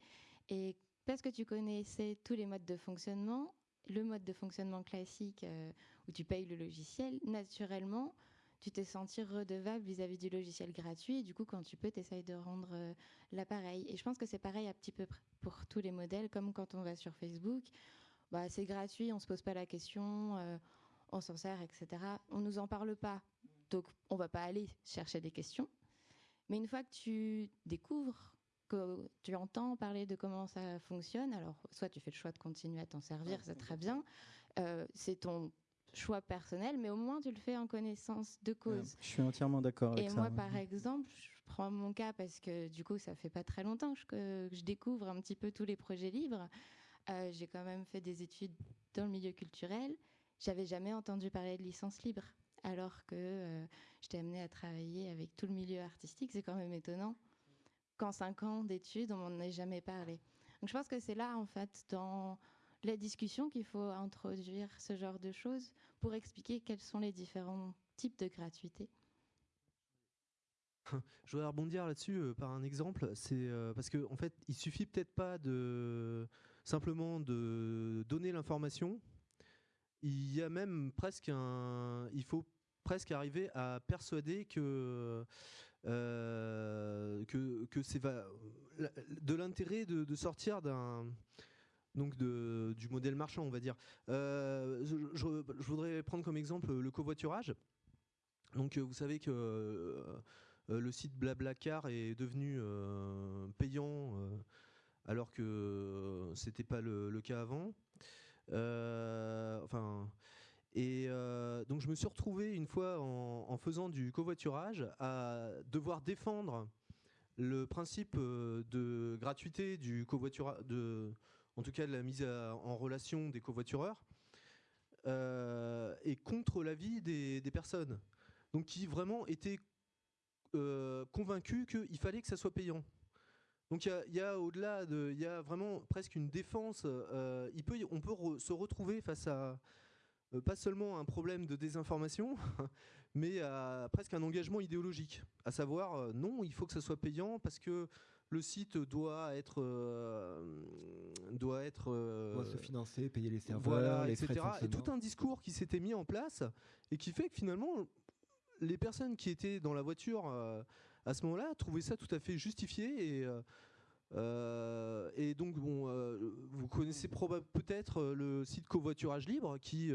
Et parce que tu connaissais tous les modes de fonctionnement, le mode de fonctionnement classique euh, où tu payes le logiciel, naturellement, tu t'es senti redevable vis-à-vis du logiciel gratuit. Et du coup, quand tu peux, tu essayes de rendre euh, l'appareil. Et je pense que c'est pareil un petit peu pour tous les modèles, comme quand on va sur Facebook. Bah, c'est gratuit, on se pose pas la question, euh, on s'en sert, etc. On nous en parle pas, donc on va pas aller chercher des questions. Mais une fois que tu découvres, que tu entends parler de comment ça fonctionne, alors soit tu fais le choix de continuer à t'en servir, c'est très bien, euh, c'est ton choix personnel, mais au moins tu le fais en connaissance de cause. Je suis entièrement d'accord avec Et ça. moi, ouais. par exemple, je prends mon cas parce que du coup, ça fait pas très longtemps que je, que je découvre un petit peu tous les projets libres. Euh, J'ai quand même fait des études dans le milieu culturel. J'avais jamais entendu parler de licence libre, alors que euh, j'étais amenée à travailler avec tout le milieu artistique. C'est quand même étonnant qu'en cinq ans d'études, on m'en ait jamais parlé. Donc je pense que c'est là, en fait, dans la discussion qu'il faut introduire ce genre de choses pour expliquer quels sont les différents types de gratuité. Je voudrais rebondir là-dessus euh, par un exemple. C'est euh, parce que en fait, il suffit peut-être pas de simplement de donner l'information. Il y a même presque un. Il faut presque arriver à persuader que euh, que, que c'est de l'intérêt de, sortir d'un donc du modèle marchand, on va dire. je, je, voudrais prendre comme exemple le covoiturage. Donc vous savez que euh, le site Blablacar est devenu euh, payant euh, alors que c'était pas le, cas avant. enfin. Et donc je me suis retrouvé une fois en, faisant du covoiturage à devoir défendre le principe de gratuité du covoiturage, en tout cas de la mise en relation des covoitureurs, et contre l'avis des, personnes. Donc qui vraiment étaient euh, convaincu qu'il fallait que ça soit payant. Donc il y a, au-delà de, il y a vraiment presque une défense. Euh, il peut, on peut se retrouver face à euh, pas seulement un problème de désinformation, mais à presque un engagement idéologique. À savoir, non, il faut que ça soit payant parce que le site doit être doit être doit se financer, payer les serveurs, voilà, les etc. et tout un discours qui s'était mis en place et qui fait que finalement les personnes qui étaient dans la voiture euh, à ce moment-là trouvaient ça tout à fait justifié et euh, euh, et donc bon, vous connaissez peut-être le site covoiturage libre qui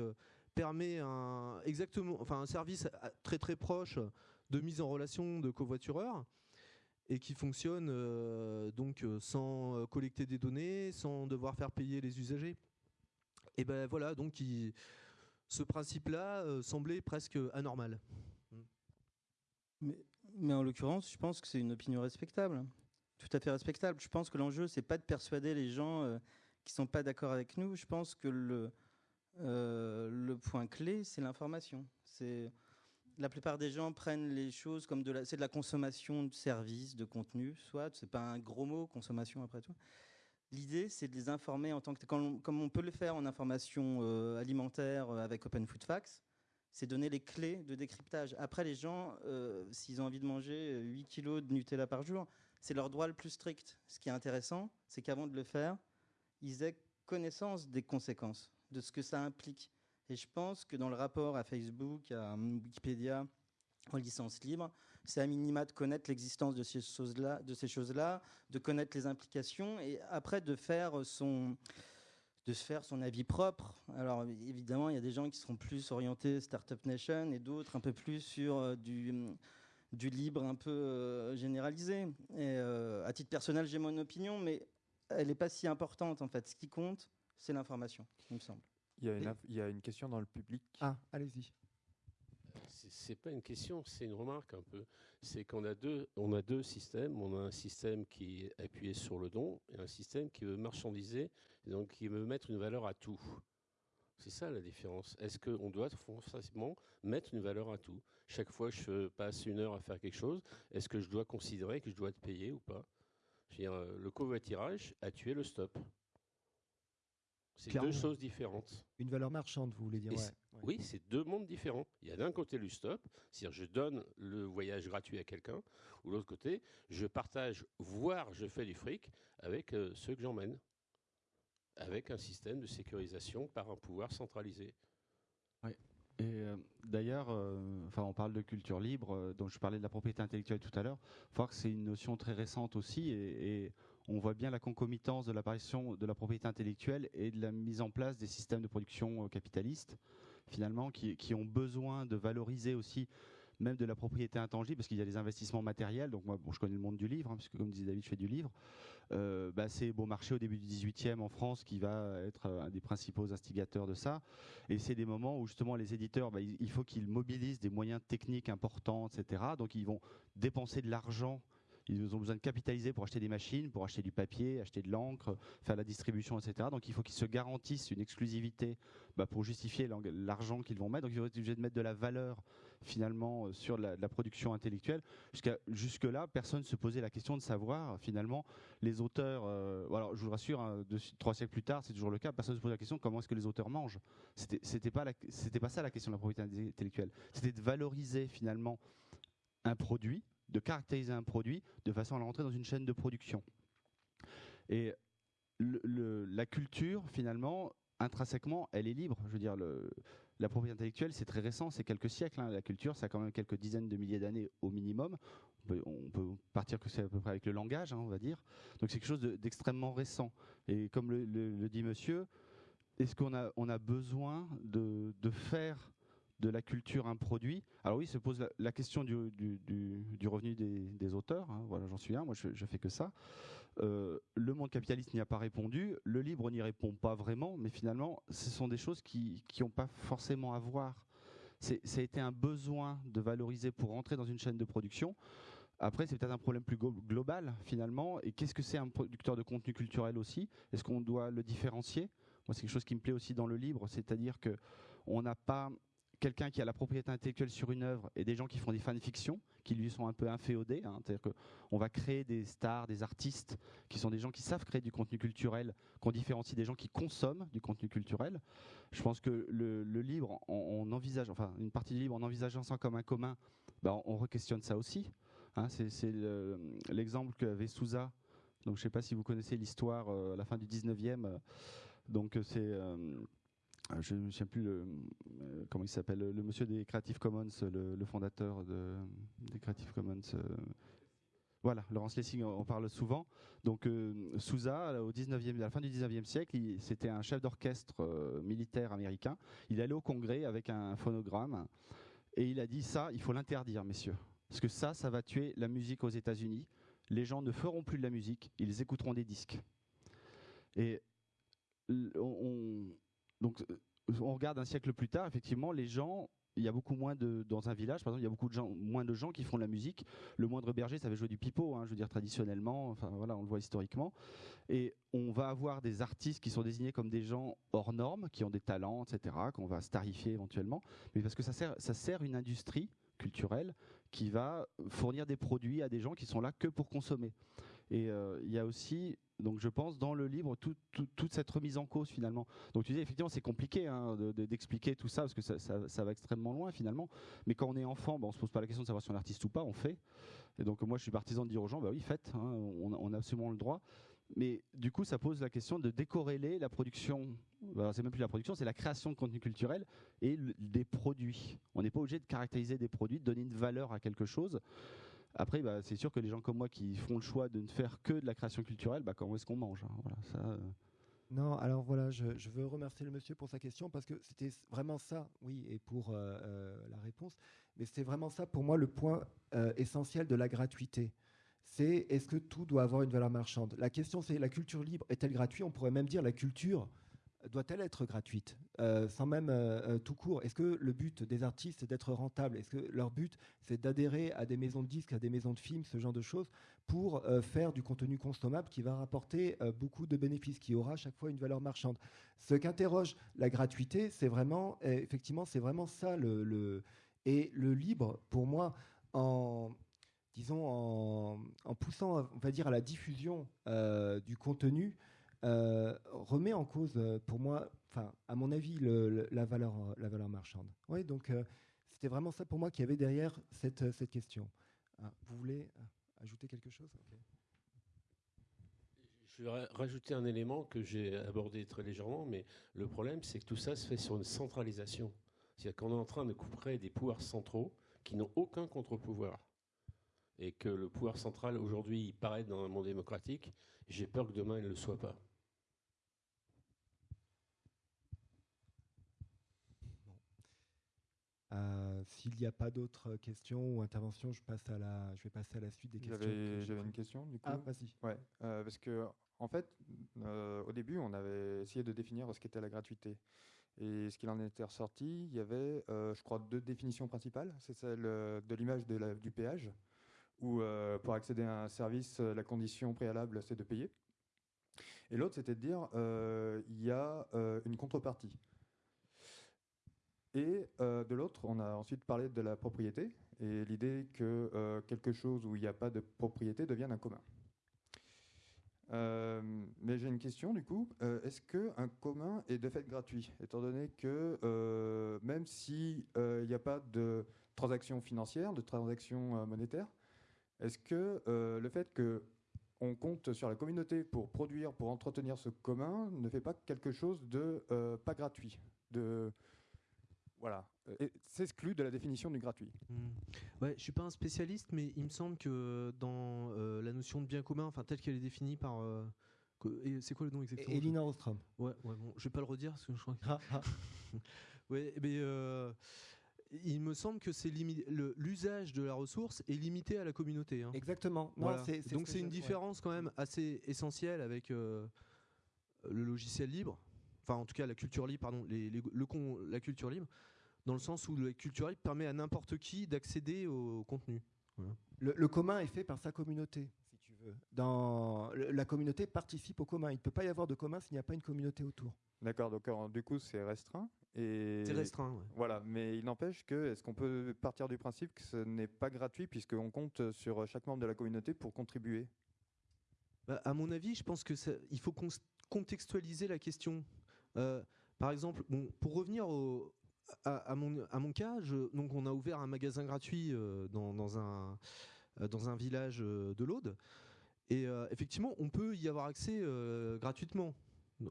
permet un exactement, enfin un service très très proche de mise en relation de covoitureurs et qui fonctionne donc sans collecter des données, sans devoir faire payer les usagers. Et ben voilà, donc ce principe-là semblait presque anormal. Mais, en l'occurrence, je pense que c'est une opinion respectable, tout à fait respectable. Je pense que l'enjeu, c'est pas de persuader les gens euh, qui sont pas d'accord avec nous. Je pense que le, euh, point clé, c'est l'information. La plupart des gens prennent les choses comme de la, c'est de la consommation de services, de contenu, soit c'est pas un gros mot, consommation après tout. L'idée, c'est de les informer en tant que, comme on peut le faire en information euh, alimentaire avec Open Food Facts c'est donner les clés de décryptage. Après, les gens, euh, s'ils ont envie de manger 8 kilos de Nutella par jour, c'est leur droit le plus strict. Ce qui est intéressant, c'est qu'avant de le faire, ils aient connaissance des conséquences, de ce que ça implique. Et je pense que dans le rapport à Facebook, à Wikipédia, en licence libre, c'est à minima de connaître l'existence de ces choses-là, de connaître les implications, et après de faire son de se faire son avis propre. Alors évidemment, il y a des gens qui seront plus orientés Startup Nation et d'autres un peu plus sur euh, du, du libre un peu euh, généralisé. Et euh, à titre personnel, j'ai mon opinion, mais elle n'est pas si importante en fait. Ce qui compte, c'est l'information, il me semble. Il y, a une, il y a une question dans le public. Ah, allez-y c'est pas une question, c'est une remarque un peu. C'est qu'on a deux, on a deux systèmes. On a un système qui est appuyé sur le don et un système qui veut marchandiser, donc qui veut mettre une valeur à tout. C'est ça la différence. Est-ce qu'on doit forcément mettre une valeur à tout? Chaque fois que je passe une heure à faire quelque chose, est-ce que je dois considérer que je dois être payé ou pas? Le covoiturage a tué le stop. C'est deux choses différentes. Une valeur marchande, vous voulez dire Oui, c'est deux mondes différents. Il y a d'un côté le stop, c'est-à-dire je donne le voyage gratuit à quelqu'un, ou l'autre côté, je partage, voire je fais du fric avec euh, ceux que j'emmène, avec un système de sécurisation par un pouvoir centralisé. Oui. Et euh, d'ailleurs, euh, enfin, on parle de culture libre, dont je parlais de la propriété intellectuelle tout à l'heure. Il faut voir que c'est une notion très récente aussi, et on voit bien la concomitance de l'apparition de la propriété intellectuelle et de la mise en place des systèmes de production euh, capitalistes, finalement, qui, ont besoin de valoriser aussi même de la propriété intangible, parce qu'il y a des investissements matériels. Donc moi, je connais le monde du livre, hein, puisque comme disait David, je fais du livre. Euh, bah, c'est Beaumarchais au début du 18e en France qui va être un des principaux instigateurs de ça. Et c'est des moments où justement les éditeurs, bah, il faut qu'ils mobilisent des moyens techniques importants, etc. Donc ils vont dépenser de l'argent ils ont besoin de capitaliser pour acheter des machines, pour acheter du papier, acheter de l'encre, faire la distribution, etc. Donc il faut qu'ils se garantissent une exclusivité bah, pour justifier l'argent qu'ils vont mettre. Donc ils vont être obligés de mettre de la valeur finalement sur la, production intellectuelle. Jusque-là, personne ne se posait la question de savoir finalement les auteurs. Euh, alors, je vous rassure, hein, trois siècles plus tard, c'est toujours le cas. Personne ne se pose la question comment est-ce que les auteurs mangent. C'était, pas c'était pas ça la question de la propriété intellectuelle. C'était de valoriser finalement un produit, de caractériser un produit de façon à le rentrer dans une chaîne de production. Et la culture, finalement, intrinsèquement, elle est libre. Je veux dire, la propriété intellectuelle, c'est très récent, c'est quelques siècles. hein. La culture, ça a quand même quelques dizaines de milliers d'années au minimum. On peut, partir que c'est à peu près avec le langage, hein, on va dire. Donc c'est quelque chose de- d'extrêmement récent. Et comme le, dit monsieur, est-ce qu'on a, besoin de faire de la culture un produit Alors oui, se pose la, question du, du- revenu des, auteurs. hein. Voilà, j'en suis un. Moi, je, je fais que ça. Euh, le monde capitaliste n'y a pas répondu. Le libre n'y répond pas vraiment. Mais finalement, ce sont des choses qui n'ont pas forcément à voir. Ça a été un besoin de valoriser pour rentrer dans une chaîne de production. Après, c'est peut-être un problème plus global finalement. Et qu'est-ce que c'est un producteur de contenu culturel aussi? Est-ce qu'on doit le différencier? Moi, c'est quelque chose qui me plaît aussi dans le livre, c'est-à-dire que on n'a pas quelqu'un qui a la propriété intellectuelle sur une œuvre et des gens qui font des fanfictions qui lui sont un peu inféodés. hein. C'est-à-dire qu'on va créer des stars, des artistes qui sont des gens qui savent créer du contenu culturel, qu'on différencie des gens qui consomment du contenu culturel. Je pense que le, le livre, on, on envisage, enfin une partie du livre, en envisageant ça comme un commun, bah, on, on re-questionne ça aussi. hein. c'est c'est le- l'exemple qu'avait Souza. Donc je ne sais pas si vous connaissez l'histoire euh, à la fin du 19e. euh, donc euh, c'est je ne sais plus le, euh, comment il s'appelle, le, monsieur des Creative Commons, le, fondateur de, des Creative Commons. euh, voilà, Laurence Lessing en parle souvent. Donc euh, Souza, au 19e, à la fin du 19e siècle, c'était un chef d'orchestre euh, militaire américain. Il allait au Congrès avec un phonogramme et il a dit ça, il faut l'interdire, messieurs, parce que ça, ça va tuer la musique aux États-Unis. Les gens ne feront plus de la musique, ils écouteront des disques. Et on, on- donc, euh, on regarde un siècle plus tard, effectivement, les gens, il y a beaucoup moins de dans un village, par exemple, il y a beaucoup de gens, moins de gens qui font de la musique. Le moindre berger savait jouer du pipeau, hein, je veux dire traditionnellement. Enfin voilà, on le voit historiquement. Et on va avoir des artistes qui sont désignés comme des gens hors normes, qui ont des talents, etc., qu'on va starifier éventuellement, mais parce que ça sert, ça sert une industrie culturelle qui va fournir des produits à des gens qui sont là que pour consommer. Et euh, il y a aussi, donc je pense, dans le livre, tout- tout- toute cette remise en cause finalement. Donc tu dis effectivement c'est compliqué hein, de- de- d'expliquer tout ça parce que ça, va extrêmement loin finalement. Mais quand on est enfant, ben, on se pose pas la question de savoir si on est artiste ou pas, on fait. Et donc moi je suis partisan de dire aux gens, bah oui faites, hein, on, a- on a absolument le droit. Mais du coup ça pose la question de décorréler la production, bah, c'est même plus la production, c'est la création de contenu culturel et des produits. On n'est pas obligé de caractériser des produits, de donner une valeur à quelque chose. Après, bah, c'est sûr que les gens comme moi qui font le choix de ne faire que de la création culturelle, bah, comment est-ce qu'on mange hein, euh, Non, alors voilà, je, veux remercier le monsieur pour sa question parce que c'était vraiment ça, oui, et pour euh, euh, la réponse, mais c'était vraiment ça pour moi le point essentiel de la gratuité. C'est est-ce que tout doit avoir une valeur marchande? La question c'est la culture libre est-elle gratuite? On pourrait même dire la culture doit-elle être gratuite Euh, Sans même euh, euh, tout court? Est-ce que le but des artistes c'est d'être rentable? Est-ce que leur but c'est d'adhérer à des maisons de disques, à des maisons de films, ce genre de choses, pour faire du contenu consommable qui va rapporter beaucoup de bénéfices, qui aura à chaque fois une valeur marchande? Ce qu'interroge la gratuité, c'est vraiment, effectivement, c'est vraiment ça le, et le libre pour moi en disons en, en poussant, on va dire, à la diffusion du contenu, euh, remet en cause, euh, pour moi, enfin, à mon avis, la, valeur, euh, la valeur marchande. Oui, donc c'était vraiment ça pour moi qui avait derrière cette, cette question. Ah, vous voulez ajouter quelque chose? Je vais ra- rajouter un élément que j'ai abordé très légèrement, mais le problème, c'est que tout ça se fait sur une centralisation. C'est-à-dire qu'on est en train de couper des pouvoirs centraux qui n'ont aucun contre-pouvoir. Et que le pouvoir central, aujourd'hui, il paraît dans un monde démocratique. J'ai peur que demain, il ne le soit pas. Euh, S'il n'y a pas d'autres questions ou interventions, je, passe à la, je vais passer à la suite des questions. que J'avais une question du coup. Ah, vas-y. Ouais, euh, parce que en fait, euh, au début, on avait essayé de définir ce qu'était la gratuité. Et ce qu'il en était ressorti, il y avait, je crois, deux définitions principales. C'est celle de l'image du péage, où pour accéder à un service, la condition préalable, c'est de payer. Et l'autre, c'était de dire, il y a une contrepartie. Et euh, de l'autre, on a ensuite parlé de la propriété et l'idée que euh, quelque chose où il n'y a pas de propriété devienne un commun. Euh, mais j'ai une question du coup. Est-ce qu'un commun est de fait gratuit Étant donné que même s'il n'y a pas de transaction financière, de transaction monétaire, est-ce que le fait que on compte sur la communauté pour produire, pour entretenir ce commun, ne fait pas quelque chose de pas gratuit Voilà, euh, s'exclut de la définition du gratuit. Hmm. Ouais, je suis pas un spécialiste, mais il me semble que dans euh, la notion de bien commun, enfin telle qu'elle est définie par, euh, c'est quoi le nom exactement? Elinor Ostrom. Ouais, ouais, bon, je vais pas le redire parce que je crois. que- Ah, ah. ouais, mais euh, il me semble que c'est l'usage de la ressource est limité à la communauté. hein. Exactement. Non, Voilà. Donc c'est une ouais. différence quand même assez essentielle avec euh, le logiciel libre, enfin en tout cas la culture libre, pardon, les- les- le con- la culture libre, dans le sens où la culture libre permet à n'importe qui d'accéder au contenu. Voilà. Le, le commun est fait par sa communauté, si tu veux. Dans, le- la communauté participe au commun. Il ne peut pas y avoir de commun s'il n'y a pas une communauté autour. D'accord, donc euh, du coup c'est restreint. Et C'est restreint. ouais. Voilà, mais il n'empêche que, est-ce qu'on peut partir du principe que ce n'est pas gratuit puisqu'on compte sur chaque membre de la communauté pour contribuer? Bah, à mon avis, je pense que ça- il faut contextualiser la question. Euh, par exemple, pour revenir au- à, mon, à mon cas, je- donc on a ouvert un magasin gratuit euh, dans, dans un, euh, dans un village de l'Aude. Et effectivement, on peut y avoir accès gratuitement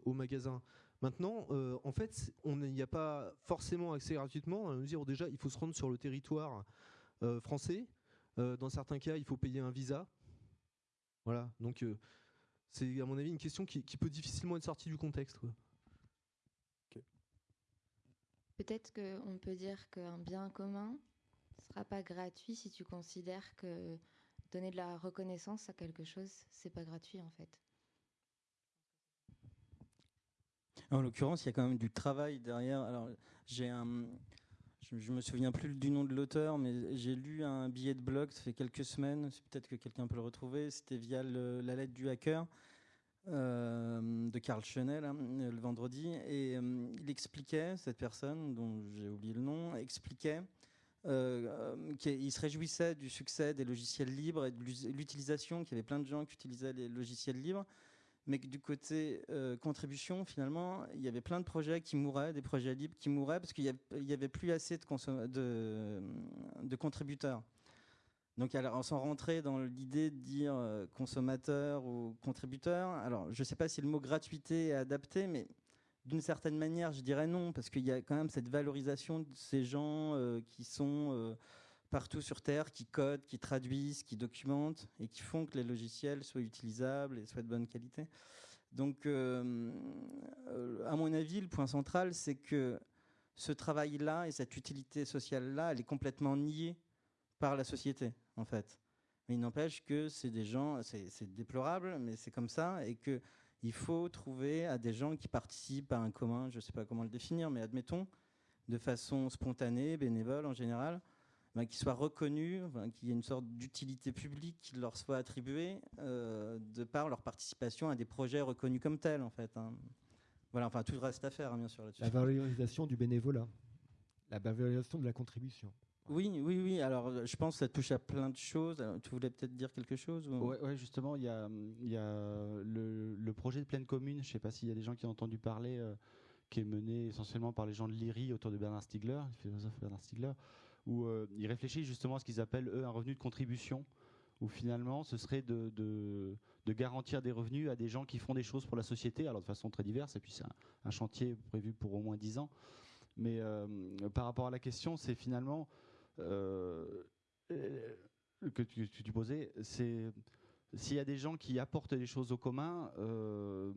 au magasin. Maintenant, en fait, on n'y a pas forcément accès gratuitement. À mesure où déjà, il faut se rendre sur le territoire français. Dans certains cas, il faut payer un visa. Voilà, donc c'est à mon avis une question qui, peut difficilement être sortie du contexte. Peut-être qu'on peut dire qu'un bien commun ne sera pas gratuit si tu considères que donner de la reconnaissance à quelque chose, c'est pas gratuit en fait. En l'occurrence, il y a quand même du travail derrière. Alors, j'ai un, je, je me souviens plus du nom de l'auteur, mais j'ai lu un billet de blog, ça fait quelques semaines. Peut-être que quelqu'un peut le retrouver. C'était via la lettre du hacker de Karl Chenel hein, le vendredi, et euh, il expliquait cette personne dont j'ai oublié le nom expliquait. euh, euh, qu'il se réjouissait du succès des logiciels libres et de l'utilisation, qu'il y avait plein de gens qui utilisaient les logiciels libres, mais que du côté euh, contribution, finalement, il y avait plein de projets qui mouraient, des projets libres qui mouraient parce qu'il n'y avait plus assez de contributeurs. Donc, alors, s'en rentrait dans l'idée de dire euh, consommateur ou contributeur. Alors, je ne sais pas si le mot gratuité est adapté, mais d'une certaine manière, je dirais non, parce qu'il y a quand même cette valorisation de ces gens euh, qui sont euh, partout sur Terre, qui codent, qui traduisent, qui documentent et qui font que les logiciels soient utilisables et soient de bonne qualité. Donc, à mon avis, le point central, c'est que ce travail-là et cette utilité sociale-là, elle est complètement niée par la société, en fait. Mais il n'empêche que c'est des gens, c'est déplorable, mais c'est comme ça, et que il faut trouver à des gens qui participent à un commun, je ne sais pas comment le définir, mais admettons, de façon spontanée, bénévole en général, ben, qui soient reconnus, qu'il y ait une sorte d'utilité publique qui leur soit attribuée euh, de par leur participation à des projets reconnus comme tels, en fait. hein. Voilà, enfin, tout reste à faire, hein, bien sûr, là-dessus. La valorisation du bénévolat. La valorisation de la contribution. Oui, oui, oui. Alors, euh, je pense que ça touche à plein de choses. Tu voulais peut-être dire quelque chose ou- Ouais, justement, il y a, il y a le, le projet de pleine commune, je ne sais pas s'il y a des gens qui ont entendu parler, euh, qui est mené essentiellement par les gens de l'IRI autour de Bernard Stiegler, le philosophe Bernard Stiegler, où euh, ils réfléchissent justement à ce qu'ils appellent, eux, un revenu de contribution, où finalement, ce serait de, de, garantir des revenus à des gens qui font des choses pour la société, alors de façon très diverse, et puis c'est un, chantier prévu pour au moins 10 ans. Mais euh, par rapport à la question, c'est finalement... euh, que tu, tu posais, c'est s'il y a des gens qui apportent des choses au commun, euh,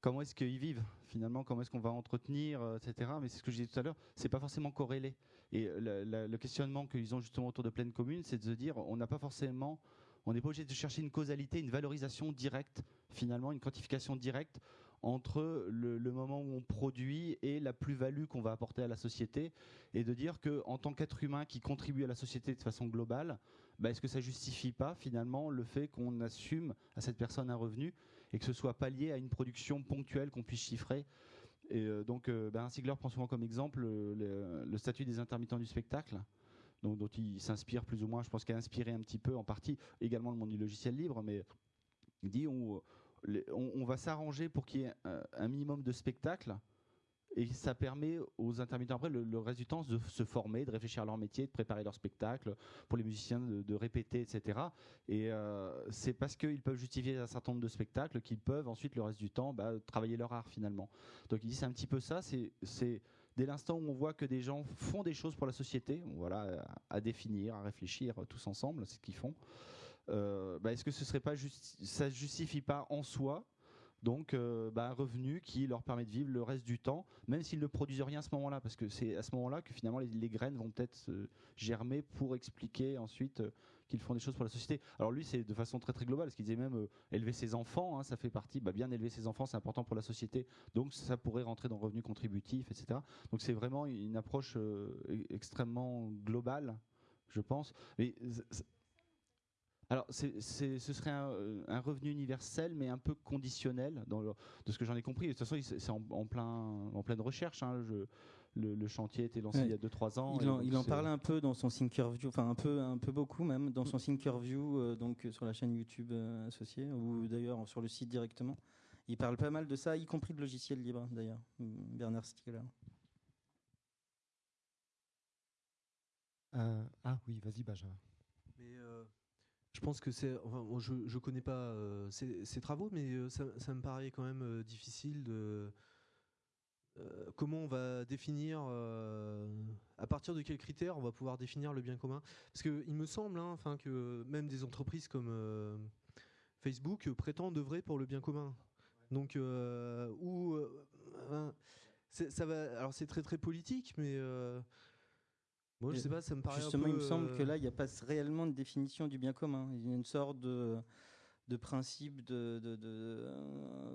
comment est-ce qu'ils vivent finalement Comment est-ce qu'on va entretenir, euh, etc. Mais c'est ce que je disais tout à l'heure, c'est pas forcément corrélé. Et le questionnement qu'ils ont justement autour de pleine commune, c'est de se dire, on n'a pas forcément, on n'est pas obligé de chercher une causalité, une valorisation directe, finalement, une quantification directe entre le, moment où on produit et la plus-value qu'on va apporter à la société, et de dire que en tant qu'être humain qui contribue à la société de façon globale, bah, est-ce que ça justifie pas finalement le fait qu'on assume à cette personne un revenu et que ce soit pas lié à une production ponctuelle qu'on puisse chiffrer? Et euh, donc, euh, Bernard Stiegler prend souvent comme exemple le, le statut des intermittents du spectacle, dont il s'inspire plus ou moins, je pense qu'il a inspiré un petit peu en partie également le monde du logiciel libre, mais dit on, on, va s'arranger pour qu'il y ait un, minimum de spectacles. Et ça permet aux intermittents après le, le reste du temps de se former, de réfléchir à leur métier, de préparer leur spectacle, pour les musiciens de, répéter, etc. Et euh, c'est parce qu'ils peuvent justifier un certain nombre de spectacles qu'ils peuvent ensuite le reste du temps bah, travailler leur art finalement. Donc il dit c'est un petit peu ça, c'est dès l'instant où on voit que des gens font des choses pour la société, voilà, à, à définir, à réfléchir euh, tous ensemble, c'est ce qu'ils font. Euh, bah, Est-ce que ce serait pas ça justifie pas en soi donc euh, bah, un revenu qui leur permet de vivre le reste du temps, même s'ils ne produisent rien à ce moment-là, parce que c'est à ce moment-là que finalement les, graines vont peut-être se germer pour expliquer ensuite euh, qu'ils font des choses pour la société. Alors lui, c'est de façon très très globale, parce qu'il disait même euh, élever ses enfants, hein, ça fait partie, bah, bien élever ses enfants, c'est important pour la société, donc ça pourrait rentrer dans le revenu contributif, etc. Donc c'est vraiment une approche euh, e- extrêmement globale, je pense. Alors, ce serait un, euh, un revenu universel, mais un peu conditionnel, dans le- de ce que j'en ai compris. De toute façon, c'est en, en plein, en pleine recherche. hein, je- le, le chantier a été lancé Ouais. il y a 2-3 ans. Il en, il parle un peu dans son Thinkerview, enfin un peu, un peu beaucoup même, dans son Thinkerview, euh, donc euh, sur la chaîne YouTube euh, associée, ou d'ailleurs sur le site directement. Il parle pas mal de ça, y compris de logiciels libres d'ailleurs, Bernard Stiegler. Euh, ah oui, vas-y Benjamin. Mais euh, je pense que c'est. Enfin, je ne connais pas euh, ces, ces travaux, mais euh, ça, me paraît quand même euh, difficile de. euh, comment on va définir. à partir de quels critères on va pouvoir définir le bien commun Parce qu'il me semble hein, enfin, que même des entreprises comme Facebook prétendent œuvrer pour le bien commun. Donc, euh, hein, ça va, alors c'est très très politique, mais. Moi, je sais pas, ça me paraît un Justement, peu, il me semble que euh, là, il n'y a pas réellement de définition du bien commun. Il y a une sorte de, de principe de, de- de,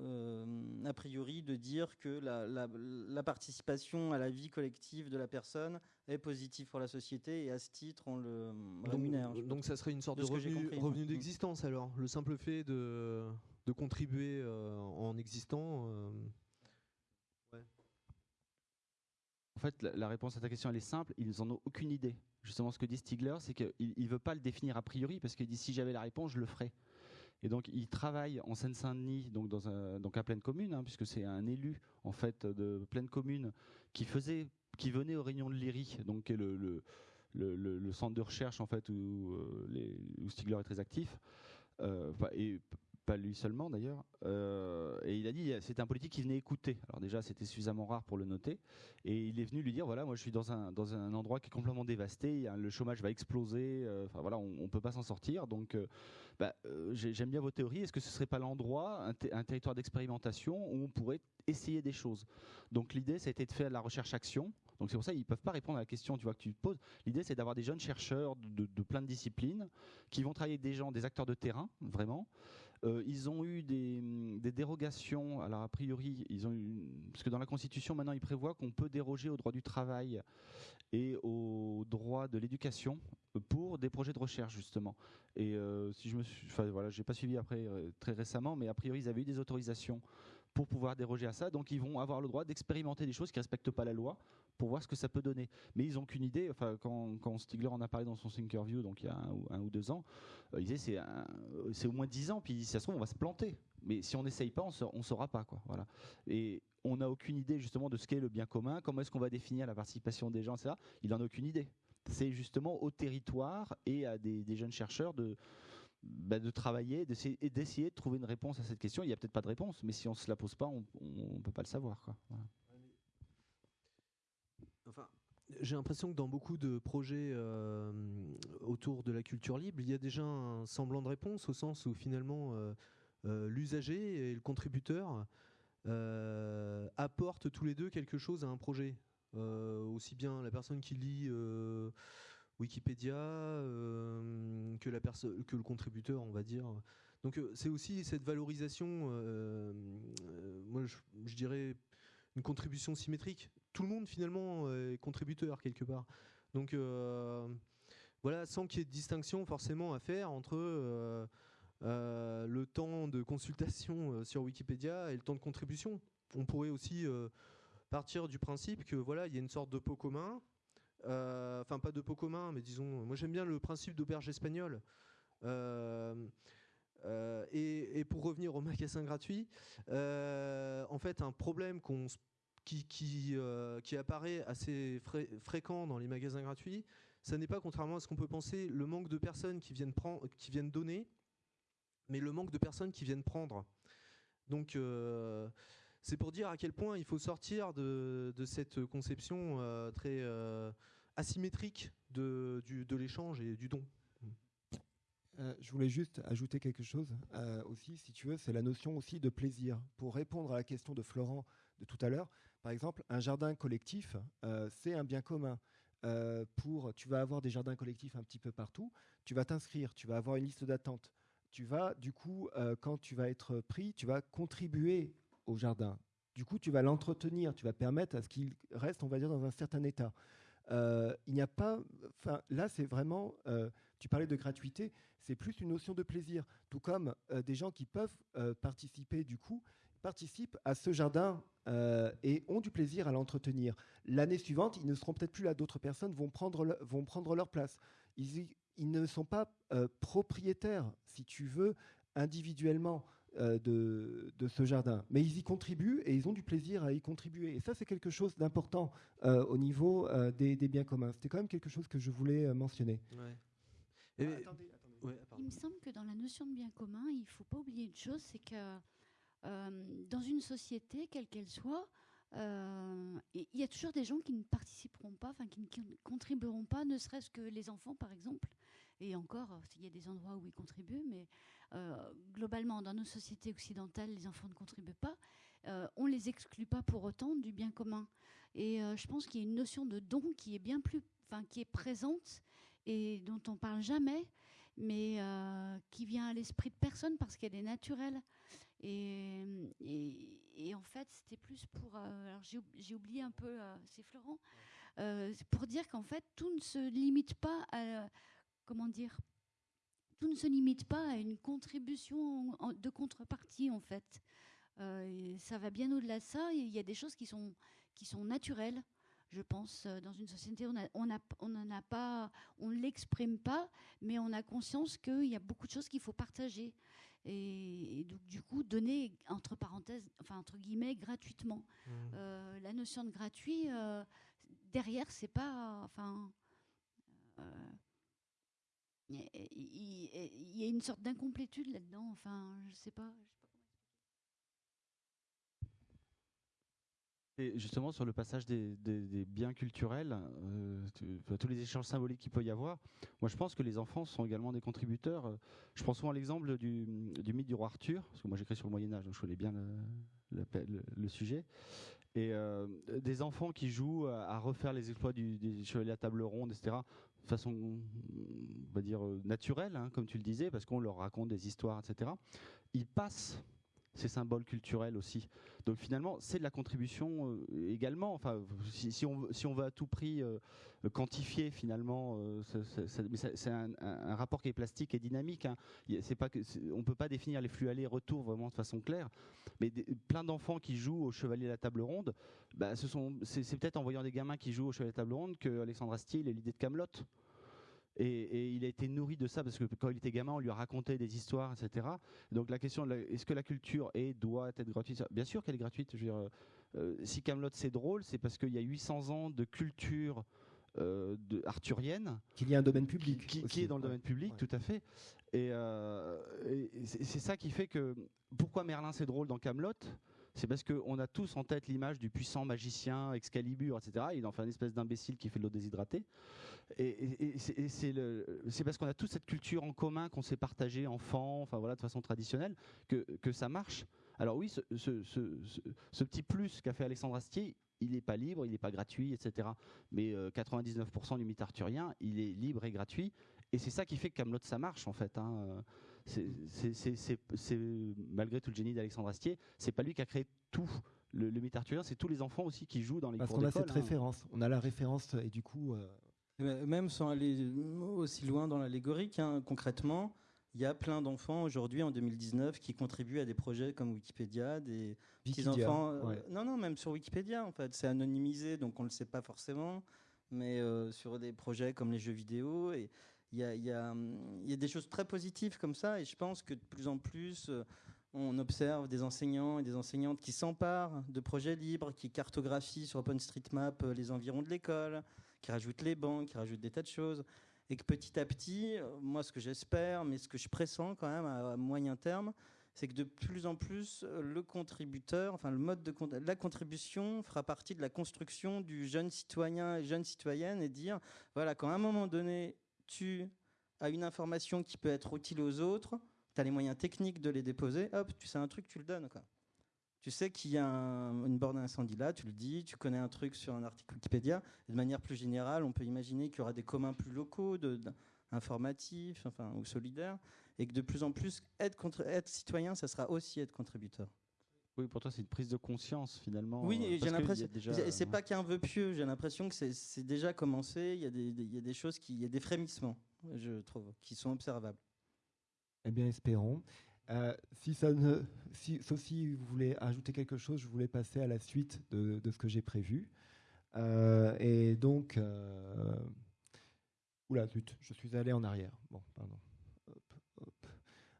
euh, a priori de dire que la, la- la participation à la vie collective de la personne est positive pour la société et à ce titre, on le rémunère. Donc, donc ça serait une sorte De revenu, moi. d'existence alors. Le simple fait de, de contribuer euh, en existant. euh, En fait, la, réponse à ta question, elle est simple. Ils n'en ont aucune idée. Justement, ce que dit Stiegler, c'est qu'il ne veut pas le définir a priori parce qu'il dit si j'avais la réponse, je le ferais. Et donc, il travaille en Seine-Saint-Denis, donc, dans un- donc à pleine commune, hein, puisque c'est un élu en fait de pleine commune qui faisait, qui venait aux réunions de l'IRI, donc qui est le, centre de recherche en fait où, euh, Stiegler est très actif. Euh, pas lui seulement d'ailleurs. Euh, et il a dit c'était un politique qui venait écouter. Alors déjà c'était suffisamment rare pour le noter. Et il est venu lui dire voilà moi je suis dans un dans un endroit qui est complètement dévasté. le chômage va exploser. euh, Enfin voilà on, on peut pas s'en sortir. Donc euh, bah, euh, j'ai- j'aime bien vos théories. Est-ce que ce serait pas l'endroit un, ter- un territoire d'expérimentation où on pourrait essayer des choses? Donc l'idée ça a été de faire la recherche action. Donc c'est pour ça qu'ils peuvent pas répondre à la question tu vois que tu te poses. L'idée c'est d'avoir des jeunes chercheurs de- de plein de disciplines qui vont travailler avec des gens, des acteurs de terrain vraiment. Euh, ils ont eu des, hum, des dérogations. Alors a priori, ils parce que dans la Constitution maintenant, il prévoit qu'on peut déroger au droit du travail et au droit de l'éducation pour des projets de recherche justement. Et euh, si je me suis, enfin voilà, j'ai pas suivi après euh, très récemment, mais a priori ils avaient eu des autorisations pour pouvoir déroger à ça. Donc ils vont avoir le droit d'expérimenter des choses qui respectent pas la loi pour voir ce que ça peut donner. Mais ils ont qu'une idée. Enfin, quand, Stigler en a parlé dans son Thinkerview, donc il y a un, ou- deux ans, euh, il disait c'est euh, c'est au moins dix ans. Puis si ça se trouve on va se planter. Mais si on n'essaye pas, on on saura pas quoi. Voilà. Et on n'a aucune idée justement de ce qu'est le bien commun. Comment est-ce qu'on va définir la participation des gens, etc. Il en a aucune idée. C'est justement au territoire et à des, jeunes chercheurs de bah, de travailler, et d'essayer de trouver une réponse à cette question. Il n'y a peut-être pas de réponse, mais si on se la pose pas, on ne peut pas le savoir. Quoi. J'ai l'impression que dans beaucoup de projets euh, autour de la culture libre, il y a déjà un semblant de réponse au sens où finalement euh, euh, l'usager et le contributeur apportent tous les deux quelque chose à un projet. Aussi bien la personne qui lit Wikipédia que, le contributeur, on va dire. Donc c'est aussi cette valorisation, moi je dirais une contribution symétrique. Tout le monde finalement est contributeur quelque part. Donc euh, voilà, sans qu'il y ait de distinction forcément à faire entre euh, euh, le temps de consultation euh, sur Wikipédia et le temps de contribution. On pourrait aussi euh, partir du principe que voilà, il y a une sorte de pot commun. euh, Enfin, pas de pot commun, mais disons, moi j'aime bien le principe d'auberge espagnole. Euh, euh, et, et pour revenir au magasin gratuit, euh, en fait, un problème qu'on s- qui, euh, qui apparaît assez fré- fréquent dans les magasins gratuits, ça n'est pas, contrairement à ce qu'on peut penser, le manque de personnes qui viennent, prendre, qui viennent donner, mais le manque de personnes qui viennent prendre. Donc, euh, c'est pour dire à quel point il faut sortir de, cette conception euh, très asymétrique de, de l'échange et du don. Je voulais juste ajouter quelque chose aussi, si tu veux, c'est la notion aussi de plaisir. Pour répondre à la question de Florent de tout à l'heure, par exemple, un jardin collectif, euh, c'est un bien commun. Euh, pour, tu vas avoir des jardins collectifs un petit peu partout. Tu vas t'inscrire, tu vas avoir une liste d'attente. Tu vas, du coup, euh, quand tu vas être pris, tu vas contribuer au jardin. Du coup, tu vas l'entretenir, tu vas permettre à ce qu'il reste, on va dire, dans un certain état. Il n'y a pas, là, c'est vraiment. tu parlais de gratuité, c'est plus une notion de plaisir. Tout comme des gens qui peuvent participer, du coup, participent à ce jardin euh, et ont du plaisir à l'entretenir. L'année suivante, ils ne seront peut-être plus là, d'autres personnes vont prendre, le- vont prendre leur place. Ils, ils ne sont pas euh, propriétaires, si tu veux, individuellement euh, de, de ce jardin, mais ils y contribuent et ils ont du plaisir à y contribuer. Et ça, c'est quelque chose d'important euh, au niveau euh, des, des biens communs. C'était quand même quelque chose que je voulais euh, mentionner. Et- Ah, attendez, attendez. Ouais, pardon. Il me semble que dans la notion de bien commun, il ne faut pas oublier une chose, c'est que dans une société, quelle qu'elle soit, euh, il y a toujours des gens qui ne participeront pas, enfin qui ne ne contribueront pas, ne serait-ce que les enfants par exemple. Et encore, euh, il y a des endroits où ils contribuent, mais euh, globalement, dans nos sociétés occidentales, les enfants ne contribuent pas. Euh, on les exclut pas pour autant du bien commun. Et euh, je pense qu'il y a une notion de don qui est bien plus, enfin qui est présente et dont on parle jamais, mais euh, qui vient à l'esprit de personne parce qu'elle est naturelle. Et, et- et en fait, c'était plus pour. euh, alors j'ai oub- j'ai oublié un peu, euh, c'est Florent, euh, pour dire qu'en fait, tout ne se limite pas à. Comment dire Tout ne se limite pas à une contribution de contrepartie, en fait. Euh, ça va bien au-delà de ça. Il y a des choses qui sont, qui sont naturelles. Je pense, euh, dans une société, on a- on a- on n'en a pas, on ne l'exprime pas, mais on a conscience qu'il y a beaucoup de choses qu'il faut partager. Et, et donc, du coup, donner, entre parenthèses, enfin, entre guillemets, gratuitement. Mmh. Euh, la notion de gratuit, euh, derrière, c'est pas. Enfin. euh, Il y, a- y une sorte d'incomplétude là-dedans. Enfin, je sais pas. je sais pas comment Et justement, sur le passage des, biens culturels, euh, tous les échanges symboliques qu'il peut y avoir, moi je pense que les enfants sont également des contributeurs. Je prends souvent l'exemple du, mythe du roi Arthur, parce que moi j'écris sur le Moyen-Âge, donc je connais bien le, sujet. Et euh, des enfants qui jouent à, à refaire les exploits du, des chevaliers à table ronde, etc., de façon, on va dire, euh, naturelle, hein, comme tu le disais, parce qu'on leur raconte des histoires, etc., ils passent ces symboles culturels aussi. Donc finalement, c'est de la contribution euh, également. Enfin, si, on, si on veut à tout prix euh, quantifier finalement, euh, c'est un, rapport qui est plastique et dynamique. hein. C'est on peut pas définir les flux aller-retour vraiment de façon claire. Mais plein d'enfants qui jouent au Chevalier à la table ronde, bah, ce sont, c'est, peut-être en voyant des gamins qui jouent au Chevalier à la table ronde que Alexandre Astier il a l'idée de Camelot. Et, et il a été nourri de ça parce que quand il était gamin, on lui a raconté des histoires, etc. Donc la question, est-ce que la culture est, doit être gratuite? Bien sûr qu'elle est gratuite. Je veux dire, euh, si Camelot c'est drôle, c'est parce qu'il y a 800 ans de culture euh, de, arthurienne Qu'il y a un domaine public. qui, est dans le domaine public, Ouais. tout à fait. Et, euh, et c'est c'est ça qui fait que pourquoi Merlin c'est drôle dans Camelot, c'est parce qu'on a tous en tête l'image du puissant magicien Excalibur, etc. Il en fait une espèce d'imbécile qui fait de l'eau déshydratée. Et, c'est- parce qu'on a toute cette culture en commun qu'on s'est partagée enfant, enfin voilà, de façon traditionnelle, que, que ça marche. Alors oui, ce, petit plus qu'a fait Alexandre Astier, il n'est pas libre, il n'est pas gratuit, etc. Mais euh, 99% du mythe arthurien, il est libre et gratuit. Et c'est ça qui fait que Camelot ça marche en fait. hein. C'est- malgré tout le génie d'Alexandre Astier, c'est pas lui qui a créé tout le, le mythe arthurien, c'est tous les enfants aussi qui jouent dans les Parce cours qu'on a cette hein. référence. On a la référence et du coup. euh, Même sans aller aussi loin dans l'allégorique, hein, concrètement, il y a plein d'enfants aujourd'hui en 2019 qui contribuent à des projets comme Wikipédia, des petits enfants. euh, ouais. Non, non, même sur Wikipédia en fait, c'est anonymisé donc on ne le sait pas forcément, mais euh, sur des projets comme les jeux vidéo et il hum, y a des choses très positives comme ça et je pense que de plus en plus euh, on observe des enseignants et des enseignantes qui s'emparent de projets libres, qui cartographient sur OpenStreetMap euh, les environs de l'école, qui rajoutent les bancs, qui rajoutent des tas de choses et que petit à petit, euh, moi ce que j'espère, mais ce que je pressens quand même à, moyen terme, c'est que de plus en plus le contributeur, enfin le mode de la contribution fera partie de la construction du jeune citoyen et jeune citoyenne et dire voilà quand à un moment donné tu as une information qui peut être utile aux autres, tu as les moyens techniques de les déposer, hop, tu sais un truc, tu le donnes. Tu sais qu'il y a un- une borne d'incendie là, tu le dis, tu connais un truc sur un article Wikipédia. De manière plus générale, on peut imaginer qu'il y aura des communs plus locaux, informatifs enfin, ou solidaires, et que de plus en plus, être citoyen, ça sera aussi être contributeur. Oui, pour toi, c'est une prise de conscience finalement. Oui, euh, j'ai l'impression. déjà- C'est pas qu'un vœu pieux, j'ai l'impression que c'est- c'est déjà commencé. Il y, a des, des- il y a des choses, qui, il y a des frémissements, je trouve, qui sont observables. Eh bien, espérons. Euh, si ça ne, si, sauf si vous voulez ajouter quelque chose, je voulais passer à la suite de, de ce que j'ai prévu. Euh, et donc, euh, oula, zut, je suis allé en arrière. Bon, pardon.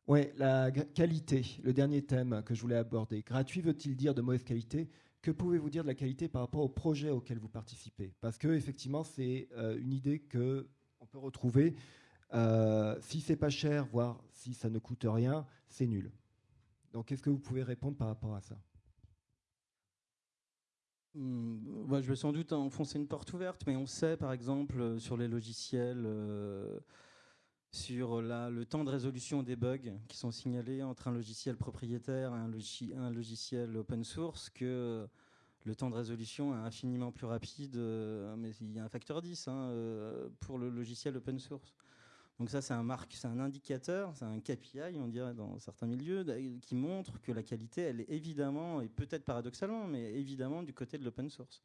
Ouais, la qualité, le dernier thème que je voulais aborder. Gratuit veut-il dire de mauvaise qualité? Que pouvez-vous dire de la qualité par rapport au projet auquel vous participez? Parce que effectivement, c'est euh, une idée que on peut retrouver. Euh, si c'est pas cher, voire si ça ne coûte rien, c'est nul. Donc, est-ce que vous pouvez répondre par rapport à ça? Hmm, bah, je vais sans doute enfoncer une porte ouverte, mais on sait par exemple sur les logiciels, euh, sur la- le temps de résolution des bugs qui sont signalés entre un logiciel propriétaire et un, logi- un logiciel open source, que euh, le temps de résolution est infiniment plus rapide, euh, mais il y a un facteur 10 hein, euh, pour le logiciel open source. Donc ça, c'est un marque, c'est un indicateur, c'est un KPI, on dirait dans certains milieux, qui montre que la qualité, elle est évidemment, et peut-être paradoxalement, mais évidemment du côté de l'open source.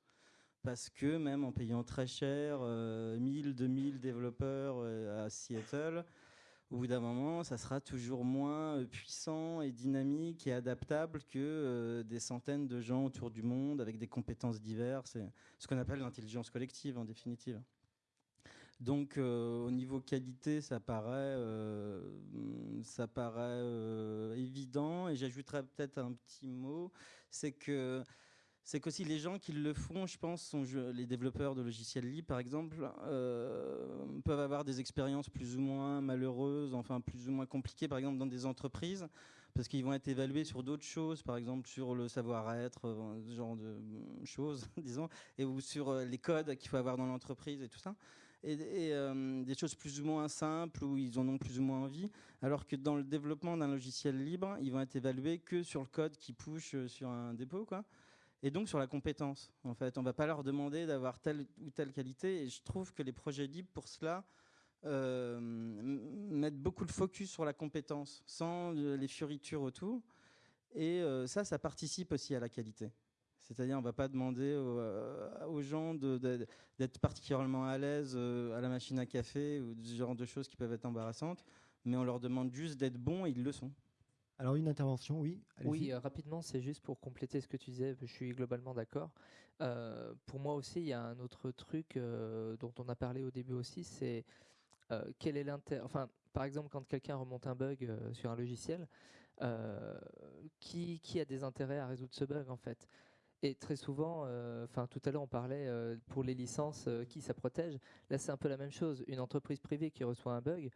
Parce que même en payant très cher, euh, 1000, 2000 développeurs euh, à Seattle, au bout d'un moment, ça sera toujours moins euh, puissant et dynamique et adaptable que euh, des centaines de gens autour du monde avec des compétences diverses. C'est ce qu'on appelle l'intelligence collective en définitive. Donc euh, au niveau qualité, ça paraît, euh, ça paraît euh, évident. Et j'ajouterais peut-être un petit mot, c'est que c'est qu'aussi les gens qui le font, je pense, sont les développeurs de logiciels libres, par exemple, euh, peuvent avoir des expériences plus ou moins malheureuses, enfin plus ou moins compliquées, par exemple dans des entreprises, parce qu'ils vont être évalués sur d'autres choses, par exemple sur le savoir-être, euh, ce genre de euh, choses, disons, et ou sur les codes qu'il faut avoir dans l'entreprise et tout ça et, des choses plus ou moins simples où ils en ont plus ou moins envie, alors que dans le développement d'un logiciel libre, ils vont être évalués que sur le code qui push sur un dépôt, quoi. Et donc sur la compétence, en fait, on va pas leur demander d'avoir telle ou telle qualité. Et je trouve que les projets libres, pour cela, euh, mettent beaucoup de focus sur la compétence, sans euh, les fioritures autour. Et euh, ça, ça participe aussi à la qualité. C'est-à-dire, on va pas demander aux, aux gens d'être particulièrement à l'aise à la machine à café ou ce genre de choses qui peuvent être embarrassantes, mais on leur demande juste d'être bons et ils le sont. Alors, une intervention, oui. Oui, euh, rapidement, c'est juste pour compléter ce que tu disais, je suis globalement d'accord. Euh, pour moi aussi, il y a un autre truc euh, dont on a parlé au début aussi, c'est quel est l'intérêt. Enfin, par exemple, quand quelqu'un remonte un bug sur un logiciel, qui, a des intérêts à résoudre ce bug en fait? Et très souvent, enfin tout à l'heure on parlait pour les licences, qui ça protège. Là c'est un peu la même chose. Une entreprise privée qui reçoit un bug,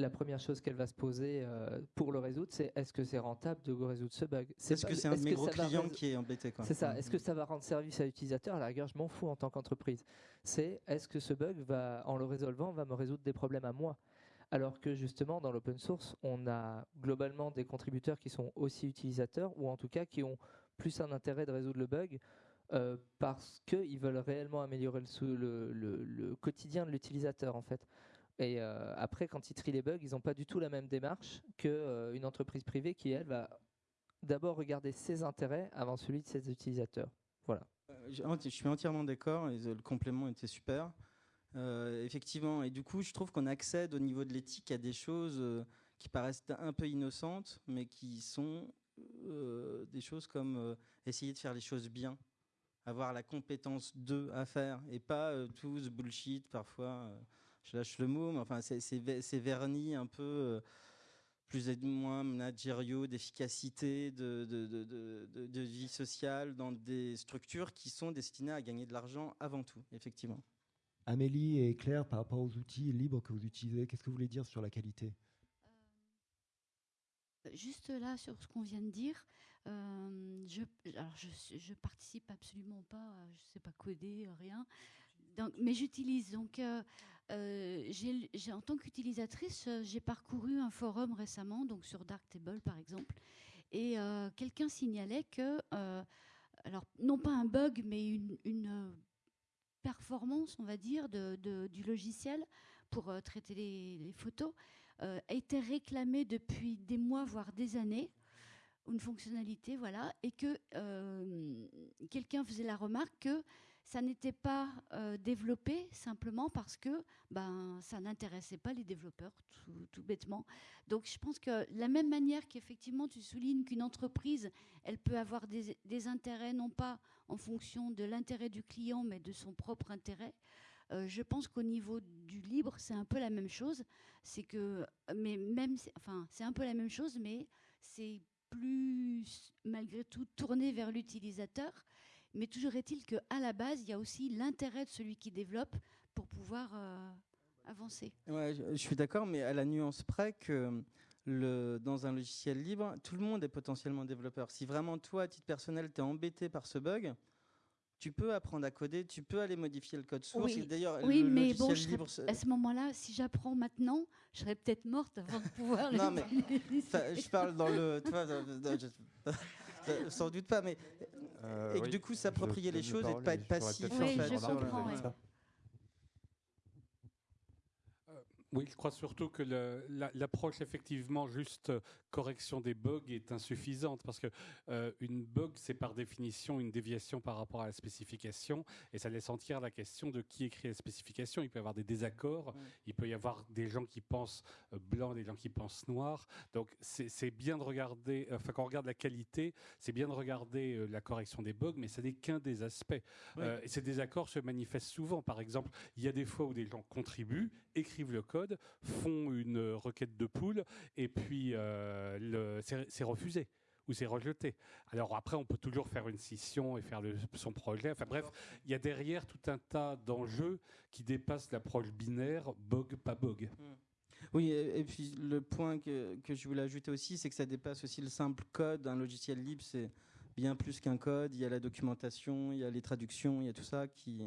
la première chose qu'elle va se poser euh, pour le résoudre, c'est est-ce que c'est rentable de résoudre ce bug? Est-ce que c'est un de est-ce mes gros clients qui est embêté C'est ça. Mhm. Est-ce que ça va rendre service à l'utilisateur? À la rigueur, je m'en fous en tant qu'entreprise. C'est est-ce que ce bug va, en le résolvant, va me résoudre des problèmes à moi? Alors que justement, dans l'open source, on a globalement des contributeurs qui sont aussi utilisateurs, ou en tout cas qui ont plus un intérêt de résoudre le bug, euh, parce qu'ils veulent réellement améliorer le, sou- le- le- le quotidien de l'utilisateur, en fait. Et euh, après, quand ils trient les bugs, ils n'ont pas du tout la même démarche qu'une entreprise privée qui, elle, va d'abord regarder ses intérêts avant celui de ses utilisateurs. Voilà. Euh, je suis entièrement d'accord, le complément était super. Euh, effectivement, et du coup, je trouve qu'on accède au niveau de l'éthique à des choses euh, qui paraissent un peu innocentes, mais qui sont euh, des choses comme euh, essayer de faire les choses bien, avoir la compétence de à faire, et pas euh, tout ce bullshit parfois. euh, je lâche le mot, mais enfin, c'est vernis un peu euh, plus et moins managériaux, d'efficacité, de, de, de- de- de- de vie sociale dans des structures qui sont destinées à gagner de l'argent avant tout, effectivement. Amélie et Claire, par rapport aux outils libres que vous utilisez, qu'est-ce que vous voulez dire sur la qualité? Juste là, sur ce qu'on vient de dire, euh, je, alors je, suis- je participe absolument pas, à- je sais pas coder, euh, rien. Mais j'utilise. Donc, euh, euh, en tant qu'utilisatrice, euh, j'ai parcouru un forum récemment, donc sur Darktable par exemple, et quelqu'un signalait que, alors non pas un bug, mais une, performance, on va dire, du logiciel pour traiter les, les photos a été réclamée depuis des mois, voire des années, une fonctionnalité, voilà, et que quelqu'un faisait la remarque que ça n'était pas euh, développé simplement parce que ben, ça n'intéressait pas les développeurs, tout, bêtement. Donc je pense que la même manière qu'effectivement tu soulignes qu'une entreprise, elle peut avoir des, intérêts non pas en fonction de l'intérêt du client, mais de son propre intérêt. Euh, je pense qu'au niveau du libre, c'est un peu la même chose. C'est que, mais même, enfin, c'est un peu la même chose, mais c'est plus malgré tout tourné vers l'utilisateur. Mais toujours est-il que à la base, il y a aussi l'intérêt de celui qui développe pour pouvoir euh, avancer. Ouais, je, je suis d'accord, mais à la nuance près que le, dans un logiciel libre, tout le monde est potentiellement développeur. Si vraiment toi, à titre personnel, tu es embêté par ce bug, tu peux apprendre à coder, tu peux aller modifier le code source. Oui, D'ailleurs, mais bon, libre, à ce moment-là, si j'apprends maintenant, je serais peut-être morte avant de pouvoir Non, mais je parle dans le. sans doute pas, mais. Euh, et que oui, du coup, s'approprier les choses et de pas être passif. en fait, je sur le- comprends, ouais. ça. Oui, je crois surtout que la- l'approche effectivement juste euh, correction des bugs est insuffisante parce que euh, une bug c'est par définition une déviation par rapport à la spécification et ça laisse entière la question de qui écrit la spécification. Il peut y avoir des désaccords, il peut y avoir des gens qui pensent euh, blanc, des gens qui pensent noir. Donc c'est bien de regarder, enfin quand on regarde la qualité, c'est bien de regarder euh, la correction des bugs, mais ça n'est qu'un des aspects. Oui. Euh, et ces désaccords se manifestent souvent. Par exemple, il y a des fois où des gens contribuent, écrivent le code, font une euh, requête de pool, et puis euh, le- c'est c'est refusé ou c'est rejeté. Alors après, on peut toujours faire une scission et faire le- son projet. Enfin bref, il y a derrière tout un tas d'enjeux qui dépassent l'approche binaire, bug, pas bug. Oui, et, et puis le point que, que je voulais ajouter aussi, c'est que ça dépasse aussi le simple code. Un logiciel libre, c'est bien plus qu'un code. Il y a la documentation, il y a les traductions, il y a tout ça qui,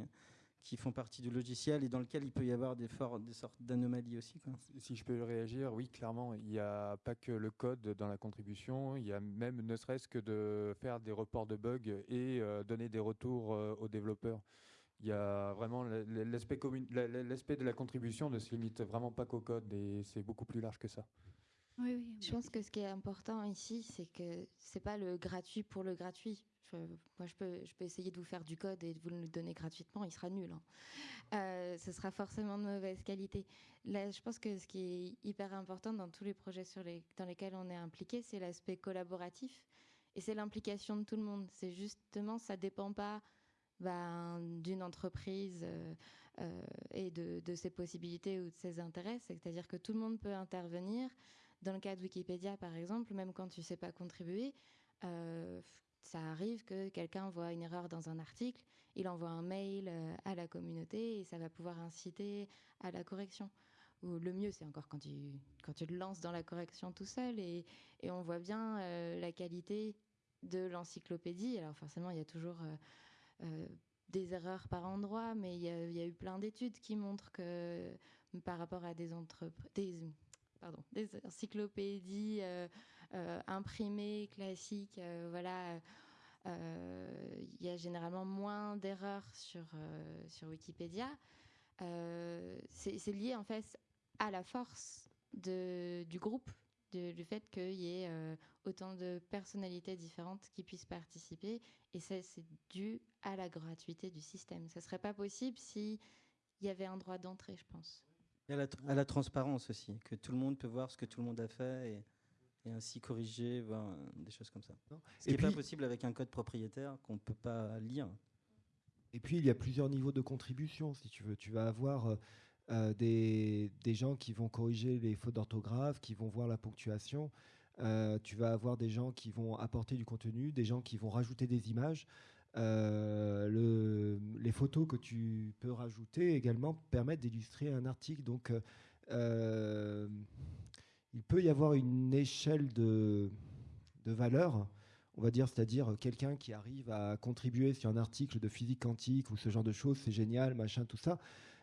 qui font partie du logiciel et dans lequel il peut y avoir des, sortes d'anomalies aussi. Quoi. Si je peux réagir, oui, clairement, il n'y a pas que le code dans la contribution, il y a même ne serait-ce que de faire des reports de bugs et euh, donner des retours euh, aux développeurs. Il y a vraiment l'aspect de la contribution ne se limite vraiment pas qu'au code et c'est beaucoup plus large que ça. Oui, oui. Je pense que ce qui est important ici, c'est que c'est pas le gratuit pour le gratuit. Moi, je peux, essayer de vous faire du code et de vous le donner gratuitement, il sera nul. hein. Euh, ce sera forcément de mauvaise qualité. Là, je pense que ce qui est hyper important dans tous les projets dans lesquels on est impliqué, c'est l'aspect collaboratif et c'est l'implication de tout le monde. C'est justement, ça dépend pas ben, d'une entreprise euh, euh, et de, ses possibilités ou de ses intérêts. C'est-à-dire que tout le monde peut intervenir. Dans le cas de Wikipédia, par exemple, même quand tu ne sais pas contribuer, ça arrive que quelqu'un voit une erreur dans un article, il envoie un mail euh, à la communauté et ça va pouvoir inciter à la correction. Ou le mieux, c'est encore quand tu, quand tu le lances dans la correction tout seul et, et on voit bien euh, la qualité de l'encyclopédie. Alors forcément, il y a toujours euh, des erreurs par endroit, mais il y, a, eu plein d'études qui montrent que par rapport à des entreprises, pardon, des encyclopédies euh, imprimées, classiques, euh, voilà, euh, il y a généralement moins d'erreurs sur, sur Wikipédia. C'est lié en fait à la force de, du groupe, du fait qu'il y ait autant de personnalités différentes qui puissent participer. Et ça, c'est dû à la gratuité du système. Ça serait pas possible si il y avait un droit d'entrée, je pense. À la, à la transparence aussi, que tout le monde peut voir ce que tout le monde a fait et, et ainsi corriger, euh, des choses comme ça. Ce qui n'est pas possible avec un code propriétaire qu'on ne peut pas lire. Et puis, il y a plusieurs niveaux de contribution, si tu veux. Tu vas avoir euh, euh, des, des gens qui vont corriger les fautes d'orthographe, qui vont voir la ponctuation. Euh, tu vas avoir des gens qui vont apporter du contenu, des gens qui vont rajouter des images. Euh, le- les photos que tu peux rajouter également permettent d'illustrer un article. Donc, euh, il peut y avoir une échelle de, de valeur, on va dire, c'est-à-dire quelqu'un qui arrive à contribuer sur un article de physique quantique ou ce genre de choses, c'est génial, machin, tout ça.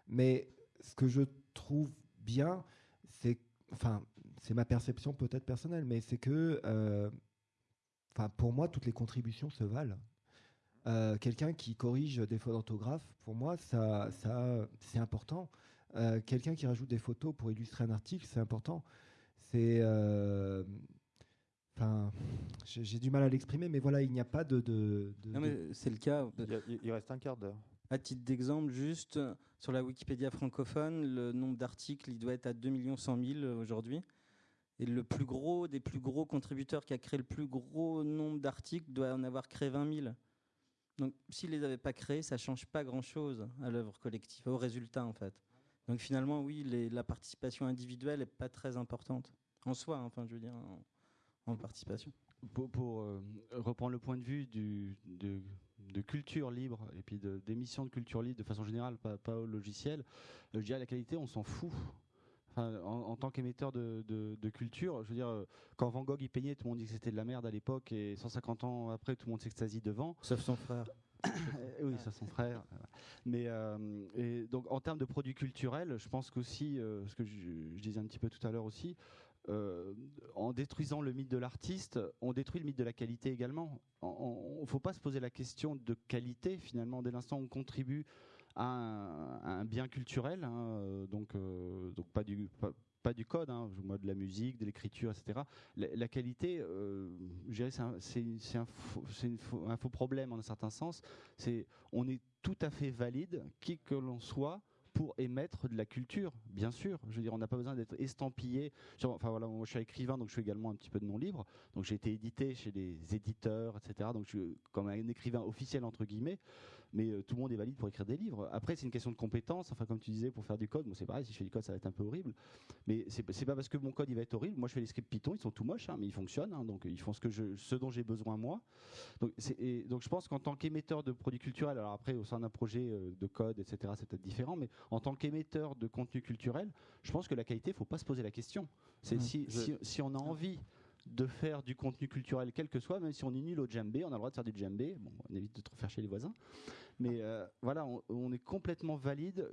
Mais ce que je trouve bien, c'est, enfin, c'est ma perception peut-être personnelle, mais c'est que, euh, pour moi, toutes les contributions se valent. Euh, quelqu'un qui corrige des fautes d'orthographe, pour moi, ça, ça, c'est important. Euh, quelqu'un qui rajoute des photos pour illustrer un article, c'est important. C'est, euh, enfin, j'ai j'ai du mal à l'exprimer, mais voilà, il n'y a pas de. de- de- Non, mais c'est le cas. Il, reste un quart d'heure. À titre d'exemple, juste euh, sur la Wikipédia francophone, le nombre d'articles, il doit être à 2 100 000 euh, aujourd'hui. Et le plus gros des plus gros contributeurs qui a créé le plus gros nombre d'articles doit en avoir créé 20 000. Donc, s'il les avait pas créés, ça change pas grand-chose à l'œuvre collective, au résultat en fait. Donc finalement, oui, les- la participation individuelle est pas très importante en soi. hein, Enfin, je veux dire, en, en participation. Pour, pour, euh, reprendre le point de vue du, de, de culture libre et puis de- d'émissions de, culture libre de façon générale, pas, pas au logiciel, euh, je dirais la qualité, on s'en fout. Enfin, en, en tant qu'émetteur de, de- de culture, je veux dire, euh, quand Van Gogh il peignait, tout le monde dit que c'était de la merde à l'époque, et 150 ans après, tout le monde s'extasie devant. Sauf son frère. Oui, sauf son frère. Mais euh, et donc en termes de produits culturels, je pense qu'aussi, euh, ce que je, je disais un petit peu tout à l'heure aussi, euh, en détruisant le mythe de l'artiste, on détruit le mythe de la qualité également. Il ne faut pas se poser la question de qualité finalement dès l'instant où on contribue à un, bien culturel, hein, euh, donc, euh, pas du code, hein, moi de la musique, de l'écriture, etc. La, la qualité, euh, c'est un, un un faux problème en un certain sens. On est tout à fait valide, qui que l'on soit, pour émettre de la culture, bien sûr. Je veux dire, on n'a pas besoin d'être estampillé. Enfin voilà, moi je suis écrivain, donc je fais également un petit peu de non libre. Donc j'ai été édité chez des éditeurs, etc. Donc je suis comme un écrivain officiel entre guillemets. Mais euh, tout le monde est valide pour écrire des livres. Après, c'est une question de compétence. Enfin, comme tu disais, pour faire du code, moi c'est pareil. Si je fais du code, ça va être un peu horrible. Mais c'est pas parce que mon code il va être horrible. Moi, je fais les scripts Python, ils sont tout moches, hein, mais ils fonctionnent. hein, donc ils font ce que je, ce dont j'ai besoin moi. Donc, c'est- et donc je pense qu'en tant qu'émetteur de produits culturels, alors après au sein d'un projet euh, de code, etc., c'est peut-être différent, mais en tant qu'émetteur de contenu culturel, je pense que la qualité, faut pas se poser la question. C'est Mmh. si, Je- si, si on a envie de faire du contenu culturel, quel que soit, même si on est nul au djembé, on a le droit de faire du djembé. Bon, on évite de trop faire chez les voisins. Mais euh, voilà, on, on est complètement valide.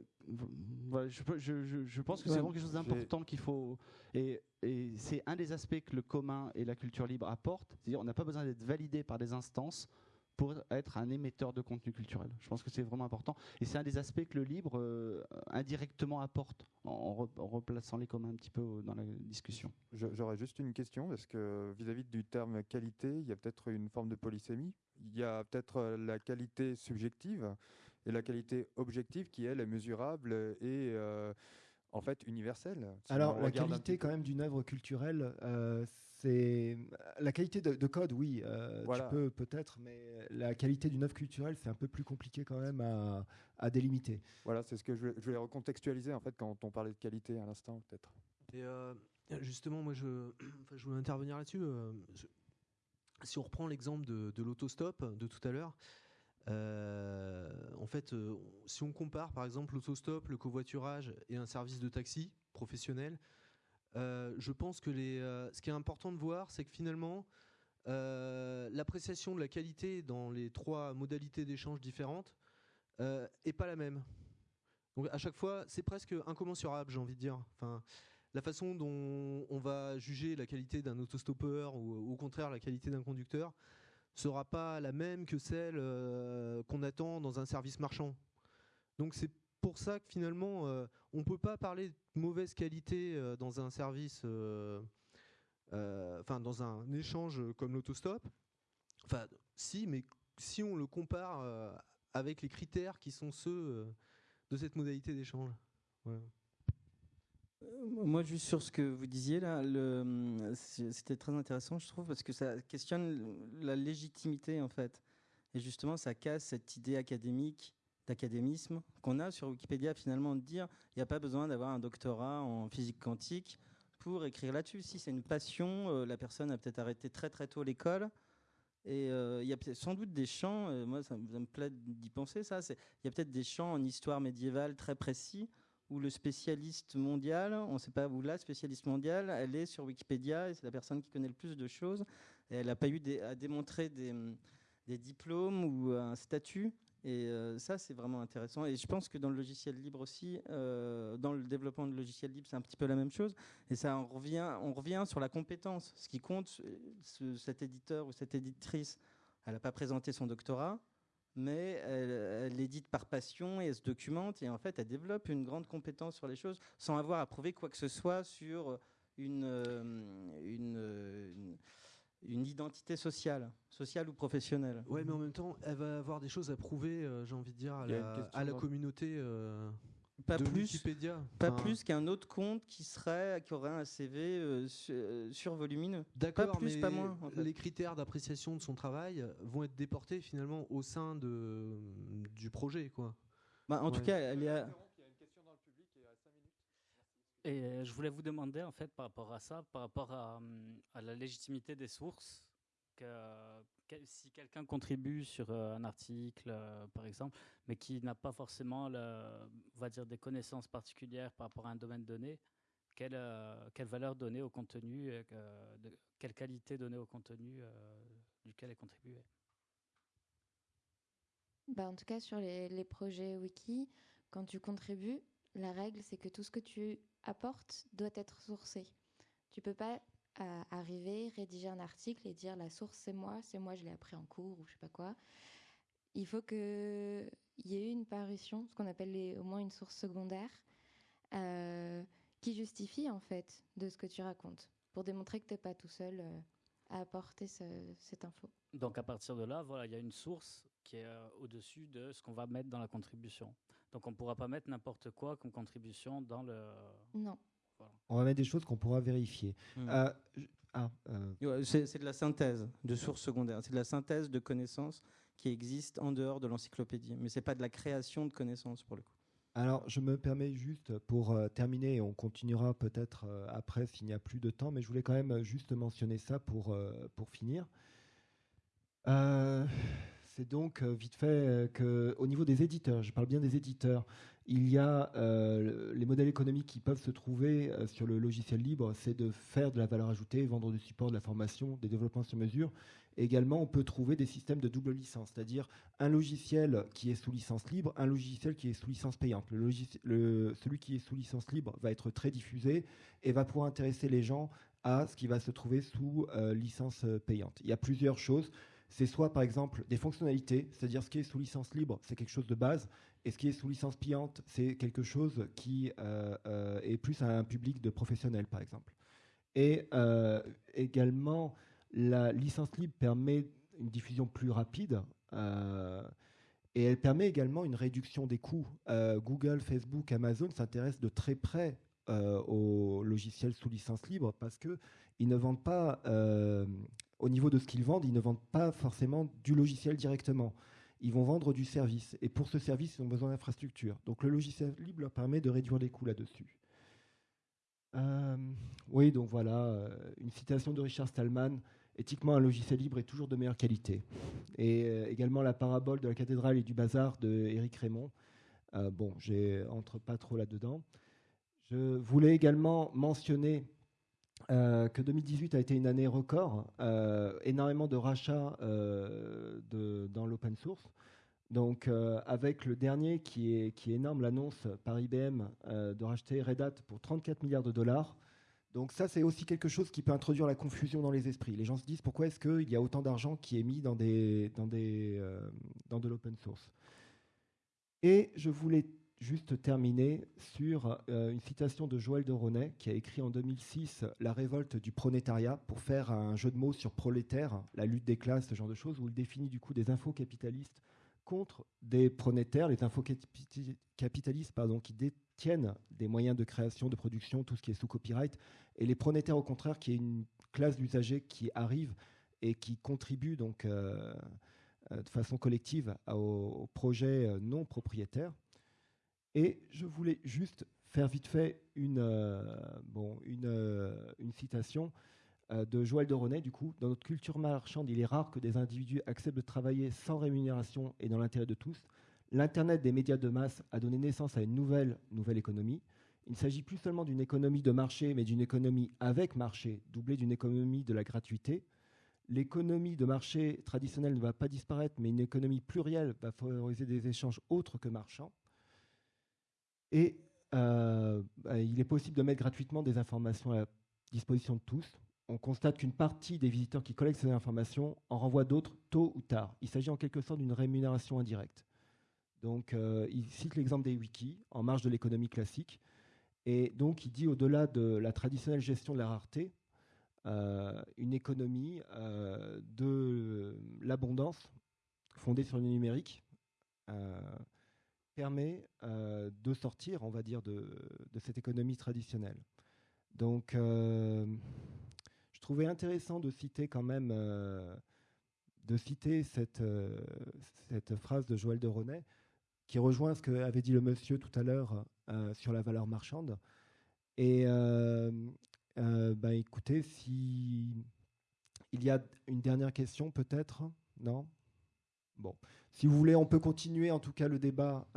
Voilà, je, peux- je- je- je pense que c'est vraiment quelque chose d'important qu'il faut. Et, et c'est un des aspects que le commun et la culture libre apportent. C'est-à-dire, on n'a pas besoin d'être validé par des instances pour être un émetteur de contenu culturel. Je pense que c'est vraiment important. Et c'est un des aspects que le libre euh, indirectement apporte en, en re- en replaçant les communs un petit peu dans la discussion. J'aurais juste une question, parce que vis-à-vis du terme qualité, il y a peut-être une forme de polysémie. Il y a peut-être euh, la qualité subjective et la qualité objective qui, elle, est mesurable et euh, en fait universelle. Si Alors, la qualité quand même d'une œuvre culturelle, euh, c'est la qualité de, de code, oui, euh, Voilà. tu peux peut-être, mais la qualité d'une œuvre culturelle, c'est un peu plus compliqué quand même à, à délimiter. Voilà, c'est ce que je voulais, je voulais recontextualiser en fait quand on parlait de qualité à l'instant, peut-être. Et euh, justement, moi, je, enfin, je voulais intervenir là-dessus. euh, je- si on reprend l'exemple de, de l'autostop de tout à l'heure, euh, en fait, euh, si on compare par exemple l'autostop, le covoiturage et un service de taxi professionnel, euh, je pense que euh, ce qui est important de voir, c'est que finalement, euh, l'appréciation de la qualité dans les trois modalités d'échange différentes euh, est pas la même. Donc à chaque fois, c'est presque incommensurable, j'ai envie de dire. Enfin, la façon dont on va juger la qualité d'un autostoppeur ou au contraire la qualité d'un conducteur sera pas la même que celle qu'on attend dans un service marchand. Donc c'est pour ça que finalement euh, on peut pas parler de mauvaise qualité euh, dans un service, euh, enfin dans un échange comme l'autostop. Enfin si, mais si on le compare avec les critères qui sont ceux de cette modalité d'échange. Moi, juste sur ce que vous disiez là, c'était très intéressant, je trouve, parce que ça questionne la légitimité en fait. Et justement, ça casse cette idée académique, d'académisme qu'on a sur Wikipédia finalement de dire il n'y a pas besoin d'avoir un doctorat en physique quantique pour écrire là-dessus. Si c'est une passion, euh, la personne a peut-être arrêté très très tôt l'école. Et euh, il y a sans doute des champs, euh, moi ça, me- plaît d'y penser ça, il y a peut-être des champs en histoire médiévale très précis où le spécialiste mondial, on ne sait pas où la spécialiste mondiale, elle est sur Wikipédia et c'est la personne qui connaît le plus de choses. Elle n'a pas eu à démontrer des diplômes ou un statut. Et euh, ça, c'est vraiment intéressant. Et je pense que dans le logiciel libre aussi, euh, dans le développement de logiciel libre, c'est un petit peu la même chose. Et ça, on revient, on revient sur la compétence. Ce qui compte, euh, ce- cet éditeur ou cette éditrice, elle n'a pas présenté son doctorat, mais elle, elle édite par passion et elle se documente et en fait elle développe une grande compétence sur les choses sans avoir à prouver quoi que ce soit sur une, une identité sociale, sociale ou professionnelle. Ouais, mais en même temps, elle va avoir des choses à prouver, euh, j'ai envie de dire, à la, à communauté euh, Pas de plus, Wikipédia. pas Enfin, plus qu'un autre compte qui serait qui aurait un CV euh, euh, survolumineux. D'accord, pas plus, mais pas moins. en fait. les critères d'appréciation de son travail vont être déportés finalement au sein de, du projet, quoi. Bah, en tout cas, elle est à- Et euh, je voulais vous demander, en fait, par rapport à ça, par rapport à, hum, la légitimité des sources, que, si quelqu'un contribue sur euh, un article, euh, par exemple, mais qui n'a pas forcément, on va dire, des connaissances particulières par rapport à un domaine donné, quelle, valeur donner au contenu, quelle qualité donner au contenu duquel est contribué? Bah, en tout cas, sur les projets wiki, quand tu contribues, la règle, c'est que tout ce que tu apportes doit être sourcé. Tu peux pas euh, arriver, rédiger un article et dire la source c'est moi, c'est moi, je l'ai appris en cours ou je sais pas quoi. Il faut qu'il y ait une parution, ce qu'on appelle au moins une source secondaire, euh, qui justifie en fait de ce que tu racontes, pour démontrer que tu n'es pas tout seul euh, à apporter ce- cette info. Donc à partir de là, voilà, il y a une source qui est au-dessus de ce qu'on va mettre dans la contribution. Donc on ne pourra pas mettre n'importe quoi comme contribution dans le... Non. On va mettre des choses qu'on pourra vérifier. Hmm. Euh, ah, euh, C'est c'est de la synthèse de sources secondaires. C'est de la synthèse de connaissances qui existent en dehors de l'encyclopédie. Mais c'est pas de la création de connaissances pour le coup. Alors, je me permets juste pour euh, terminer, et on continuera peut-être euh, après s'il n'y a plus de temps, mais je voulais quand même juste mentionner ça pour, euh, pour finir. C'est donc euh, vite fait euh, que, au niveau des éditeurs, je parle bien des éditeurs, il y a euh, les modèles économiques qui peuvent se trouver sur le logiciel libre, c'est de faire de la valeur ajoutée, vendre du support, de la formation, des développements sur mesure. Également, on peut trouver des systèmes de double licence, c'est-à-dire un logiciel qui est sous licence libre, un logiciel qui est sous licence payante. Celui qui est sous licence libre va être très diffusé et va pouvoir intéresser les gens à ce qui va se trouver sous licence payante. Il y a plusieurs choses. C'est soit par exemple des fonctionnalités, c'est-à-dire ce qui est sous licence libre, c'est quelque chose de base, et ce qui est sous licence payante, c'est quelque chose qui euh, euh, est plus à un public de professionnels, par exemple. Et euh, également, la licence libre permet une diffusion plus rapide. et elle permet également une réduction des coûts. Google, Facebook, Amazon s'intéressent de très près aux logiciels sous licence libre parce que ils ne vendent pas, au niveau de ce qu'ils vendent, ils ne vendent pas forcément du logiciel directement. Ils vont vendre du service. Et pour ce service, ils ont besoin d'infrastructures. Donc le logiciel libre leur permet de réduire les coûts là-dessus. Euh, oui, donc voilà, euh, une citation de Richard Stallman. Éthiquement, un logiciel libre est toujours de meilleure qualité. Et euh, également la parabole de la cathédrale et du bazar de Éric Raymond. Bon, j'ai entre pas trop là-dedans. Je voulais également mentionner euh, que 2018 a été une année record, euh, énormément de rachats euh, dans l'open source. Donc, avec le dernier qui est, énorme, l'annonce par IBM de racheter Red Hat pour 34 milliards de dollars. Donc, ça, c'est aussi quelque chose qui peut introduire la confusion dans les esprits. Les gens se disent pourquoi est-ce qu'il y a autant d'argent qui est mis dans, dans de l'open source? Et je voulais juste terminer sur euh, une citation de Joël de Ronet qui a écrit en 2006 La révolte du pronétariat pour faire un jeu de mots sur prolétaire, la lutte des classes, ce genre de choses, où il définit du coup des infos capitalistes contre des pronétaires, les infocapitalistes pardon, qui détiennent des moyens de création, de production, tout ce qui est sous copyright, et les pronétaires au contraire qui est une classe d'usagers qui arrive et qui contribue donc euh, euh, de façon collective au, projet non propriétaire. Et je voulais juste faire vite fait une, une, une citation de Joël de René, du coup, dans notre culture marchande, il est rare que des individus acceptent de travailler sans rémunération et dans l'intérêt de tous. L'Internet des médias de masse a donné naissance à une nouvelle, nouvelle économie. Il ne s'agit plus seulement d'une économie de marché, mais d'une économie avec marché, doublée d'une économie de la gratuité. L'économie de marché traditionnelle ne va pas disparaître, mais une économie plurielle va favoriser des échanges autres que marchands. Et euh, bah, il est possible de mettre gratuitement des informations à la disposition de tous. On constate qu'une partie des visiteurs qui collectent ces informations en renvoient d'autres tôt ou tard. Il s'agit en quelque sorte d'une rémunération indirecte. Donc, euh, il cite l'exemple des wikis en marge de l'économie classique. Et donc, il dit au-delà de la traditionnelle gestion de la rareté, euh, une économie de l'abondance fondée sur le numérique euh, permet de sortir, on va dire, de, cette économie traditionnelle. Donc, je trouvais intéressant de citer quand même, de citer cette, phrase de Joël de René, qui rejoint ce qu'avait dit le monsieur tout à l'heure euh, sur la valeur marchande. Et euh, euh, bah, écoutez, si il y a une dernière question, peut-être? Non? Bon. Si vous voulez, on peut continuer en tout cas le débat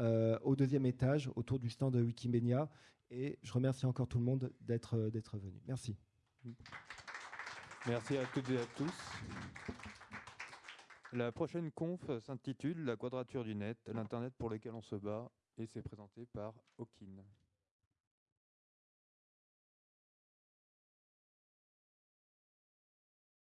au deuxième étage autour du stand de Wikimedia. Et je remercie encore tout le monde d'être venu. Merci. Merci à toutes et à tous. La prochaine conf s'intitule La quadrature du net, l'Internet pour lequel on se bat, et c'est présenté par Hawking.